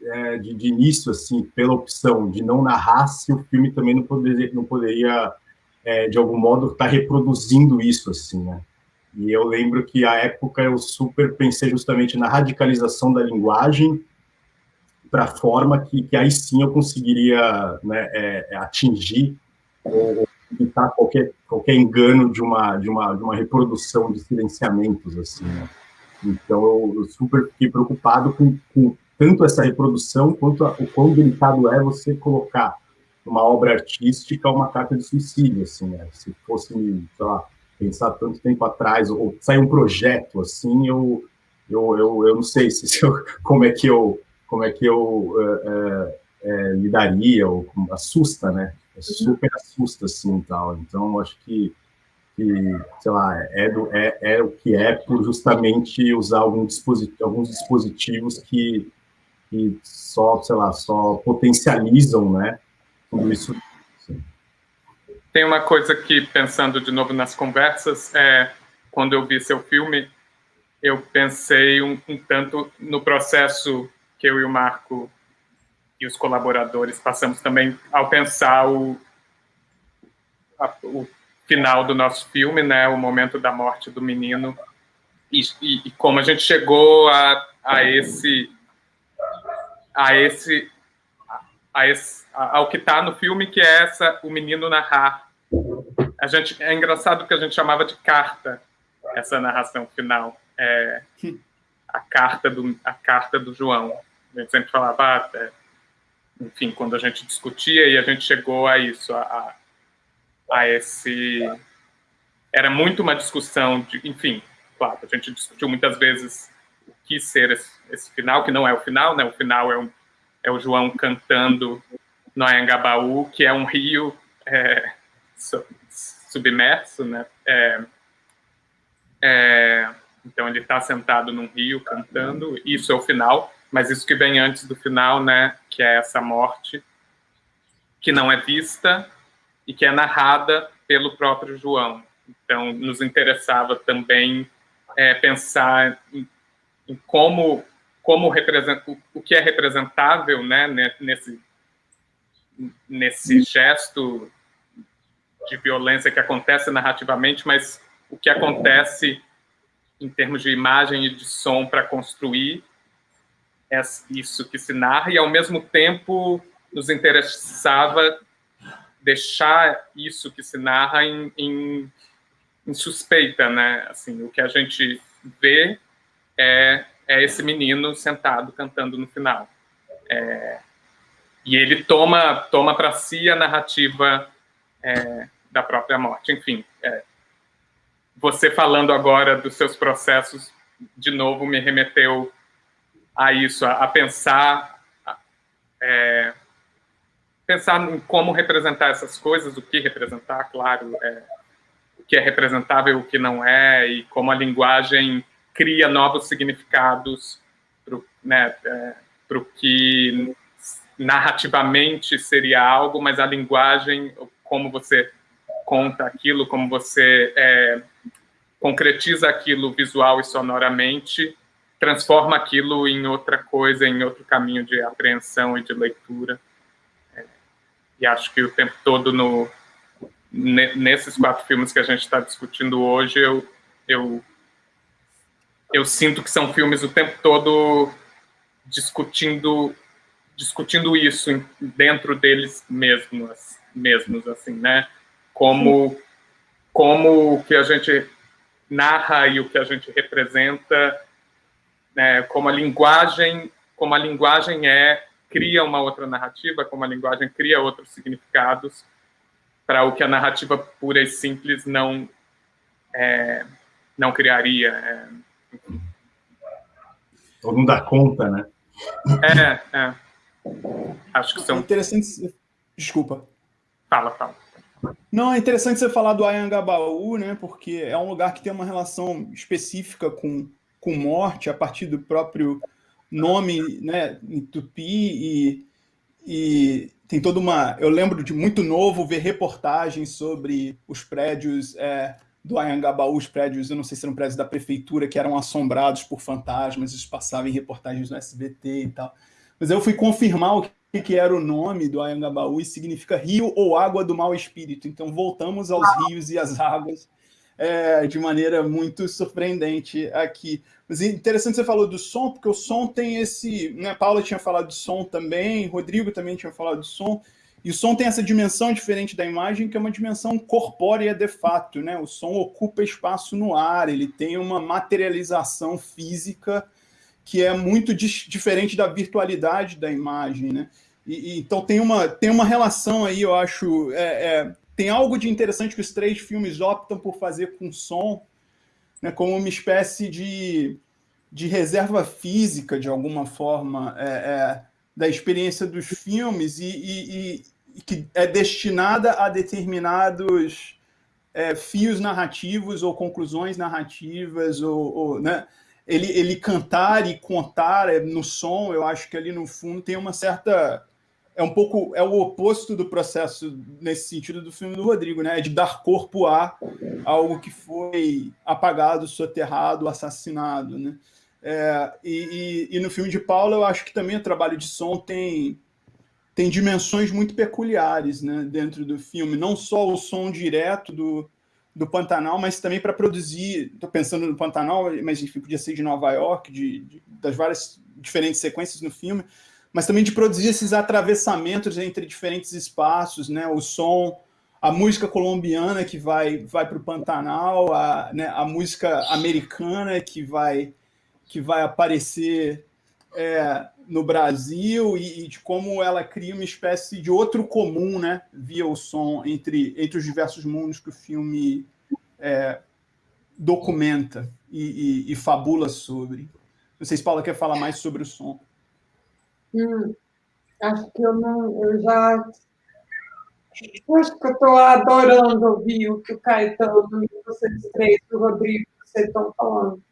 é, de, de, início, assim, pela opção de não narrar, se o filme também não poderia, não poderia é, de algum modo, estar tá reproduzindo isso, assim, né? E eu lembro que, à época, eu super pensei justamente na radicalização da linguagem para a forma que, que aí sim eu conseguiria né, é, é atingir ou evitar qualquer, qualquer engano de uma, de, uma, de uma reprodução de silenciamentos, assim, né? Então, eu, super fiquei preocupado com, com tanto essa reprodução quanto a, o quão delicado é você colocar uma obra artística uma carta de suicídio, assim, né? Se fosse, sei lá, pensar tanto tempo atrás, ou sair um projeto, assim, eu, eu, eu, eu não sei se, se eu, como é que eu, como é que eu é, é, lidaria, ou assusta, né? É super assusta, assim, tal. Então, acho que, que sei lá, é, do, é, é o que é por justamente usar algum dispositivo, alguns dispositivos que que só, sei lá, só potencializam, né, tudo isso. Tem uma coisa que, pensando de novo nas conversas, é, quando eu vi seu filme, eu pensei um, um tanto no processo que eu e o Marco e os colaboradores passamos também ao pensar o, a, o final do nosso filme, né, o momento da morte do menino, e, e, e como a gente chegou a, a esse a esse, a esse ao que está no filme, que é essa o menino narrar. A gente é engraçado que a gente chamava de carta essa narração final, é, a carta do a carta do João. A gente sempre falava, ah, é, enfim, quando a gente discutia e a gente chegou a isso, a, a esse era muito uma discussão de, enfim, claro, a gente discutiu muitas vezes quis ser esse, esse, final, que não é o final, né? O final é, um, é o João cantando no Anhangabaú, que é um rio é, submerso, né? É, é, então ele está sentado num rio cantando, isso é o final, mas isso que vem antes do final, né? Que é essa morte que não é vista e que é narrada pelo próprio João. Então nos interessava também é, pensar em como como representa o que é representável, né, nesse nesse gesto de violência que acontece narrativamente, mas o que acontece em termos de imagem e de som para construir isso que se narra, e ao mesmo tempo nos interessava deixar isso que se narra em, em, em suspeita, né? Assim, o que a gente vê é, é esse menino sentado cantando no final. É, e ele toma, toma para si a narrativa é, da própria morte. Enfim, é, você falando agora dos seus processos, de novo, me remeteu a isso, a, a pensar, é, pensar em como representar essas coisas, o que representar, claro, é, o que é representável, o que não é, e como a linguagem cria novos significados para o né, é, que narrativamente seria algo, mas a linguagem, como você conta aquilo, como você é, concretiza aquilo visual e sonoramente, transforma aquilo em outra coisa, em outro caminho de apreensão e de leitura. É, e acho que o tempo todo no, nesses quatro filmes que a gente está discutindo hoje, eu, eu, eu sinto que são filmes o tempo todo discutindo discutindo isso dentro deles mesmos, mesmos assim, né? Como como o que a gente narra e o que a gente representa, né? Como a linguagem, como a linguagem é cria uma outra narrativa, como a linguagem cria outros significados para o que a narrativa pura e simples não é, não criaria. É, Todo mundo dá conta, né? É, é. Acho que são. É interessante. Desculpa. Fala, fala. Não, é interessante você falar do Ayangabaú, né? Porque é um lugar que tem uma relação específica com, com morte a partir do próprio nome, né? Em tupi e, e tem toda uma. Eu lembro de muito novo ver reportagens sobre os prédios é, do Ayangabaú, os prédios, eu não sei se eram prédios da prefeitura, que eram assombrados por fantasmas, isso passava em reportagens no SBT e tal. Mas eu fui confirmar o que, que era o nome do Ayangabaú e significa rio ou água do mau espírito. Então voltamos aos rios e às águas é, de maneira muito surpreendente aqui. Mas é interessante você falou do som, porque o som tem esse... Né, Paula tinha falado de som também, Rodrigo também tinha falado de som, e o som tem essa dimensão diferente da imagem, que é uma dimensão corpórea de fato. Né? O som ocupa espaço no ar, ele tem uma materialização física que é muito diferente da virtualidade da imagem, né? E, e, então tem uma, tem uma relação aí, eu acho, é, é, tem algo de interessante que os três filmes optam por fazer com som, né, como uma espécie de, de reserva física, de alguma forma, é, é da experiência dos filmes e, e, e, que é destinada a determinados é, fios narrativos ou conclusões narrativas, ou, ou né, ele, ele cantar e contar é, no som, eu acho que ali no fundo tem uma certa... É um pouco, é o oposto do processo nesse sentido do filme do Rodrigo, né? É de dar corpo a algo que foi apagado, soterrado, assassinado, né? É, e, e, e, no filme de Paula, eu acho que também o trabalho de som tem, tem dimensões muito peculiares né, dentro do filme. Não só o som direto do, do Pantanal, mas também para produzir, estou pensando no Pantanal, mas enfim, podia ser de Nova York, de, de, das várias diferentes sequências no filme, mas também de produzir esses atravessamentos entre diferentes espaços, né, o som, a música colombiana que vai, vai para o Pantanal, a, né, a música americana que vai, que vai aparecer é, no Brasil e, e, de como ela cria uma espécie de outro comum, né, via o som, entre, entre os diversos mundos que o filme é, documenta e, e, e, fabula sobre. Não sei se Paula quer falar mais sobre o som. Hum, acho que eu não, eu já acho que eu estou adorando ouvir o que o Caetano e vocês três, o Rodrigo, vocês estão falando.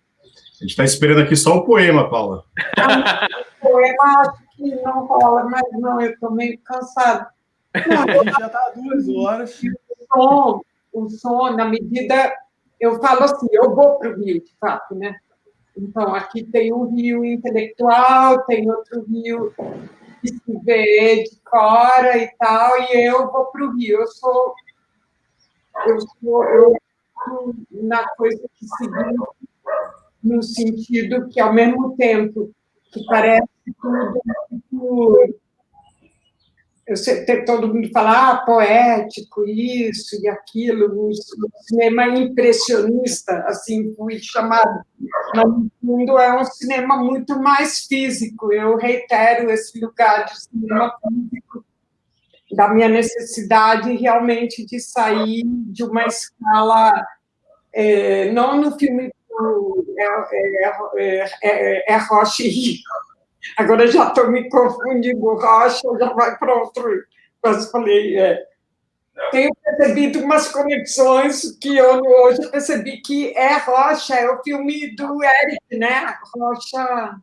A gente está esperando aqui só o poema, Paula. o poema acho que não rola, mas não, eu estou meio cansada. Não, já está duas horas. O som, o som, na medida. Eu falo assim, eu vou para o Rio, de fato, né? Então, aqui tem um rio intelectual, tem outro rio que se vê de fora e tal, e eu vou para o rio. Eu sou, eu sou eu, na coisa que seguinte, no sentido que, ao mesmo tempo que parece tudo muito eu sei, todo mundo fala, ah, poético, isso e aquilo, o cinema impressionista, assim fui chamado, mas no fundo é um cinema muito mais físico, eu reitero esse lugar de cinema físico, da minha necessidade realmente de sair de uma escala, é, não no filme do é, é, é, é Roche Rio, Agora já estou me confundindo, Rocha já vai para outro. Mas falei, é, tenho percebido umas conexões que eu hoje percebi que é Rocha, é o filme do Eric, né? Rocha.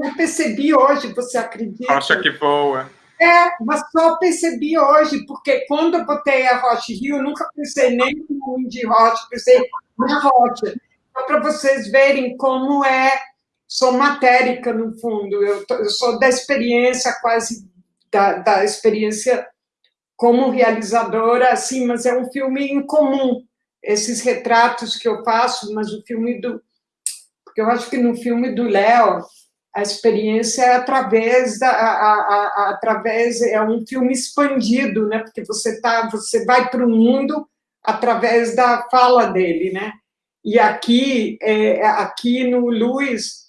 Eu percebi hoje, você acredita? Rocha que voa. É, mas só percebi hoje, porque quando eu botei a Rocha Rio, eu nunca pensei nem no de Rocha, pensei na Rocha. Para vocês verem como é. Sou matérica, no fundo, eu, eu sou da experiência, quase da, da, experiência como realizadora, assim, mas é um filme incomum, esses retratos que eu faço, mas o filme do... Porque eu acho que no filme do Léo, a experiência é através da a, a, a, através é um filme expandido né? Porque você tá você vai para o mundo através da fala dele né e aqui é, aqui no Luiz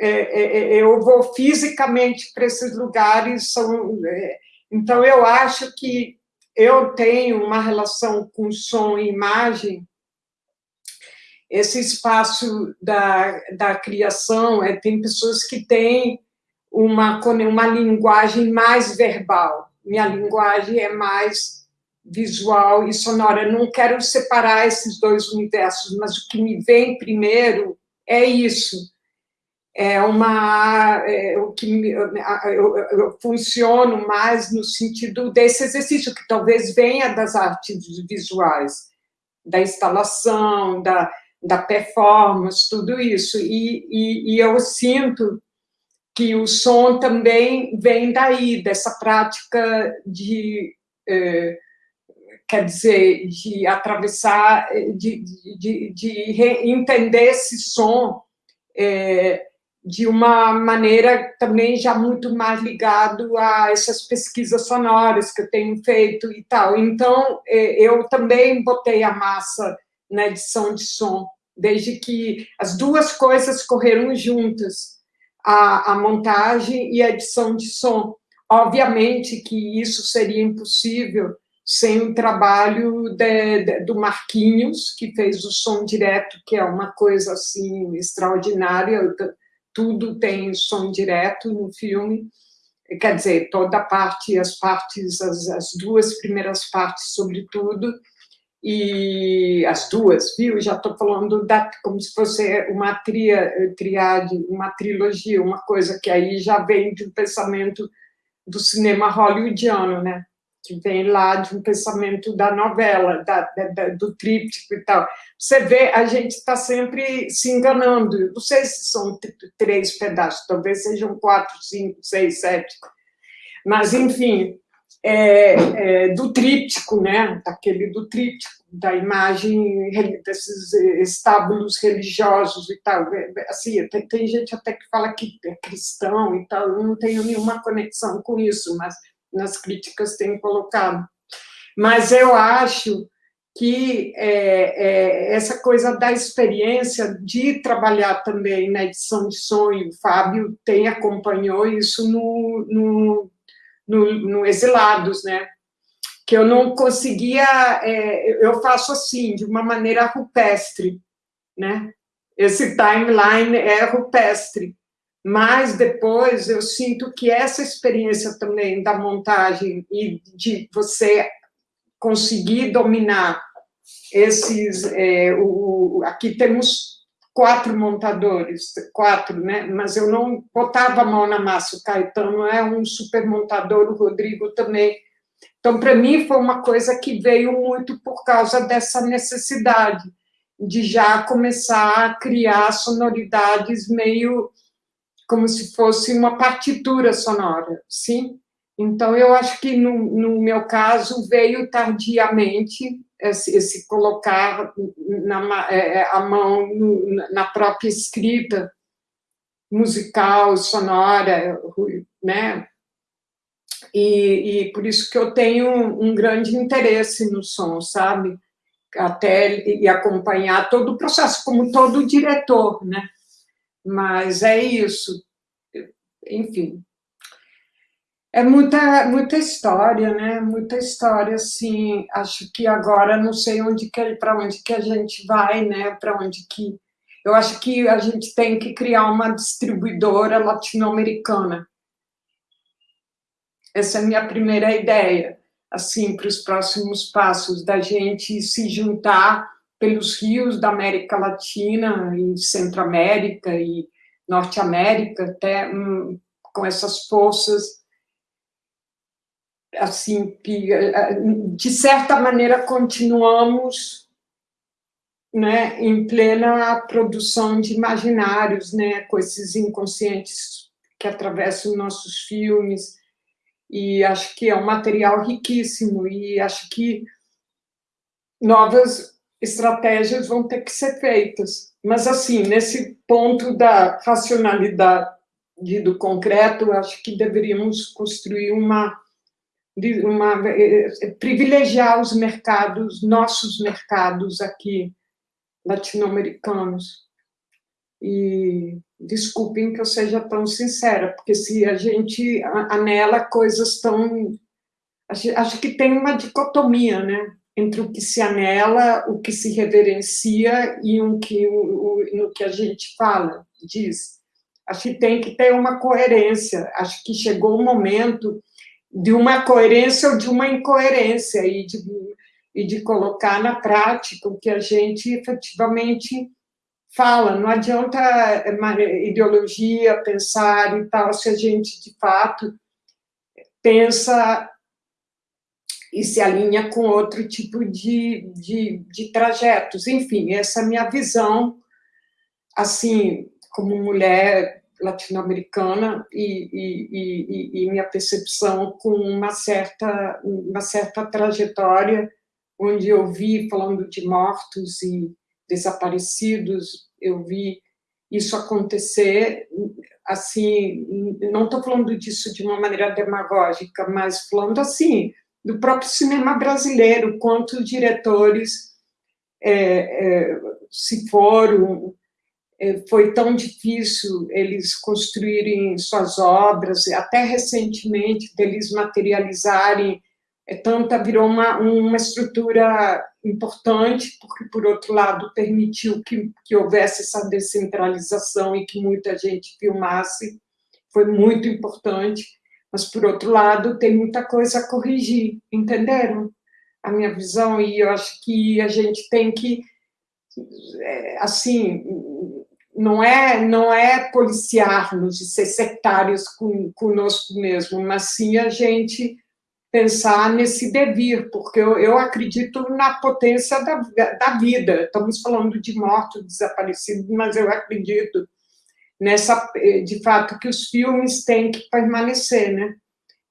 é, é, é, eu vou fisicamente para esses lugares, são, é, então eu acho que eu tenho uma relação com som e imagem, esse espaço da, da criação, é, tem pessoas que têm uma, uma linguagem mais verbal, minha linguagem é mais visual e sonora, não quero separar esses dois universos, mas o que me vem primeiro é isso, é uma é, o que eu, eu, eu, funciono mais no sentido desse exercício que talvez venha das artes visuais, da instalação, da, da performance, tudo isso. E, e, e eu sinto que o som também vem daí, dessa prática de, é, quer dizer, de atravessar, de, de, de entender esse som é, de uma maneira também já muito mais ligado a essas pesquisas sonoras que eu tenho feito e tal. Então, é, eu também botei a massa na edição de som, desde que as duas coisas correram juntas, a, a montagem e a edição de som. Obviamente que isso seria impossível sem o trabalho de, de, do Marquinhos, que fez o som direto, que é uma coisa assim extraordinária, tudo tem som direto no filme, quer dizer, toda parte, as partes, as, as duas primeiras partes, sobretudo, e as duas, viu? Já estou falando da, como se fosse uma tria, triade, uma trilogia, uma coisa que aí já vem um pensamento do cinema hollywoodiano, né? Que vem lá de um pensamento da novela, da, da, do tríptico e tal. Você vê, a gente está sempre se enganando. Não sei se são três pedaços, talvez sejam quatro, cinco, seis, sete. Mas, enfim, é, é, do tríptico, né? daquele do tríptico, da imagem desses estábulos religiosos e tal. É, é, assim, tem, tem gente até que fala que é cristão e tal, eu não tenho nenhuma conexão com isso, mas nas críticas tem colocado. Mas eu acho que é, é, essa coisa da experiência de trabalhar também na edição de e o Fábio tem acompanhou isso no, no, no, no Exilados, né? que eu não conseguia, é, eu faço assim, de uma maneira rupestre, né? Esse timeline é rupestre, mas depois eu sinto que essa experiência também da montagem e de você conseguir dominar esses... É, o, aqui temos quatro montadores, quatro, né? mas eu não botava a mão na massa, o Caetano é um super montador, o Rodrigo também. Então, para mim, foi uma coisa que veio muito por causa dessa necessidade de já começar a criar sonoridades meio como se fosse uma partitura sonora, sim? Então, eu acho que, no, no meu caso, veio tardiamente esse, esse colocar na, é, é, a mão na própria escrita musical, sonora, né? E, e por isso que eu tenho um grande interesse no som, sabe? Até e acompanhar todo o processo, como todo diretor, né? Mas é isso. Enfim. É muita, muita história, né? Muita história, assim. Acho que agora não sei onde para onde que a gente vai, né? Para onde que eu acho que a gente tem que criar uma distribuidora latino-americana. Essa é a minha primeira ideia, assim, para os próximos passos, da gente se juntar pelos rios da América Latina e Centro-América e Norte-América, até hum, com essas forças, assim, que, eh, de certa maneira, continuamos né, em plena produção de imaginários, né, com esses inconscientes que atravessam nossos filmes, e acho que é um material riquíssimo, e acho que novas estratégias vão ter que ser feitas. Mas, assim, nesse ponto da racionalidade do concreto, acho que deveríamos construir uma, uma eh, privilegiar os mercados, nossos mercados aqui, latino-americanos. E desculpem que eu seja tão sincera, porque se a gente anela coisas tão... Acho que tem uma dicotomia, né? Entre o que se anela, o que se reverencia e o que, o, o, no que a gente fala, diz. Acho que tem que ter uma coerência. Acho que chegou o momento de uma coerência ou de uma incoerência e de, e de colocar na prática o que a gente efetivamente fala. Não adianta ideologia, pensar e tal, se a gente, de fato, pensa e se alinha com outro tipo de, de, de trajetos. Enfim, essa é a minha visão, assim, como mulher latino-americana e, e, e, e, minha percepção com uma certa, uma certa trajetória, onde eu vi, falando de mortos e desaparecidos, eu vi isso acontecer, assim, não estou falando disso de uma maneira demagógica, mas falando assim, do próprio cinema brasileiro, quantos diretores é, é, se foram, é, foi tão difícil eles construírem suas obras, até recentemente, deles materializarem, é, tanta virou uma, uma estrutura importante, porque, por outro lado, permitiu que, que houvesse essa descentralização e que muita gente filmasse, foi muito importante, mas, por outro lado, tem muita coisa a corrigir, entenderam? A minha visão, e eu acho que a gente tem que, é, assim, não é, não é policiar-nos e ser sectários com, conosco mesmo, mas sim a gente pensar nesse devir, porque eu, eu acredito na potência da, da vida. Estamos falando de mortos, desaparecidos, mas eu acredito nessa, eh, de fato, que os filmes têm que permanecer, né?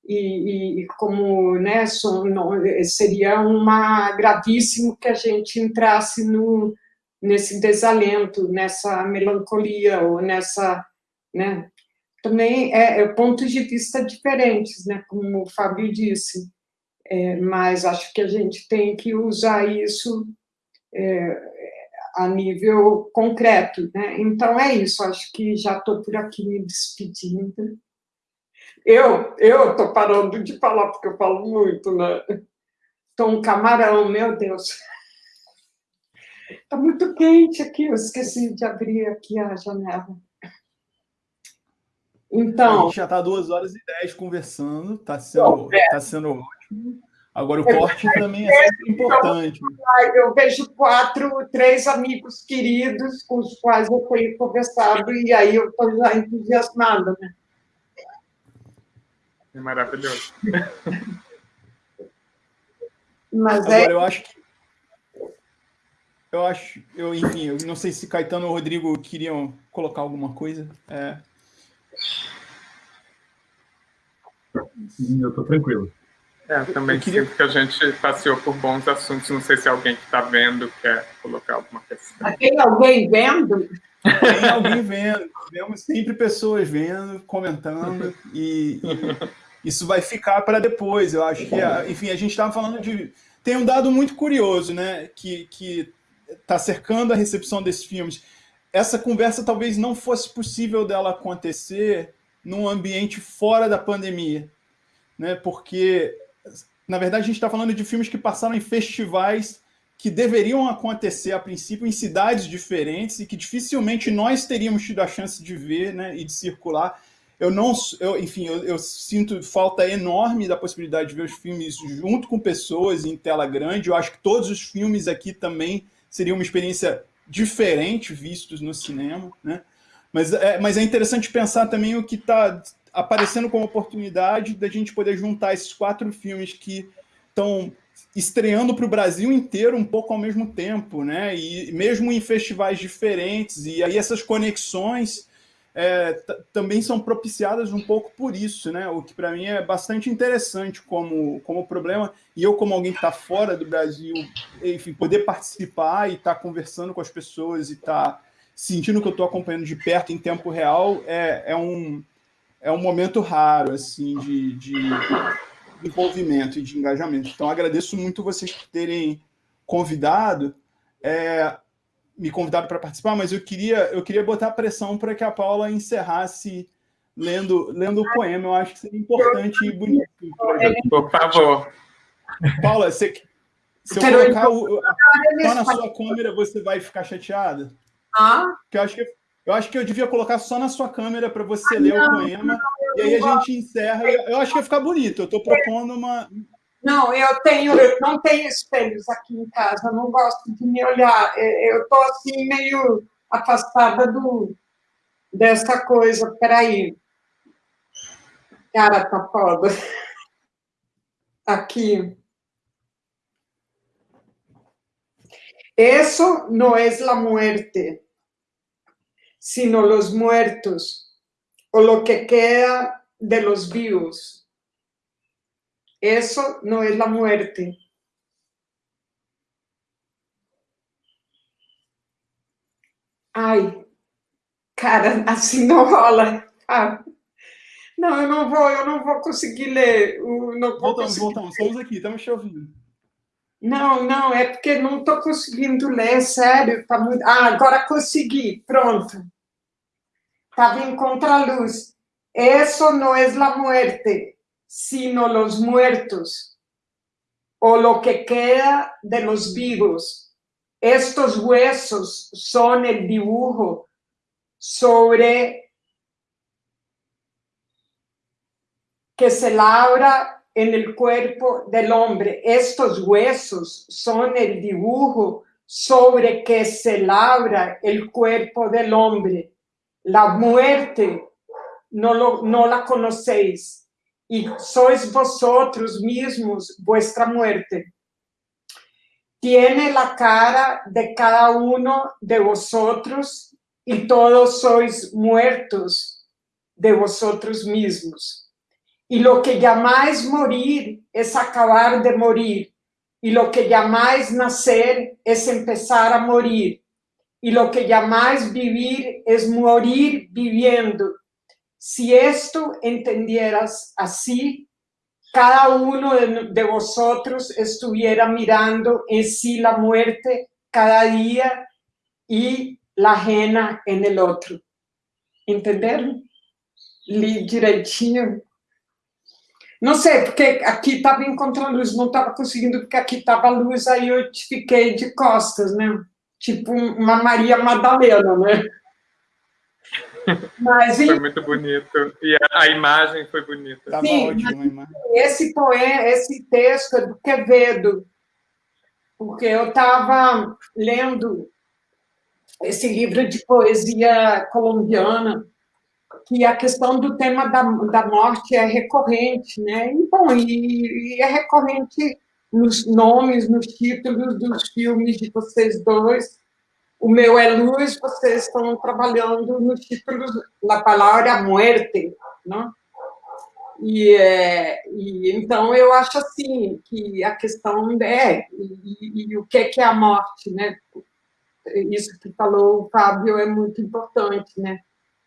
E, e como, né, não, eh, seria uma gravíssimo que a gente entrasse no, nesse desalento, nessa melancolia, ou nessa, né, também é, é pontos de vista diferentes, né, como o Fábio disse, é, mas acho que a gente tem que usar isso é, a nível concreto. Né? Então, é isso, acho que já estou por aqui me despedindo. Eu estou parando de falar, porque eu falo muito, né? Estou um camarão, meu Deus. Está muito quente aqui, eu esqueci de abrir aqui a janela. Então... A gente já está duas horas e dez conversando, está sendo, é. tá sendo ótimo. Agora, o corte também é sempre importante. Eu vejo quatro, três amigos queridos com os quais eu tenho conversado, e aí eu estou já entusiasmada, né? É maravilhoso. Mas Agora, é... eu acho que eu acho, eu, enfim, eu não sei se Caetano ou Rodrigo queriam colocar alguma coisa. É... Eu tô tranquilo. É, também eu queria... sinto que a gente passeou por bons assuntos. Não sei se alguém que está vendo quer colocar alguma questão. Tem alguém vendo? Tem alguém vendo. Temos sempre pessoas vendo, comentando, e, e isso vai ficar para depois. Eu acho que, enfim, a gente estava falando de. Tem um dado muito curioso, né? Que, que está cercando a recepção desses filmes. Essa conversa talvez não fosse possível dela acontecer num ambiente fora da pandemia, né? Porque na verdade, a gente está falando de filmes que passaram em festivais que deveriam acontecer, a princípio, em cidades diferentes e que dificilmente nós teríamos tido a chance de ver né, e de circular. Eu não, eu, enfim, eu, eu, sinto falta enorme da possibilidade de ver os filmes junto com pessoas em tela grande. Eu acho que todos os filmes aqui também seriam uma experiência diferente vistos no cinema, né? Mas é, mas é interessante pensar também o que está aparecendo como oportunidade da gente poder juntar esses quatro filmes que estão estreando para o Brasil inteiro um pouco ao mesmo tempo, né? E mesmo em festivais diferentes, e aí essas conexões é, também são propiciadas um pouco por isso, né? O que para mim é bastante interessante como, como problema, e eu, como alguém que está fora do Brasil, enfim, poder participar e estar tá conversando com as pessoas e estar tá sentindo que eu estou acompanhando de perto em tempo real é, é um é um momento raro assim de, de envolvimento e de engajamento. Então, agradeço muito vocês por terem convidado, é, me convidado para participar, mas eu queria, eu queria botar pressão para que a Paula encerrasse lendo, lendo o poema. Eu acho que seria importante e bonito. Por favor. Paula, você, se eu colocar o, só na sua câmera, você vai ficar chateada? Ah? Porque eu acho que eu acho que eu devia colocar só na sua câmera para você ah, ler não, o poema não, e aí a gente encerra. Eu acho que ia ficar bonito. Eu estou propondo uma. Não, eu tenho, eu não tenho espelhos aqui em casa. Eu não gosto de me olhar. É, eu estou assim meio afastada do dessa coisa. Peraí. Cara, tá foda. Aqui. Eso no es la muerte. Sino los muertos o lo que queda de los vivos. Eso no es la muerte. Ai, cara, assim não rola. Ah, não, eu não vou, eu não vou conseguir ler. Não voltamos, conseguir voltamos, estamos aqui, estamos te ouvindo. Não, não, é porque não estou conseguindo ler, sério. Tá muito... Ah, agora consegui, pronto. En contraluz. Eso no es la muerte, sino los muertos, o lo que queda de los vivos. Estos huesos son el dibujo sobre que se labra en el cuerpo del hombre. Estos huesos son el dibujo sobre que se labra el cuerpo del hombre la muerte no, lo, no la conocéis y sois vosotros mismos vuestra muerte. Tiene la cara de cada uno de vosotros y todos sois muertos de vosotros mismos. Y lo que llamáis morir es acabar de morir. Y lo que llamáis nacer es empezar a morir y lo que llamáis vivir es morir viviendo. Si esto entendieras así, cada uno de, vosotros estuviera mirando en sí la muerte cada día y la ajena en el otro. ¿Entenderam? Li direitinho. Não sei, porque aqui estava encontrando luz, não estava conseguindo, porque aqui estava luz, aí eu fiquei de costas, né? Tipo uma Maria Madalena, né? Mas, foi muito bonito. E a, a imagem foi bonita. Tava Sim, ótimo, esse poema, esse texto é do Quevedo, porque eu estava lendo esse livro de poesia colombiana, que a questão do tema da, da morte é recorrente, né? E, bom, e, e é recorrente nos nomes, nos títulos dos filmes de vocês dois. O meu é Luz, vocês estão trabalhando nos títulos da palavra muerte, não? E, é, e, então eu acho assim que a questão é e, e, o que é que é a morte, né? Isso que falou o Fábio é muito importante, né?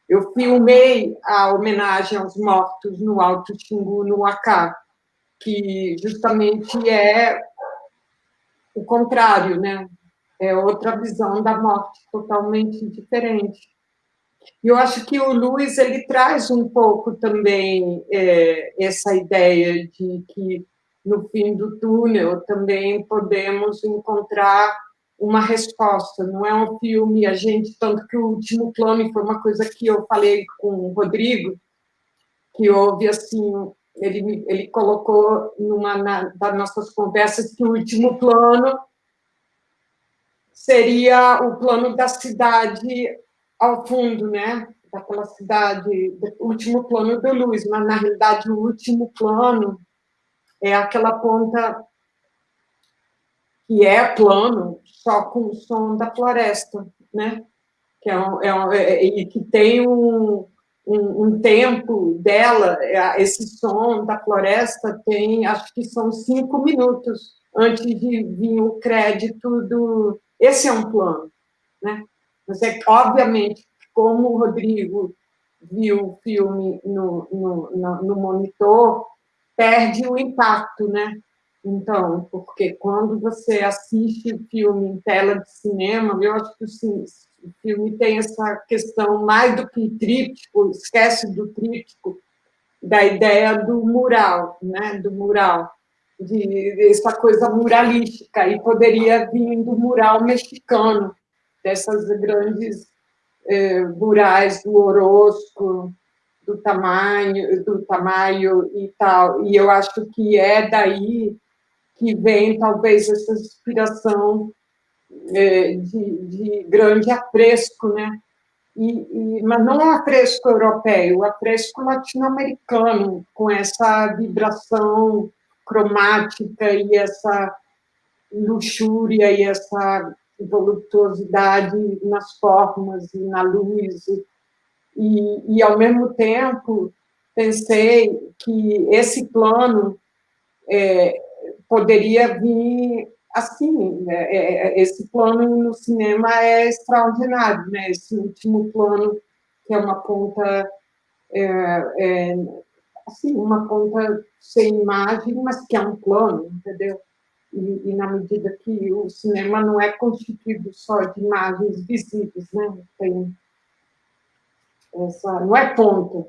Eu filmei a homenagem aos mortos no Alto Xingu, no Acá, que justamente é o contrário, né? É outra visão da morte, totalmente diferente. E eu acho que o Luiz ele traz um pouco também é, essa ideia de que no fim do túnel também podemos encontrar uma resposta. Não é um filme, a gente, tanto que o último plano foi uma coisa que eu falei com o Rodrigo, que houve assim, ele, ele colocou numa na, das nossas conversas que o último plano seria o plano da cidade ao fundo, né? Daquela cidade, o último plano do Luz, mas na realidade o último plano é aquela ponta que é plano, só com o som da floresta, né? Que é, é, um, é e que tem um, um, um, tempo dela, é, esse som da floresta tem, acho que são cinco minutos antes de vir o crédito do. Esse é um plano, né? Mas é obviamente, como o Rodrigo viu o filme no, no, no, no monitor, perde o impacto, né? Então, porque quando você assiste o filme em tela de cinema, eu acho que o filme tem essa questão mais do que tríptico, esquece do tríptico, da ideia do mural, né? Do mural, de essa coisa muralística, e poderia vir do mural mexicano, dessas grandes eh, murais do Orozco, do tamanho, do tamanho e tal. E eu acho que é daí que vem talvez essa inspiração eh, de, de, grande afresco, né? E, e, mas não o afresco europeu, o afresco latino-americano, com essa vibração cromática e essa luxúria e essa voluptuosidade nas formas e na luz. E, e, ao mesmo tempo, pensei que esse plano é, poderia vir assim, né? É, é, esse plano no cinema é extraordinário, né? Esse último plano, que é uma ponta, é, é, assim, uma ponta sem imagem, mas que é um plano, entendeu? E, e, na medida que o cinema não é constituído só de imagens visíveis, né? Tem essa, não é ponto,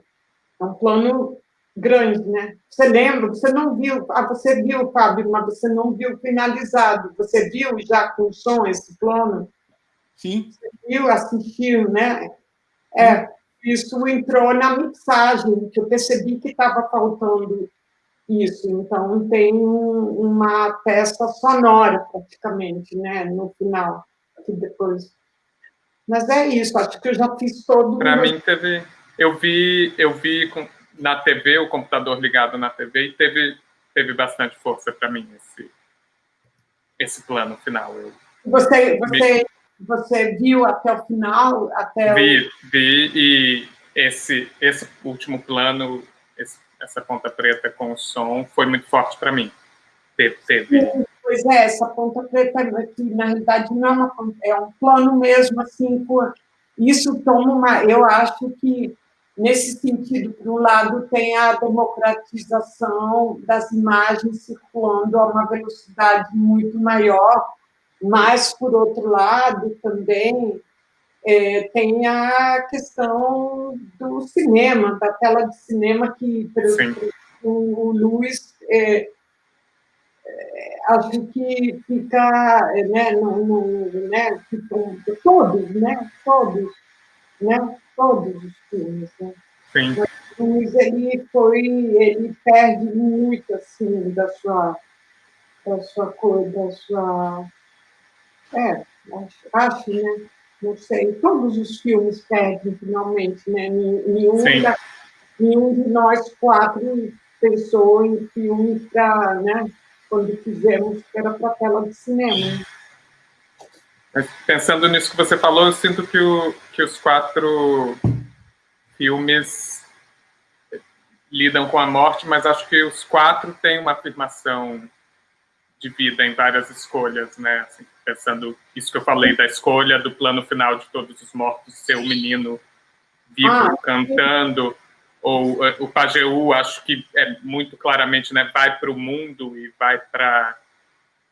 é um plano grande, né? Você lembra? Você não viu? Ah, você viu, Fábio, mas você não viu finalizado. Você viu já com som esse plano? Sim. Você viu, assistiu, né? É, isso entrou na mixagem, que eu percebi que estava faltando isso, então tem uma peça sonora praticamente, né, no final, que depois. Mas é isso, acho que eu já fiz todo. Para mim teve, eu vi, eu vi com, na TV o computador ligado na TV e teve teve bastante força para mim esse esse plano final. Eu, você você me... você viu até o final, até vi o... vi e esse esse último plano esse essa ponta preta com o som foi muito forte para mim. Teve, teve. Pois é, essa ponta preta, que na realidade não é uma é um plano mesmo, assim, por, isso toma uma, eu acho que nesse sentido, por um lado, tem a democratização das imagens circulando a uma velocidade muito maior, mas, por outro lado, também é, tem a questão do cinema, da tela de cinema, que o, o Luiz é, é, acho que fica, né, no, no, né, tipo, todos, né, todos, né, todos os filmes, né. Sim. O Luiz, ele foi, ele perde muito, assim, da sua, da sua cor, da sua, é, acho, acho né, não sei, todos os filmes perdem finalmente, né? Nenhum, da, nenhum de nós quatro pensou em filme para, né? quando fizemos, era para tela de cinema. Mas pensando nisso que você falou, eu sinto que, o, que os quatro filmes lidam com a morte, mas acho que os quatro têm uma afirmação de vida em várias escolhas, né? Assim, pensando isso que eu falei da escolha do plano final de todos os mortos ser o menino vivo ah, cantando, ou eh, o Pajeú, acho que é muito claramente, né? Vai para o mundo e vai para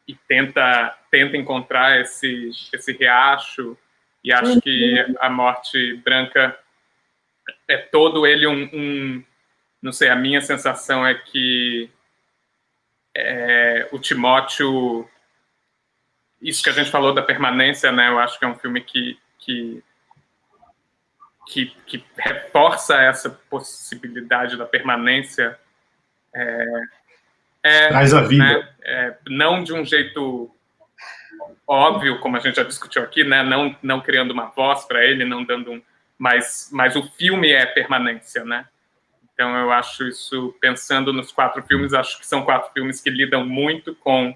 e tenta tenta encontrar esse esse riacho e acho que uhum. a morte branca é todo ele um, um não sei a minha sensação é que é, o Timóteo isso que a gente falou da permanência né eu acho que é um filme que que que, que reforça essa possibilidade da permanência é, é, Traz a vida. Né, é, não de um jeito óbvio, como a gente já discutiu aqui, né, não, não criando uma voz para ele, não dando um. Mas, mas o filme é permanência, né? Então eu acho isso, pensando nos quatro filmes, acho que são quatro filmes que lidam muito com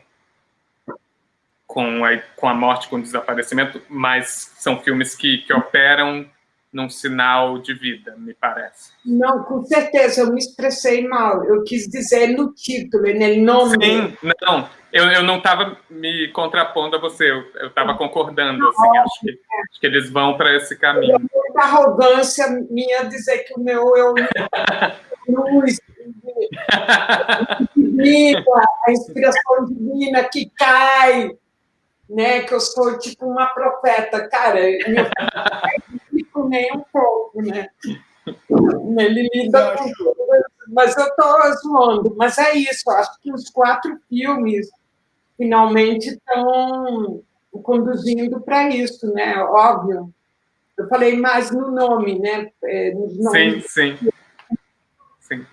com a, com a morte, com o desaparecimento, mas são filmes que, que operam num sinal de vida, me parece. Não, com certeza, eu me expressei mal. Eu quis dizer no título, no nome. Sim, não, eu, eu não estava me contrapondo a você, eu estava concordando, assim, acho que, acho que eles vão para esse caminho. É a arrogância minha dizer que o meu eu luz, a inspiração divina que cai, né, que eu sou tipo uma profeta, cara, meu fico nem um pouco, né? Ele lida com mas eu estou zoando. Mas é isso, acho que os quatro filmes finalmente estão conduzindo para isso, né? Óbvio. Eu falei mais no nome, né? É, sim, sim. Sim.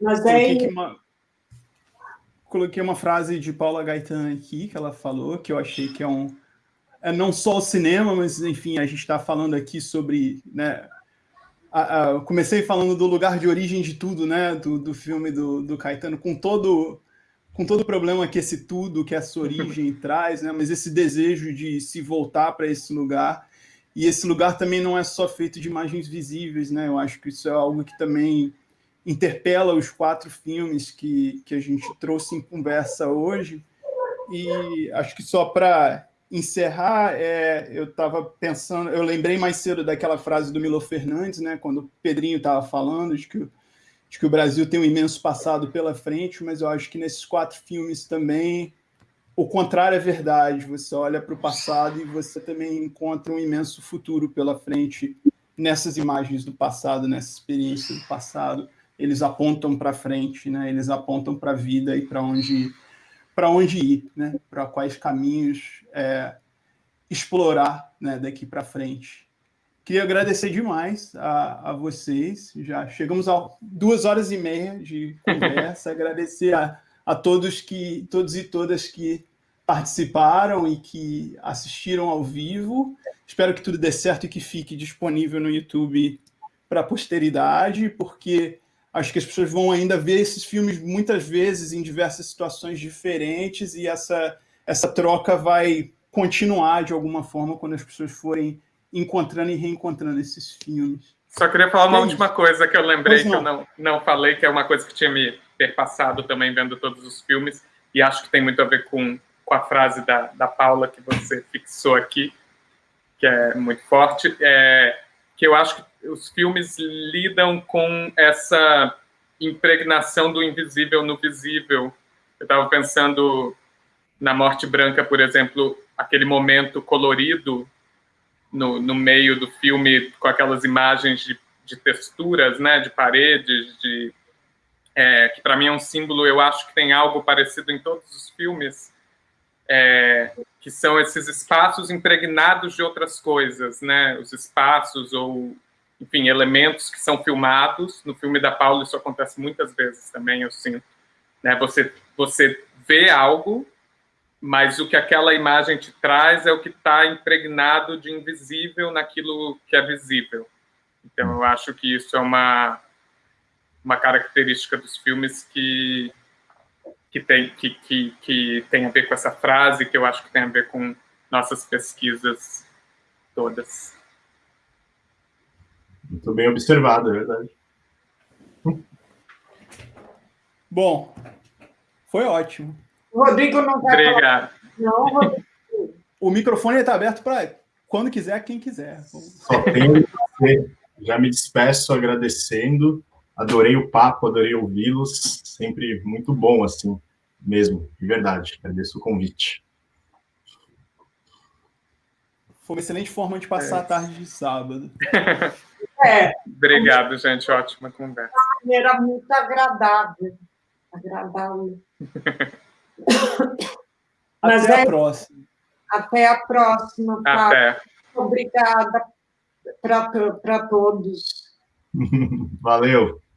Mas é... Uma... Coloquei uma frase de Paula Gaetan aqui, que ela falou, que eu achei que é um não só o cinema, mas enfim, a gente está falando aqui sobre, né, a, a, comecei falando do lugar de origem de tudo, né, do, do filme do, do Caetano, com todo com todo o problema que esse tudo, que essa origem traz, né, mas esse desejo de se voltar para esse lugar, e esse lugar também não é só feito de imagens visíveis, né, eu acho que isso é algo que também interpela os quatro filmes que, que a gente trouxe em conversa hoje, e acho que só para encerrar, é, eu estava pensando, eu lembrei mais cedo daquela frase do Milo Fernandes, né, quando o Pedrinho estava falando de que, de que o Brasil tem um imenso passado pela frente, mas eu acho que nesses quatro filmes também o contrário é verdade. Você olha para o passado e você também encontra um imenso futuro pela frente nessas imagens do passado, nessa experiência do passado. Eles apontam para frente, né? Eles apontam para a vida e para onde para onde ir, né? para quais caminhos é, explorar né? daqui para frente. Queria agradecer demais a, a, vocês, já chegamos a duas horas e meia de conversa, agradecer a, a todos, que, todos e todas que participaram e que assistiram ao vivo. Espero que tudo dê certo e que fique disponível no YouTube para a posteridade, porque acho que as pessoas vão ainda ver esses filmes muitas vezes em diversas situações diferentes e essa, essa troca vai continuar de alguma forma quando as pessoas forem encontrando e reencontrando esses filmes. Só queria falar uma é última coisa que eu lembrei que eu não, não falei, que é uma coisa que tinha me perpassado também vendo todos os filmes, e acho que tem muito a ver com, com a frase da, da Paula que você fixou aqui, que é muito forte, é, que eu acho que os filmes lidam com essa impregnação do invisível no visível. Eu estava pensando na Morte Branca, por exemplo, aquele momento colorido no, no meio do filme, com aquelas imagens de, de texturas, né, de paredes, de, é, que para mim é um símbolo, eu acho que tem algo parecido em todos os filmes, é, que são esses espaços impregnados de outras coisas, né, os espaços ou enfim, elementos que são filmados. No filme da Paula isso acontece muitas vezes também, eu sinto. Né? Você, você vê algo, mas o que aquela imagem te traz é o que está impregnado de invisível naquilo que é visível. Então, eu acho que isso é uma, uma característica dos filmes que, que tem, que, que, que tem a ver com essa frase, que eu acho que tem a ver com nossas pesquisas todas. Muito bem observado, é verdade. Bom, foi ótimo. O Rodrigo não vai Obrigado. falar. Não, Rodrigo. O microfone está aberto para quando quiser, quem quiser. Só tenho já me despeço agradecendo. Adorei o papo, adorei ouvi-los. Sempre muito bom, assim, mesmo, de verdade. Agradeço o convite. Foi uma excelente forma de passar É. a tarde de sábado. É, Obrigado, gente. Ótima conversa. maneira muito agradável. Agradável. Mas Até é- a próxima. Até a próxima, Paulo. Até. Obrigada para todos. Valeu.